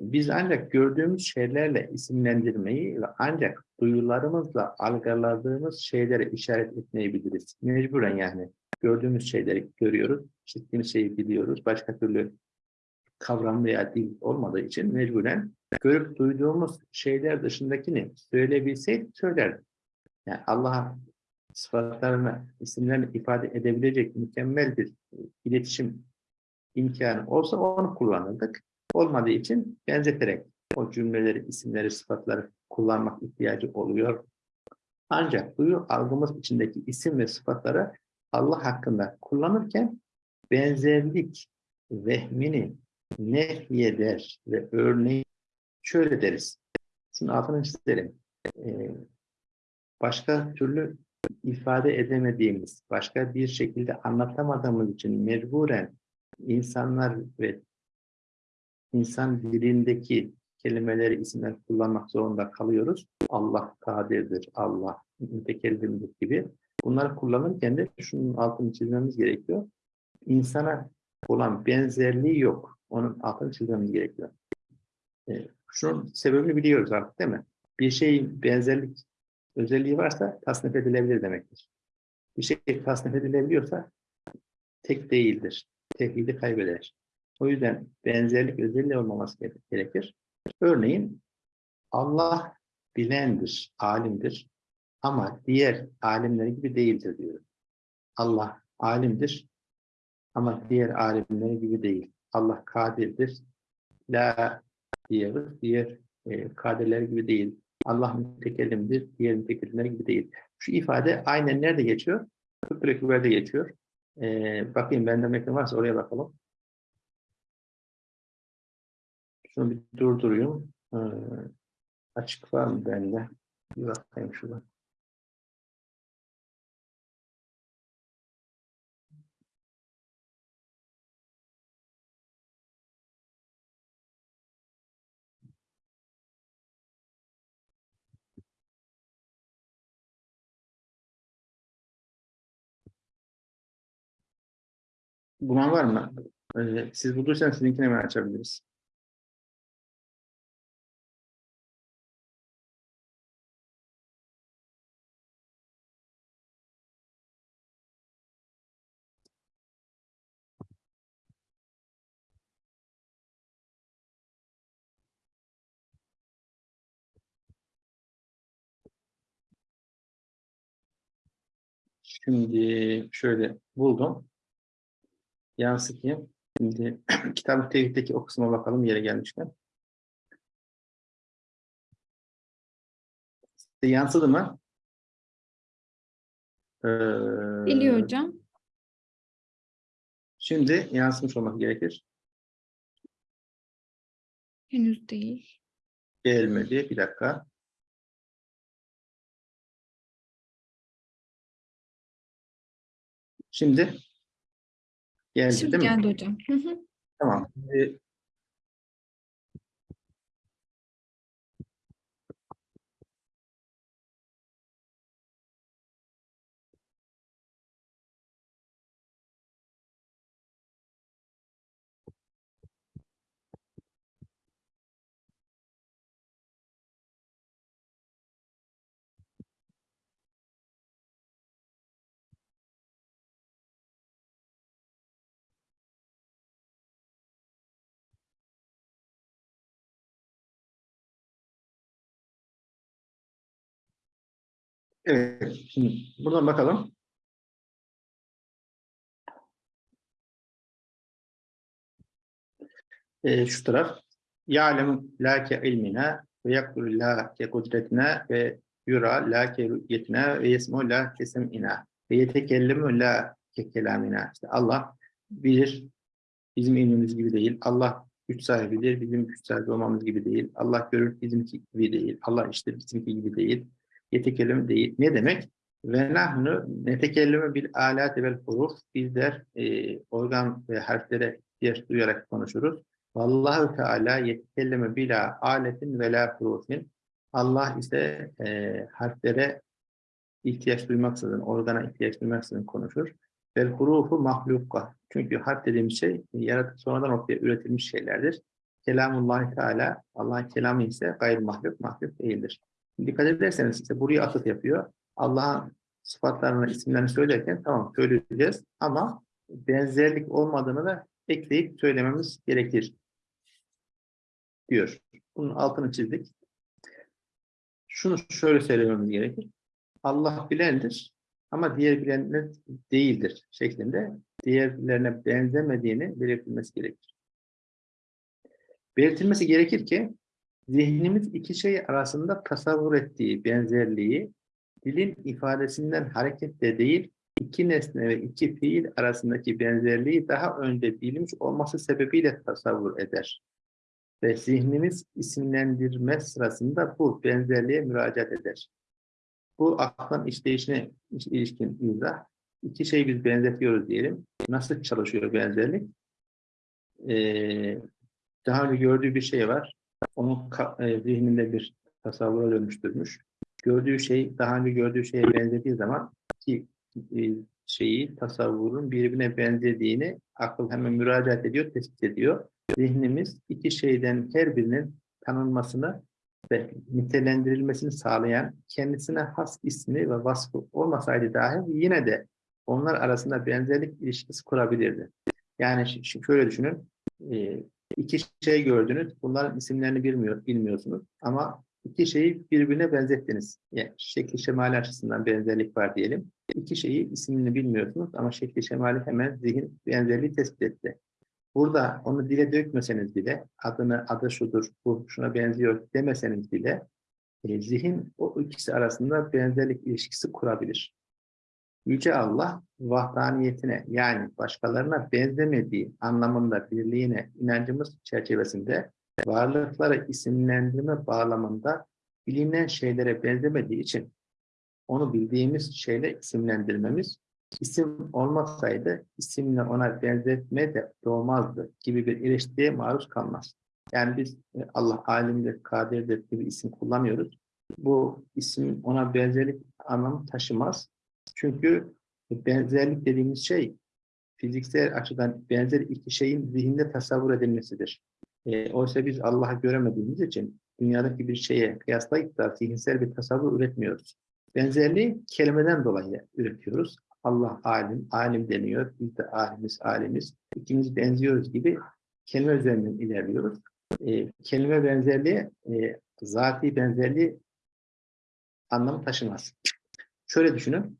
Biz ancak gördüğümüz şeylerle isimlendirmeyi ve ancak duyularımızla algıladığımız şeylere işaret etmeyi biliriz. Mecburen yani. Gördüğümüz şeyleri görüyoruz, işittiğimiz şeyi biliyoruz. Başka türlü kavram veya dil olmadığı için mecburen görüp duyduğumuz şeyler dışındakini söyleyebilseydik söylerdik. Yani Allah'a sıfatlarını, isimlerini ifade edebilecek mükemmel bir iletişim imkanı olsa onu kullanırdık. Olmadığı için benzeterek o cümleleri, isimleri, sıfatları kullanmak ihtiyacı oluyor. Ancak duyu algımız içindeki isim ve sıfatları Allah hakkında kullanırken benzerlik vehmini nehyeder ve örneği şöyle deriz. Şimdi altını çizelim. Ee, başka türlü ifade edemediğimiz, başka bir şekilde anlatamadığımız için mecburen insanlar ve insan dilindeki kelimeleri, isimler kullanmak zorunda kalıyoruz. Allah kadirdir, Allah mütekellimdir gibi. Bunları kullanırken de şunun altını çizmemiz gerekiyor. İnsana olan benzerliği yok. Onun altını çizmemiz gerekiyor. Ee, şunun sebebini biliyoruz artık değil mi? Bir şeyin benzerlik özelliği varsa tasnif edilebilir demektir. Bir şey tasnif edilebiliyorsa tek değildir. Tevhidi kaybeder. O yüzden benzerlik özelliği olmaması gerekir. Örneğin Allah bilendir, alimdir ama diğer alimler gibi değildir diyor. Allah alimdir ama diğer alimler gibi değil. Allah kadirdir. La diyoruz. Diğer e, kadirler gibi değil. Allah mütekellimdir. Diğer mütekellimler gibi değil. Şu ifade aynen nerede geçiyor? Ekberde geçiyor. E, bakayım bende mekan varsa oraya bakalım. Şunu bir durdurayım. Ee, açık var mı bende? Bir bakayım şurada. Bulan var mı? Ee, siz bulduysanız sizinkini hemen açabiliriz. Şimdi şöyle buldum. Yansıtayım. Şimdi kitap tevhiddeki o kısma bakalım yere gelmişken. Size yansıdı mı? Ee, Geliyor hocam. Şimdi yansımış olması gerekir. Henüz değil. Gelmedi. Bir dakika. Şimdi geldi Şimdi değil mi? geldi hocam. Hı hı. Tamam. Şimdi Evet. Şimdi buradan bakalım. Ee, şu taraf. Ya'lemu la ke ilmina ve yakulu la ke kudretina ve yura la ke rü'yetina ve yesmu la ke sem'ina ve yetekellemu la ke kelamina. İşte Allah bilir. Bizim ilmimiz gibi değil. Allah güç sahibidir. Bizim güç sahibi olmamız gibi değil. Allah görür bizimki gibi değil. Allah işte bizimki gibi değil. Yetekellüm değil. Ne demek? Ve nahnu netekellümü bil alati vel huruf. Bizler e, organ ve harflere ihtiyaç duyarak konuşuruz. Vallahu Teala yetekelleme bila aletin ve la hurufin. Allah ise e, harflere ihtiyaç duymaksızın, organa ihtiyaç duymaksızın konuşur. Vel hurufu mahlukka. Çünkü harf dediğimiz şey yaratık sonradan ortaya üretilmiş şeylerdir. Kelamullahi Teala, Allah'ın kelamı ise gayr mahluk, mahluk değildir. Dikkat ederseniz işte buraya atıf yapıyor. Allah'ın sıfatlarını, isimlerini söylerken tamam söyleyeceğiz ama benzerlik olmadığını da ekleyip söylememiz gerekir diyor. Bunun altını çizdik. Şunu şöyle söylememiz gerekir. Allah bilendir ama diğer bilenler değildir şeklinde diğerlerine benzemediğini belirtilmesi gerekir. Belirtilmesi gerekir ki zihnimiz iki şey arasında tasavvur ettiği benzerliği dilin ifadesinden hareketle değil, iki nesne ve iki fiil arasındaki benzerliği daha önce bilmiş olması sebebiyle tasavvur eder. Ve zihnimiz isimlendirme sırasında bu benzerliğe müracaat eder. Bu aklın işleyişine ilişkin izah. İki şeyi biz benzetiyoruz diyelim. Nasıl çalışıyor benzerlik? Ee, daha önce gördüğü bir şey var. Onun e, zihninde bir tasavvura dönüştürmüş. Gördüğü şey, daha önce gördüğü şeye benzediği zaman ki e, şeyi, tasavvurun birbirine benzediğini akıl hemen müracaat ediyor, tespit ediyor. Zihnimiz iki şeyden her birinin tanınmasını ve nitelendirilmesini sağlayan kendisine has ismi ve vasfı olmasaydı dahi yine de onlar arasında benzerlik ilişkisi kurabilirdi. Yani şöyle düşünün, e, iki şey gördünüz, bunların isimlerini bilmiyor, bilmiyorsunuz ama iki şeyi birbirine benzettiniz. Yani şekli şemali açısından benzerlik var diyelim. İki şeyi ismini bilmiyorsunuz ama şekli şemali hemen zihin benzerliği tespit etti. Burada onu dile dökmeseniz bile, adını, adı şudur, bu şuna benziyor demeseniz bile, e, zihin o ikisi arasında benzerlik ilişkisi kurabilir. Yüce Allah, vahdaniyetine yani başkalarına benzemediği anlamında birliğine inancımız çerçevesinde varlıkları isimlendirme bağlamında bilinen şeylere benzemediği için onu bildiğimiz şeyle isimlendirmemiz isim olmasaydı isimle ona benzetme de doğmazdı gibi bir eleştiriye maruz kalmaz. Yani biz e, Allah alimdir, kadirdir gibi isim kullanıyoruz. Bu isim ona benzerlik anlamı taşımaz. Çünkü benzerlik dediğimiz şey fiziksel açıdan benzer iki şeyin zihinde tasavvur edilmesidir. E, oysa biz Allah'ı göremediğimiz için dünyadaki bir şeye kıyaslayıp da zihinsel bir tasavvur üretmiyoruz. Benzerliği kelimeden dolayı üretiyoruz. Allah alim, alim deniyor. Biz de alimiz, alimiz. İkimiz benziyoruz gibi kelime üzerinden ilerliyoruz. E, kelime benzerliği, e, zati benzerliği anlamı taşımaz. Şöyle düşünün.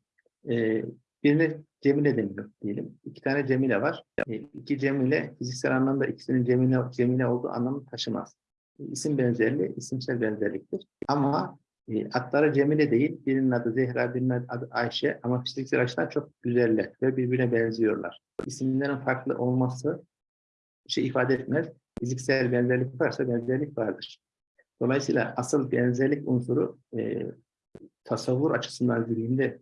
E, birine Cemile deniyor diyelim. İki tane Cemile var. E, iki Cemile fiziksel anlamda ikisinin Cemile, Cemile olduğu anlamı taşımaz. E, isim benzerliği, isimsel benzerliktir. Ama e, adları Cemile değil, birinin adı Zehra, birinin adı Ayşe ama fiziksel açıdan çok güzeller ve birbirine benziyorlar. İsimlerin farklı olması şey ifade etmez. Fiziksel benzerlik varsa benzerlik vardır. Dolayısıyla asıl benzerlik unsuru e, tasavvur açısından zihinde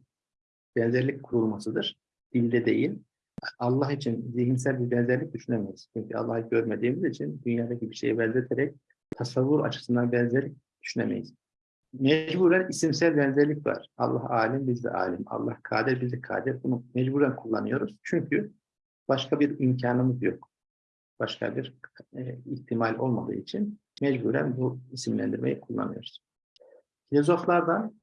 benzerlik kurulmasıdır. Dilde değil. Allah için zihinsel bir benzerlik düşünemeyiz. Çünkü Allah'ı görmediğimiz için dünyadaki bir şeye benzeterek tasavvur açısından benzerlik düşünemeyiz. Mecburen isimsel benzerlik var. Allah alim, biz de alim. Allah kadir, biz de kadir. Bunu mecburen kullanıyoruz. Çünkü başka bir imkanımız yok. Başka bir e, ihtimal olmadığı için mecburen bu isimlendirmeyi kullanıyoruz. Filozoflardan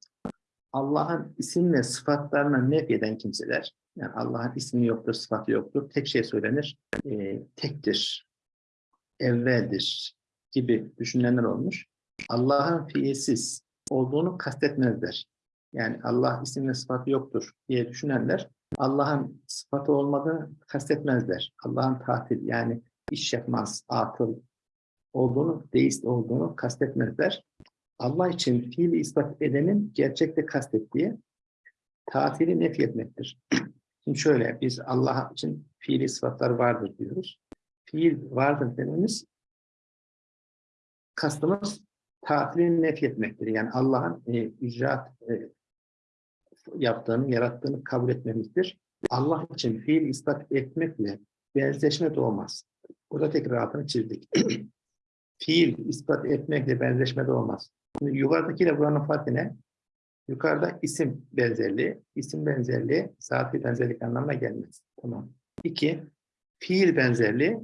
Allah'ın isim ve sıfatlarına nef eden kimseler, yani Allah'ın ismi yoktur, sıfatı yoktur, tek şey söylenir, e, tektir, evveldir gibi düşünenler olmuş. Allah'ın fiilsiz olduğunu kastetmezler. Yani Allah isim ve sıfatı yoktur diye düşünenler, Allah'ın sıfatı olmadığını kastetmezler. Allah'ın tatil yani iş yapmaz, atıl olduğunu, deist olduğunu kastetmezler. Allah için fiili ispat edenin gerçekte kastettiği tatili nefi etmektir. Şimdi şöyle, biz Allah için fiili sıfatlar vardır diyoruz. Fiil vardır dememiz kastımız tatili nef etmektir. Yani Allah'ın e, icraat e, yaptığını, yarattığını kabul etmemizdir. Allah için fiil ispat etmekle benzeşme de olmaz. Burada tekrar altını çizdik. fiil ispat etmekle benzeşme de olmaz. Şimdi yukarıdakiyle buranın farkı ne? Yukarıda isim benzerliği, isim benzerliği saati benzerlik anlamına gelmez. Tamam. İki, fiil benzerliği,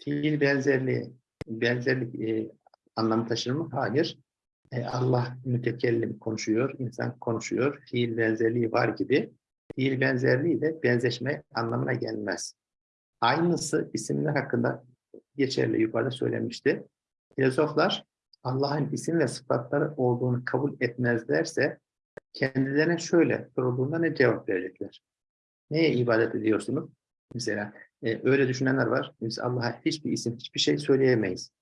fiil benzerliği, benzerlik e, anlamı taşır mı? Hayır. E, Allah mütekellim konuşuyor, insan konuşuyor, fiil benzerliği var gibi. Fiil benzerliği de benzeşme anlamına gelmez. Aynısı isimler hakkında geçerli yukarıda söylemişti. Filozoflar Allah'ın isim ve sıfatları olduğunu kabul etmezlerse kendilerine şöyle sorulduğunda ne cevap verecekler? Neye ibadet ediyorsunuz? Mesela e, öyle düşünenler var. Biz Allah'a hiçbir isim, hiçbir şey söyleyemeyiz.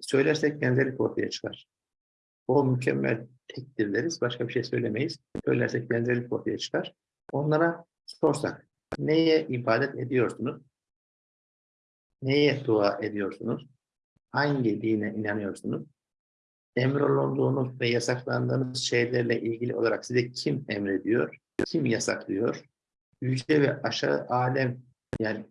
Söylersek benzerlik ortaya çıkar. O mükemmel tektir deriz. Başka bir şey söylemeyiz. Söylersek benzerlik ortaya çıkar. Onlara sorsak neye ibadet ediyorsunuz? Neye dua ediyorsunuz? Hangi dine inanıyorsunuz? Emrolunduğunuz ve yasaklandığınız şeylerle ilgili olarak size kim emrediyor? Kim yasaklıyor? Yüce ve aşağı alem yani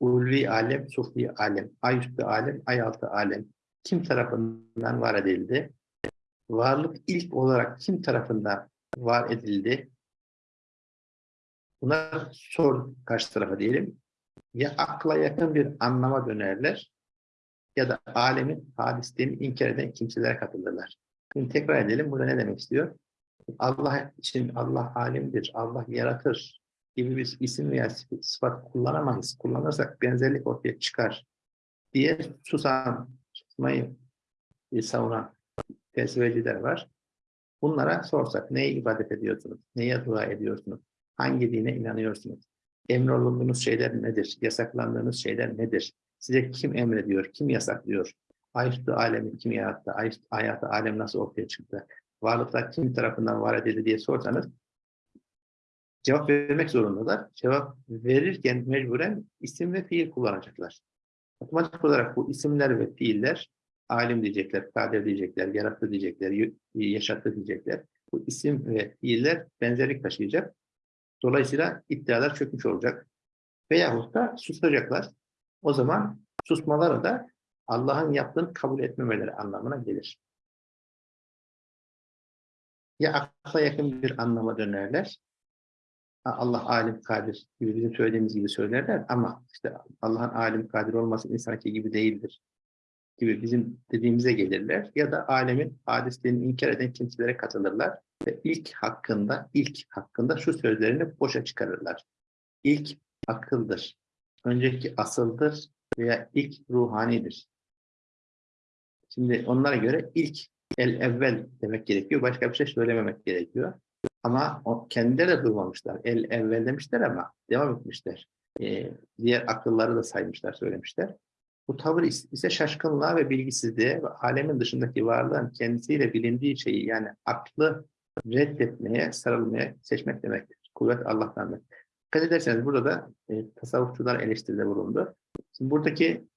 ulvi alem, sufli alem, ay üstü alem, ay altı alem kim tarafından var edildi? Varlık ilk olarak kim tarafından var edildi? Buna sor karşı tarafa diyelim. Ya akla yakın bir anlama dönerler ya da alemin hadisliğini inkar eden kimselere katılırlar. Şimdi tekrar edelim. Burada ne demek istiyor? Allah için Allah alimdir, Allah yaratır gibi bir isim veya sıfat kullanamayız. Kullanırsak benzerlik ortaya çıkar diye susan, susmayı savunan felsefeciler var. Bunlara sorsak neye ibadet ediyorsunuz? Neye dua ediyorsunuz? Hangi dine inanıyorsunuz? Emrolunduğunuz şeyler nedir? Yasaklandığınız şeyler nedir? Size kim emrediyor? Kim yasaklıyor? Ayüstü alemi kim yarattı? Ayüstü hayatı alem nasıl ortaya çıktı? Varlıklar kim tarafından var edildi diye sorsanız cevap vermek zorundalar. Cevap verirken mecburen isim ve fiil kullanacaklar. Otomatik olarak bu isimler ve fiiller alim diyecekler, kadir diyecekler, yarattı diyecekler, yaşattı diyecekler. Bu isim ve fiiller benzerlik taşıyacak. Dolayısıyla iddialar çökmüş olacak. Veyahut da susacaklar. O zaman susmaları da Allah'ın yaptığını kabul etmemeleri anlamına gelir. Ya akla yakın bir anlama dönerler. Allah alim kadir gibi bizim söylediğimiz gibi söylerler ama işte Allah'ın alim kadir olması insanki gibi değildir gibi bizim dediğimize gelirler ya da alemin hadislerini inkar eden kimselere katılırlar ve ilk hakkında ilk hakkında şu sözlerini boşa çıkarırlar. İlk akıldır. Önceki asıldır veya ilk ruhanidir. Şimdi onlara göre ilk el evvel demek gerekiyor. Başka bir şey söylememek gerekiyor. Ama o, kendileri de duymamışlar. El evvel demişler ama devam etmişler. Ee, diğer akılları da saymışlar, söylemişler. Bu tavır ise şaşkınlığa ve bilgisizliğe ve alemin dışındaki varlığın kendisiyle bilindiği şeyi yani aklı reddetmeye, sarılmaya seçmek demektir. Kuvvet Allah'tandır. Dikkat ederseniz burada da e, tasavvufçular eleştiride bulundu. Şimdi buradaki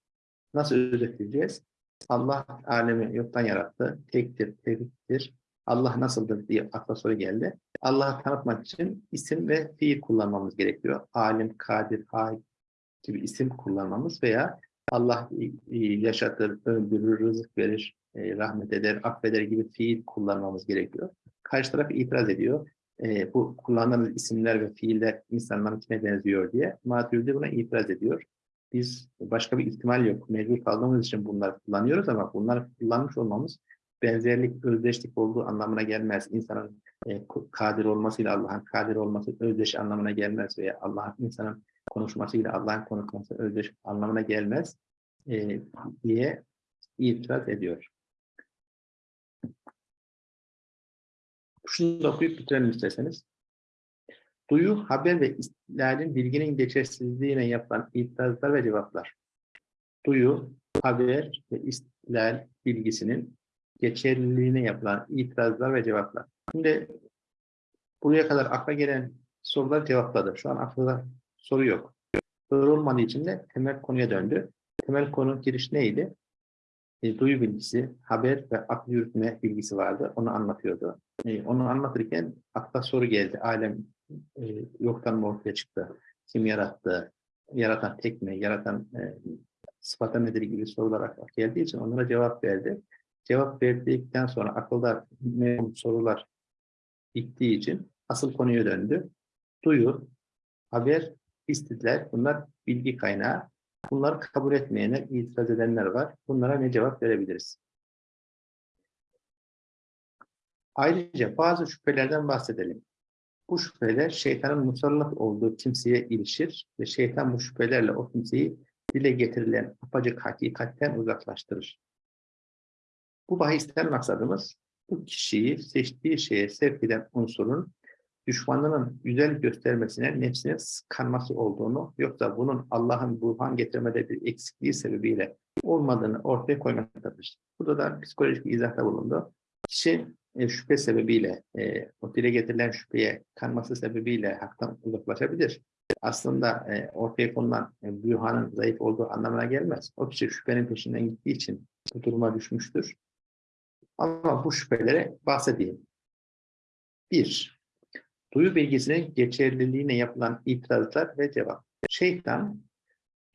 nasıl özetleyeceğiz? Allah alemi yoktan yarattı. Tektir, tevhiddir. Allah nasıldır diye akla soru geldi. Allah'ı tanıtmak için isim ve fiil kullanmamız gerekiyor. Alim, kadir, hay gibi isim kullanmamız veya Allah yaşatır, öldürür, rızık verir, e, rahmet eder, affeder gibi fiil kullanmamız gerekiyor. Karşı taraf itiraz ediyor. E, bu kullandığımız isimler ve fiiller insanların kime benziyor diye. Maturidi buna itiraz ediyor. Biz başka bir ihtimal yok. Mecbur kaldığımız için bunları kullanıyoruz ama bunları kullanmış olmamız benzerlik, özdeşlik olduğu anlamına gelmez. İnsanın e, kadir olmasıyla Allah'ın kadir olması özdeş anlamına gelmez veya Allah'ın insanın konuşmasıyla Allah'ın konuşması özdeş anlamına gelmez e, diye itiraz ediyor. Şunu da okuyup bitirelim isterseniz. Duyu, haber ve istilal bilginin geçersizliğine yapılan itirazlar ve cevaplar. Duyu, haber ve istilal bilgisinin geçerliliğine yapılan itirazlar ve cevaplar. Şimdi buraya kadar akla gelen sorular cevapladı. Şu an aklında soru yok. Soru olmadığı için de temel konuya döndü. Temel konu giriş neydi? E, duyu bilgisi, haber ve akıl yürütme bilgisi vardı. Onu anlatıyordu. E, onu anlatırken akla soru geldi. Alem e, yoktan ortaya çıktı? Kim yarattı? Yaratan tek mi? Yaratan e, sıfata nedir gibi sorular akla geldiği için onlara cevap verdi. Cevap verdikten sonra akılda sorular bittiği için asıl konuya döndü. Duyu, haber, istidler bunlar bilgi kaynağı. Bunları kabul etmeyenler, itiraz edenler var. Bunlara ne cevap verebiliriz? Ayrıca bazı şüphelerden bahsedelim. Bu şüpheler şeytanın musallat olduğu kimseye ilişir ve şeytan bu şüphelerle o kimseyi dile getirilen apacık hakikatten uzaklaştırır. Bu bahisten maksadımız bu kişiyi seçtiği şeye sevk eden unsurun düşmanının güzel göstermesine nefsine sıkanması olduğunu yoksa bunun Allah'ın burhan getirmede bir eksikliği sebebiyle olmadığını ortaya koymaktadır. Burada da psikolojik bir izahda bulundu. Kişi e, şüphe sebebiyle, e, o dile getirilen şüpheye kanması sebebiyle haktan uzaklaşabilir. Aslında e, ortaya konulan e, burhanın zayıf olduğu anlamına gelmez. O kişi şüphenin peşinden gittiği için bu duruma düşmüştür. Ama bu şüphelere bahsedeyim. Bir, duyu bilgisinin geçerliliğine yapılan itirazlar ve cevap. Şeytan,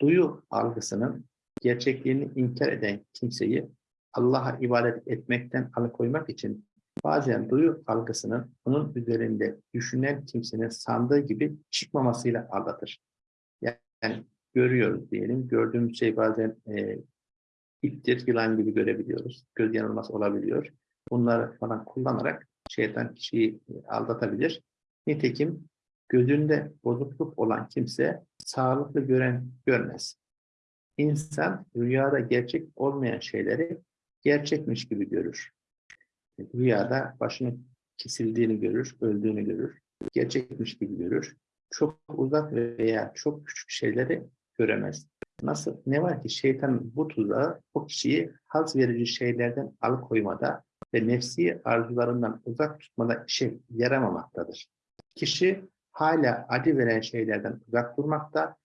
duyu algısının gerçekliğini inkar eden kimseyi Allah'a ibadet etmekten alıkoymak için bazen duyu algısının bunun üzerinde düşünen kimsenin sandığı gibi çıkmamasıyla aldatır. Yani görüyoruz diyelim, gördüğümüz şey bazen e, iptir, yılan gibi görebiliyoruz. Göz yanılması olabiliyor. Bunları falan kullanarak şeytan kişiyi e, aldatabilir. Nitekim gözünde bozukluk olan kimse sağlıklı gören görmez. İnsan rüyada gerçek olmayan şeyleri gerçekmiş gibi görür. Rüyada başının kesildiğini görür, öldüğünü görür. Gerçekmiş gibi görür. Çok uzak veya çok küçük şeyleri göremez. Nasıl? Ne var ki şeytanın bu tuzağı o kişiyi haz verici şeylerden alıkoymada ve nefsi arzularından uzak tutmada işe yaramamaktadır. Kişi hala acı veren şeylerden uzak durmakta,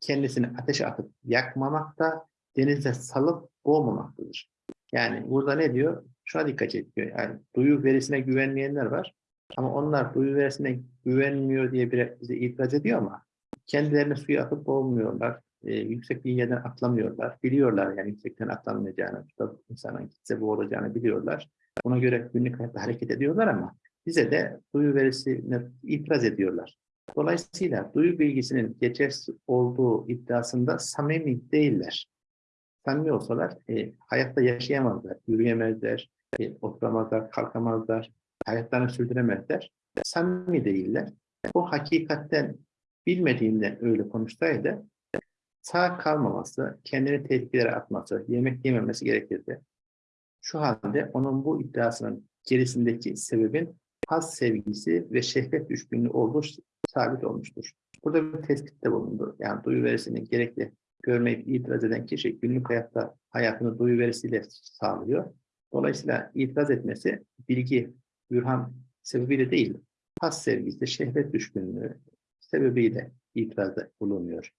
kendisini ateşe atıp yakmamakta, denize salıp boğmamaktadır. Yani burada ne diyor? Şuna dikkat ediyor. Yani duyu verisine güvenmeyenler var. Ama onlar duyu verisine güvenmiyor diye bize itiraz ediyor ama kendilerini suya atıp boğmuyorlar. E, yüksek bir yerden atlamıyorlar. Biliyorlar yani yüksekten atlamayacağını, insanın gitse boğulacağını biliyorlar. Ona göre günlük hayatta hareket ediyorlar ama bize de duyu verisine itiraz ediyorlar. Dolayısıyla duyu bilgisinin geçersiz olduğu iddiasında samimi değiller. Samimi olsalar e, hayatta yaşayamazlar, yürüyemezler, e, oturamazlar, kalkamazlar, hayatlarını sürdüremezler. Samimi değiller. Bu hakikatten bilmediğinden öyle konuşsaydı sağ kalmaması, kendini tehlikelere atması, yemek yememesi gerekirdi. Şu halde onun bu iddiasının gerisindeki sebebin haz sevgisi ve şehvet düşkünlüğü olduğu sabit olmuştur. Burada bir tespitte bulundu. Yani duyu verisini gerekli görmeyip itiraz eden kişi günlük hayatta hayatını duyu verisiyle sağlıyor. Dolayısıyla itiraz etmesi bilgi, bürhan sebebiyle değil, has sevgisi, şehvet düşkünlüğü sebebiyle itirazda bulunuyor.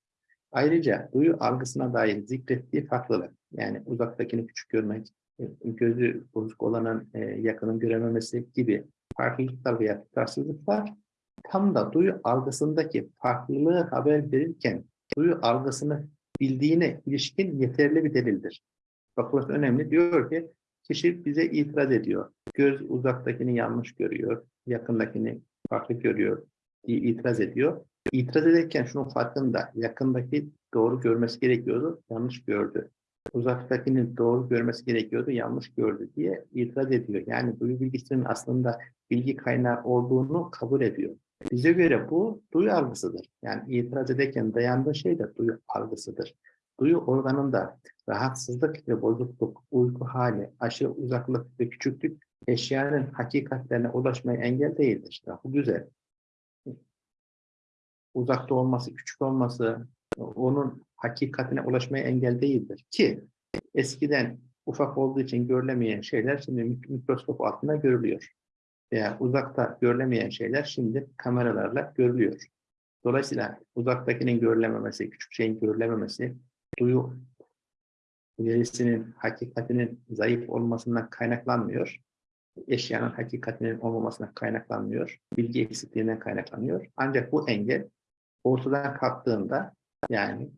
Ayrıca duyu algısına dair zikrettiği farklılık, yani uzaktakini küçük görmek, e, gözü bozuk olanın e, yakının görememesi gibi farklılıklar veya tutarsızlıklar tam da duyu algısındaki farklılığı haber verirken duyu algısını bildiğine ilişkin yeterli bir delildir. Bak önemli. Diyor ki kişi bize itiraz ediyor. Göz uzaktakini yanlış görüyor, yakındakini farklı görüyor diye itiraz ediyor. İtiraz ederken şunun farkında yakındaki doğru görmesi gerekiyordu, yanlış gördü. Uzaktakini doğru görmesi gerekiyordu, yanlış gördü diye itiraz ediyor. Yani duyu bilgisinin aslında bilgi kaynağı olduğunu kabul ediyor. Bize göre bu duyu algısıdır. Yani itiraz ederken dayandığı şey de duyu algısıdır. Duyu organında rahatsızlık ve bozukluk, uyku hali, aşırı uzaklık ve küçüklük eşyanın hakikatlerine ulaşmaya engel değildir. Ya, bu güzel. Uzakta olması, küçük olması, onun hakikatine ulaşmaya engel değildir. Ki eskiden ufak olduğu için görülemeyen şeyler şimdi mikroskop altında görülüyor veya uzakta görülemeyen şeyler şimdi kameralarla görülüyor. Dolayısıyla uzaktakinin görülememesi, küçük şeyin görülememesi, duyu verisinin hakikatinin zayıf olmasından kaynaklanmıyor. Eşyanın hakikatinin olmamasından kaynaklanmıyor. Bilgi eksikliğinden kaynaklanıyor. Ancak bu engel ortadan kalktığında yani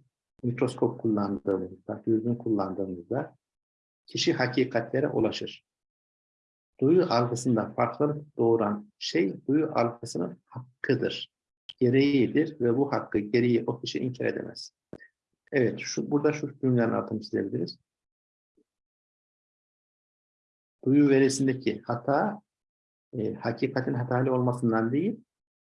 mikroskop kullandığımızda, dürbün kullandığımızda kişi hakikatlere ulaşır. Duyu algısında farklılık doğuran şey duyu algısının hakkıdır, gereğidir ve bu hakkı, gereği o kişi inkar edemez. Evet, şu, burada şu cümlelerin altını çizebiliriz. Duyu verisindeki hata, e, hakikatin hatalı olmasından değil,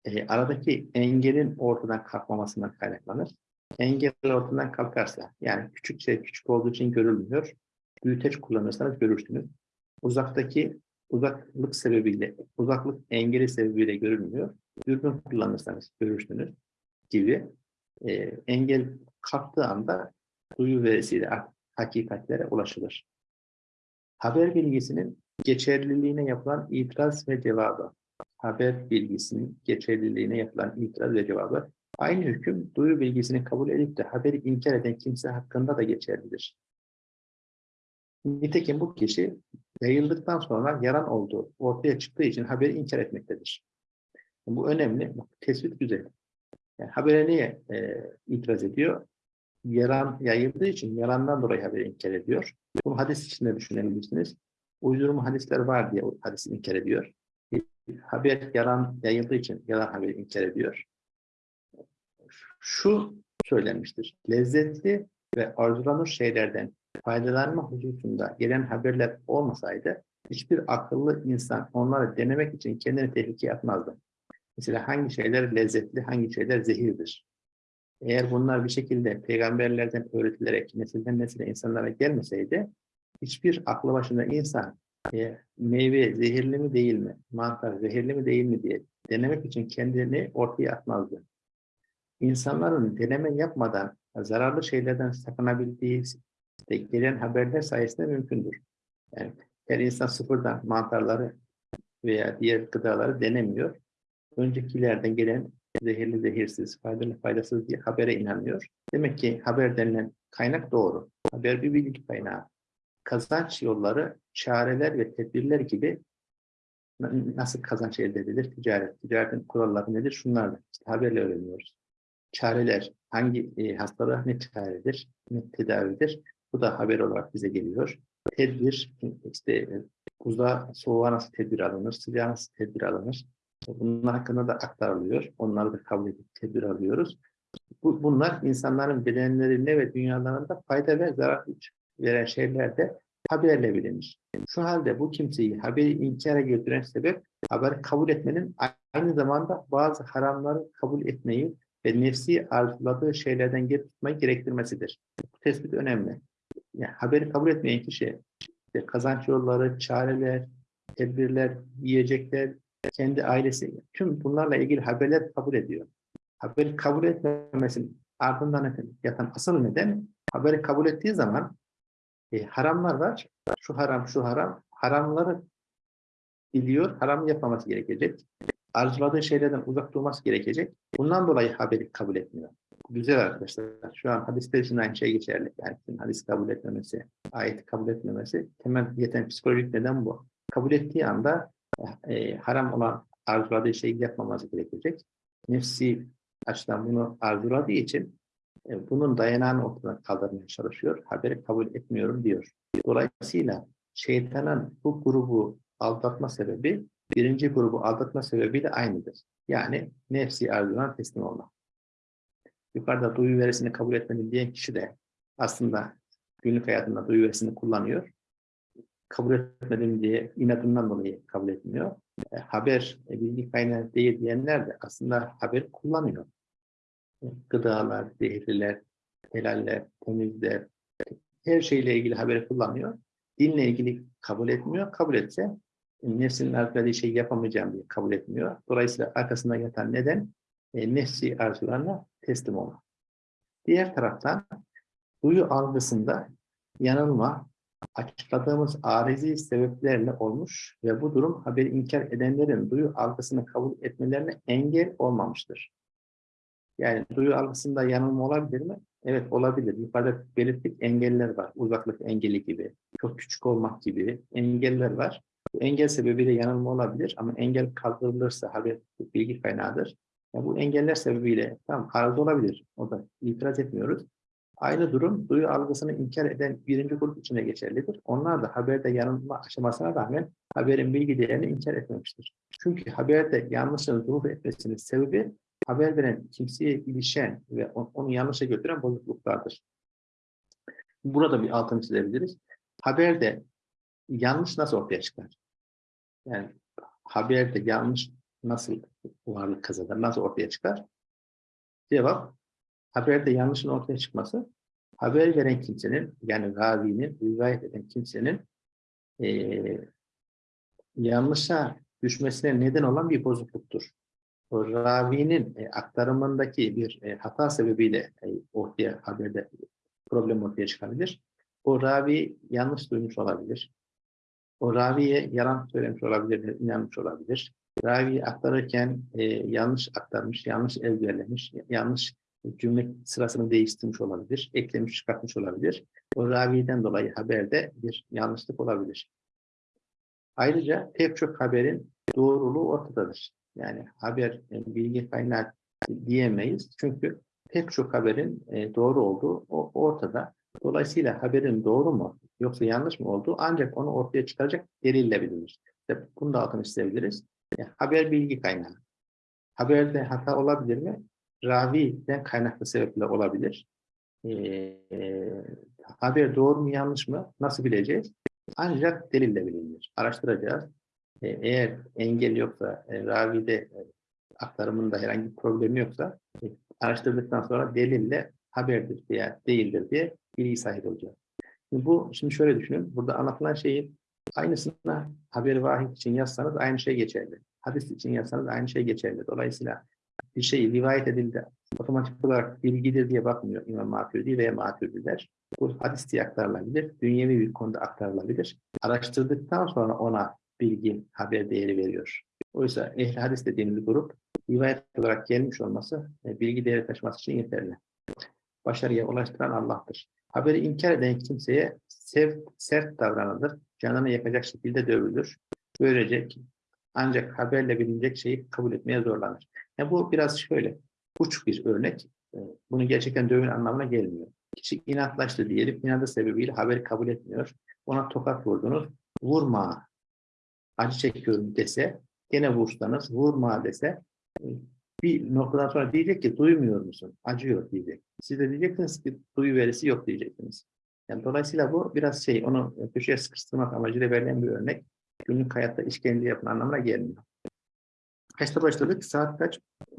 e, aradaki engelin ortadan kalkmamasından kaynaklanır. Engel ortadan kalkarsa, yani küçük şey küçük olduğu için görülmüyor, büyüteç kullanırsanız görürsünüz. Uzaktaki uzaklık sebebiyle, uzaklık engeli sebebiyle görülmüyor. Dürbün kullanırsanız görürsünüz gibi e, engel kalktığı anda duyu verisiyle ha- hakikatlere ulaşılır. Haber bilgisinin geçerliliğine yapılan itiraz ve cevabı. Haber bilgisinin geçerliliğine yapılan itiraz ve cevabı. Aynı hüküm duyu bilgisini kabul edip de haberi inkar eden kimse hakkında da geçerlidir. Nitekim bu kişi yayıldıktan sonra yalan olduğu ortaya çıktığı için haberi inkar etmektedir. Bu önemli. Tespit güzel. Yani habere niye e, itiraz ediyor? Yalan yayıldığı için yalandan dolayı haberi inkar ediyor. Bunu hadis içinde düşünebilirsiniz. Uydurma hadisler var diye hadisi inkar ediyor. Haber yalan yayıldığı için yalan haberi inkar ediyor. Şu söylenmiştir. Lezzetli ve arzulanır şeylerden faydalanma hususunda gelen haberler olmasaydı hiçbir akıllı insan onları denemek için kendini tehlikeye atmazdı. Mesela hangi şeyler lezzetli, hangi şeyler zehirdir? Eğer bunlar bir şekilde peygamberlerden öğretilerek nesilden nesile insanlara gelmeseydi hiçbir aklı başında insan e, meyve zehirli mi değil mi, mantar zehirli mi değil mi diye denemek için kendini ortaya atmazdı. İnsanların deneme yapmadan zararlı şeylerden sakınabildiği de gelen haberler sayesinde mümkündür. Yani her insan sıfırdan mantarları veya diğer gıdaları denemiyor. Öncekilerden gelen zehirli zehirsiz, faydalı faydasız diye habere inanıyor. Demek ki haber denilen kaynak doğru. Haber bir bilgi kaynağı. Kazanç yolları, çareler ve tedbirler gibi na- nasıl kazanç elde edilir? Ticaret. Ticaretin kuralları nedir? Şunlardır. İşte haberle öğreniyoruz. Çareler, hangi e, hastalığa ne çaredir, ne tedavidir? Bu da haber olarak bize geliyor. Tedbir, işte uzağa, soğuğa nasıl tedbir alınır, sıcağa nasıl tedbir alınır? Bunlar hakkında da aktarılıyor. Onları da kabul edip tedbir alıyoruz. Bu, bunlar insanların bedenlerine ve dünyalarında fayda ve zarar veren şeylerde haberle bilinir. Şu halde bu kimseyi haberi inkara götüren sebep haberi kabul etmenin aynı zamanda bazı haramları kabul etmeyi ve nefsi arzuladığı şeylerden geri tutmayı gerektirmesidir. Bu tespit önemli. Yani haberi kabul etmeyen kişi işte kazanç yolları, çareler, tedbirler, yiyecekler, kendi ailesi, tüm bunlarla ilgili haberler kabul ediyor. Haberi kabul etmemesinin ardından yatan asıl neden haberi kabul ettiği zaman e, haramlar var. Şu haram, şu haram. Haramları biliyor, haram yapmaması gerekecek. Arzuladığı şeylerden uzak durması gerekecek. Bundan dolayı haberi kabul etmiyor. Güzel arkadaşlar. Şu an hadisler için aynı şey geçerli. Yani hadis kabul etmemesi, ayeti kabul etmemesi temel yeten psikolojik neden bu. Kabul ettiği anda e, haram olan arzuladığı şeyi yapmaması gerekecek. Nefsi açıdan bunu arzuladığı için e, bunun dayanağını ortadan kaldırmaya çalışıyor. Haberi kabul etmiyorum diyor. Dolayısıyla şeytanın bu grubu aldatma sebebi birinci grubu aldatma sebebiyle aynıdır. Yani nefsi arzulanan teslim olmak. Yukarıda duyu verisini kabul etmedi diyen kişi de aslında günlük hayatında duyu verisini kullanıyor. Kabul etmedim diye inadından dolayı kabul etmiyor. E, haber e, bilgi kaynağı değil diyenler de aslında haber kullanıyor. E, gıdalar, zehirliler, helaller, temizler, her şeyle ilgili haberi kullanıyor. Dinle ilgili kabul etmiyor. Kabul etse nefsinin arzuladığı şeyi yapamayacağım diye kabul etmiyor. Dolayısıyla arkasında yatan neden e, nefsi arzularına teslim olmak. Diğer taraftan duyu algısında yanılma açıkladığımız arizi sebeplerle olmuş ve bu durum haberi inkar edenlerin duyu algısını kabul etmelerine engel olmamıştır. Yani duyu algısında yanılma olabilir mi? Evet olabilir. Yukarıda belirttik engeller var. Uzaklık engeli gibi, çok küçük olmak gibi engeller var. Engel sebebiyle yanılma olabilir ama engel kaldırılırsa haber bilgi kaynağıdır. Ya bu engeller sebebiyle tam arıza olabilir. O da itiraz etmiyoruz. Aynı durum duyu algısını inkar eden birinci grup içine geçerlidir. Onlar da haberde yanılma aşamasına rağmen haberin bilgi değerini inkar etmemiştir. Çünkü haberde yanlışın zuhur etmesinin sebebi haber veren kimseye ilişen ve on- onu yanlışa götüren bozukluklardır. Burada bir altını çizebiliriz. Haberde yanlış nasıl ortaya çıkar? Yani haberde yanlış nasıl varlık kazanır, nasıl ortaya çıkar? Cevap, haberde yanlışın ortaya çıkması, haber veren kimsenin, yani ravinin, rivayet eden kimsenin eee yanlışa düşmesine neden olan bir bozukluktur. O ravinin e, aktarımındaki bir e, hata sebebiyle e, ortaya haberde problem ortaya çıkabilir. O ravi yanlış duymuş olabilir. O raviye yalan söylemiş olabilir, inanmış olabilir. Ravi aktarırken e, yanlış aktarmış, yanlış ezberlemiş, yanlış cümle sırasını değiştirmiş olabilir, eklemiş, çıkartmış olabilir. O raviden dolayı haberde bir yanlışlık olabilir. Ayrıca pek çok haberin doğruluğu ortadadır. Yani haber e, bilgi kaynağı diyemeyiz. Çünkü pek çok haberin e, doğru olduğu o- ortada. Dolayısıyla haberin doğru mu yoksa yanlış mı olduğu ancak onu ortaya çıkaracak delille bilinir. İşte bunu da altını çizebiliriz. Yani haber bilgi kaynağı. Haberde hata olabilir mi? Raviden kaynaklı sebeple olabilir. E, e, haber doğru mu yanlış mı? Nasıl bileceğiz? Ancak delille bilinir. Araştıracağız. E, eğer engel yoksa, e, ravide e, aktarımında herhangi bir problemi yoksa e, araştırdıktan sonra delille haberdir veya değildir diye bilgi sahibi olacağız. Şimdi bu, şimdi şöyle düşünün. Burada anlatılan şeyin aynısını haber vahid için yazsanız aynı şey geçerli. Hadis için yazsanız aynı şey geçerli. Dolayısıyla bir şey rivayet edildi. Otomatik olarak bilgidir diye bakmıyor İmam Maturidi veya Maturidiler. Bu hadis diye aktarılabilir. Dünyevi bir konuda aktarılabilir. Araştırdıktan sonra ona bilgi, haber değeri veriyor. Oysa ehl hadis dediğimiz grup rivayet olarak gelmiş olması e, bilgi değeri taşıması için yeterli. Başarıya ulaştıran Allah'tır. Haberi inkar eden kimseye sev, sert davranılır, canını yakacak şekilde dövülür. Böylece ancak haberle bilinecek şeyi kabul etmeye zorlanır. Yani bu biraz şöyle, uç bir örnek. E, Bunu gerçekten dövün anlamına gelmiyor. Kişi inatlaştı diyelim, inadı sebebiyle haberi kabul etmiyor. Ona tokat vurdunuz, vurma, acı çekiyorum dese, gene vursanız, vurma dese, e, bir noktadan sonra diyecek ki duymuyor musun? Acıyor diyecek. Siz de diyeceksiniz ki duyu verisi yok diyeceksiniz. Yani dolayısıyla bu biraz şey, onu köşeye sıkıştırmak amacıyla verilen bir örnek. Günlük hayatta işkence yapın anlamına gelmiyor. Kaçta başladık? Saat kaç?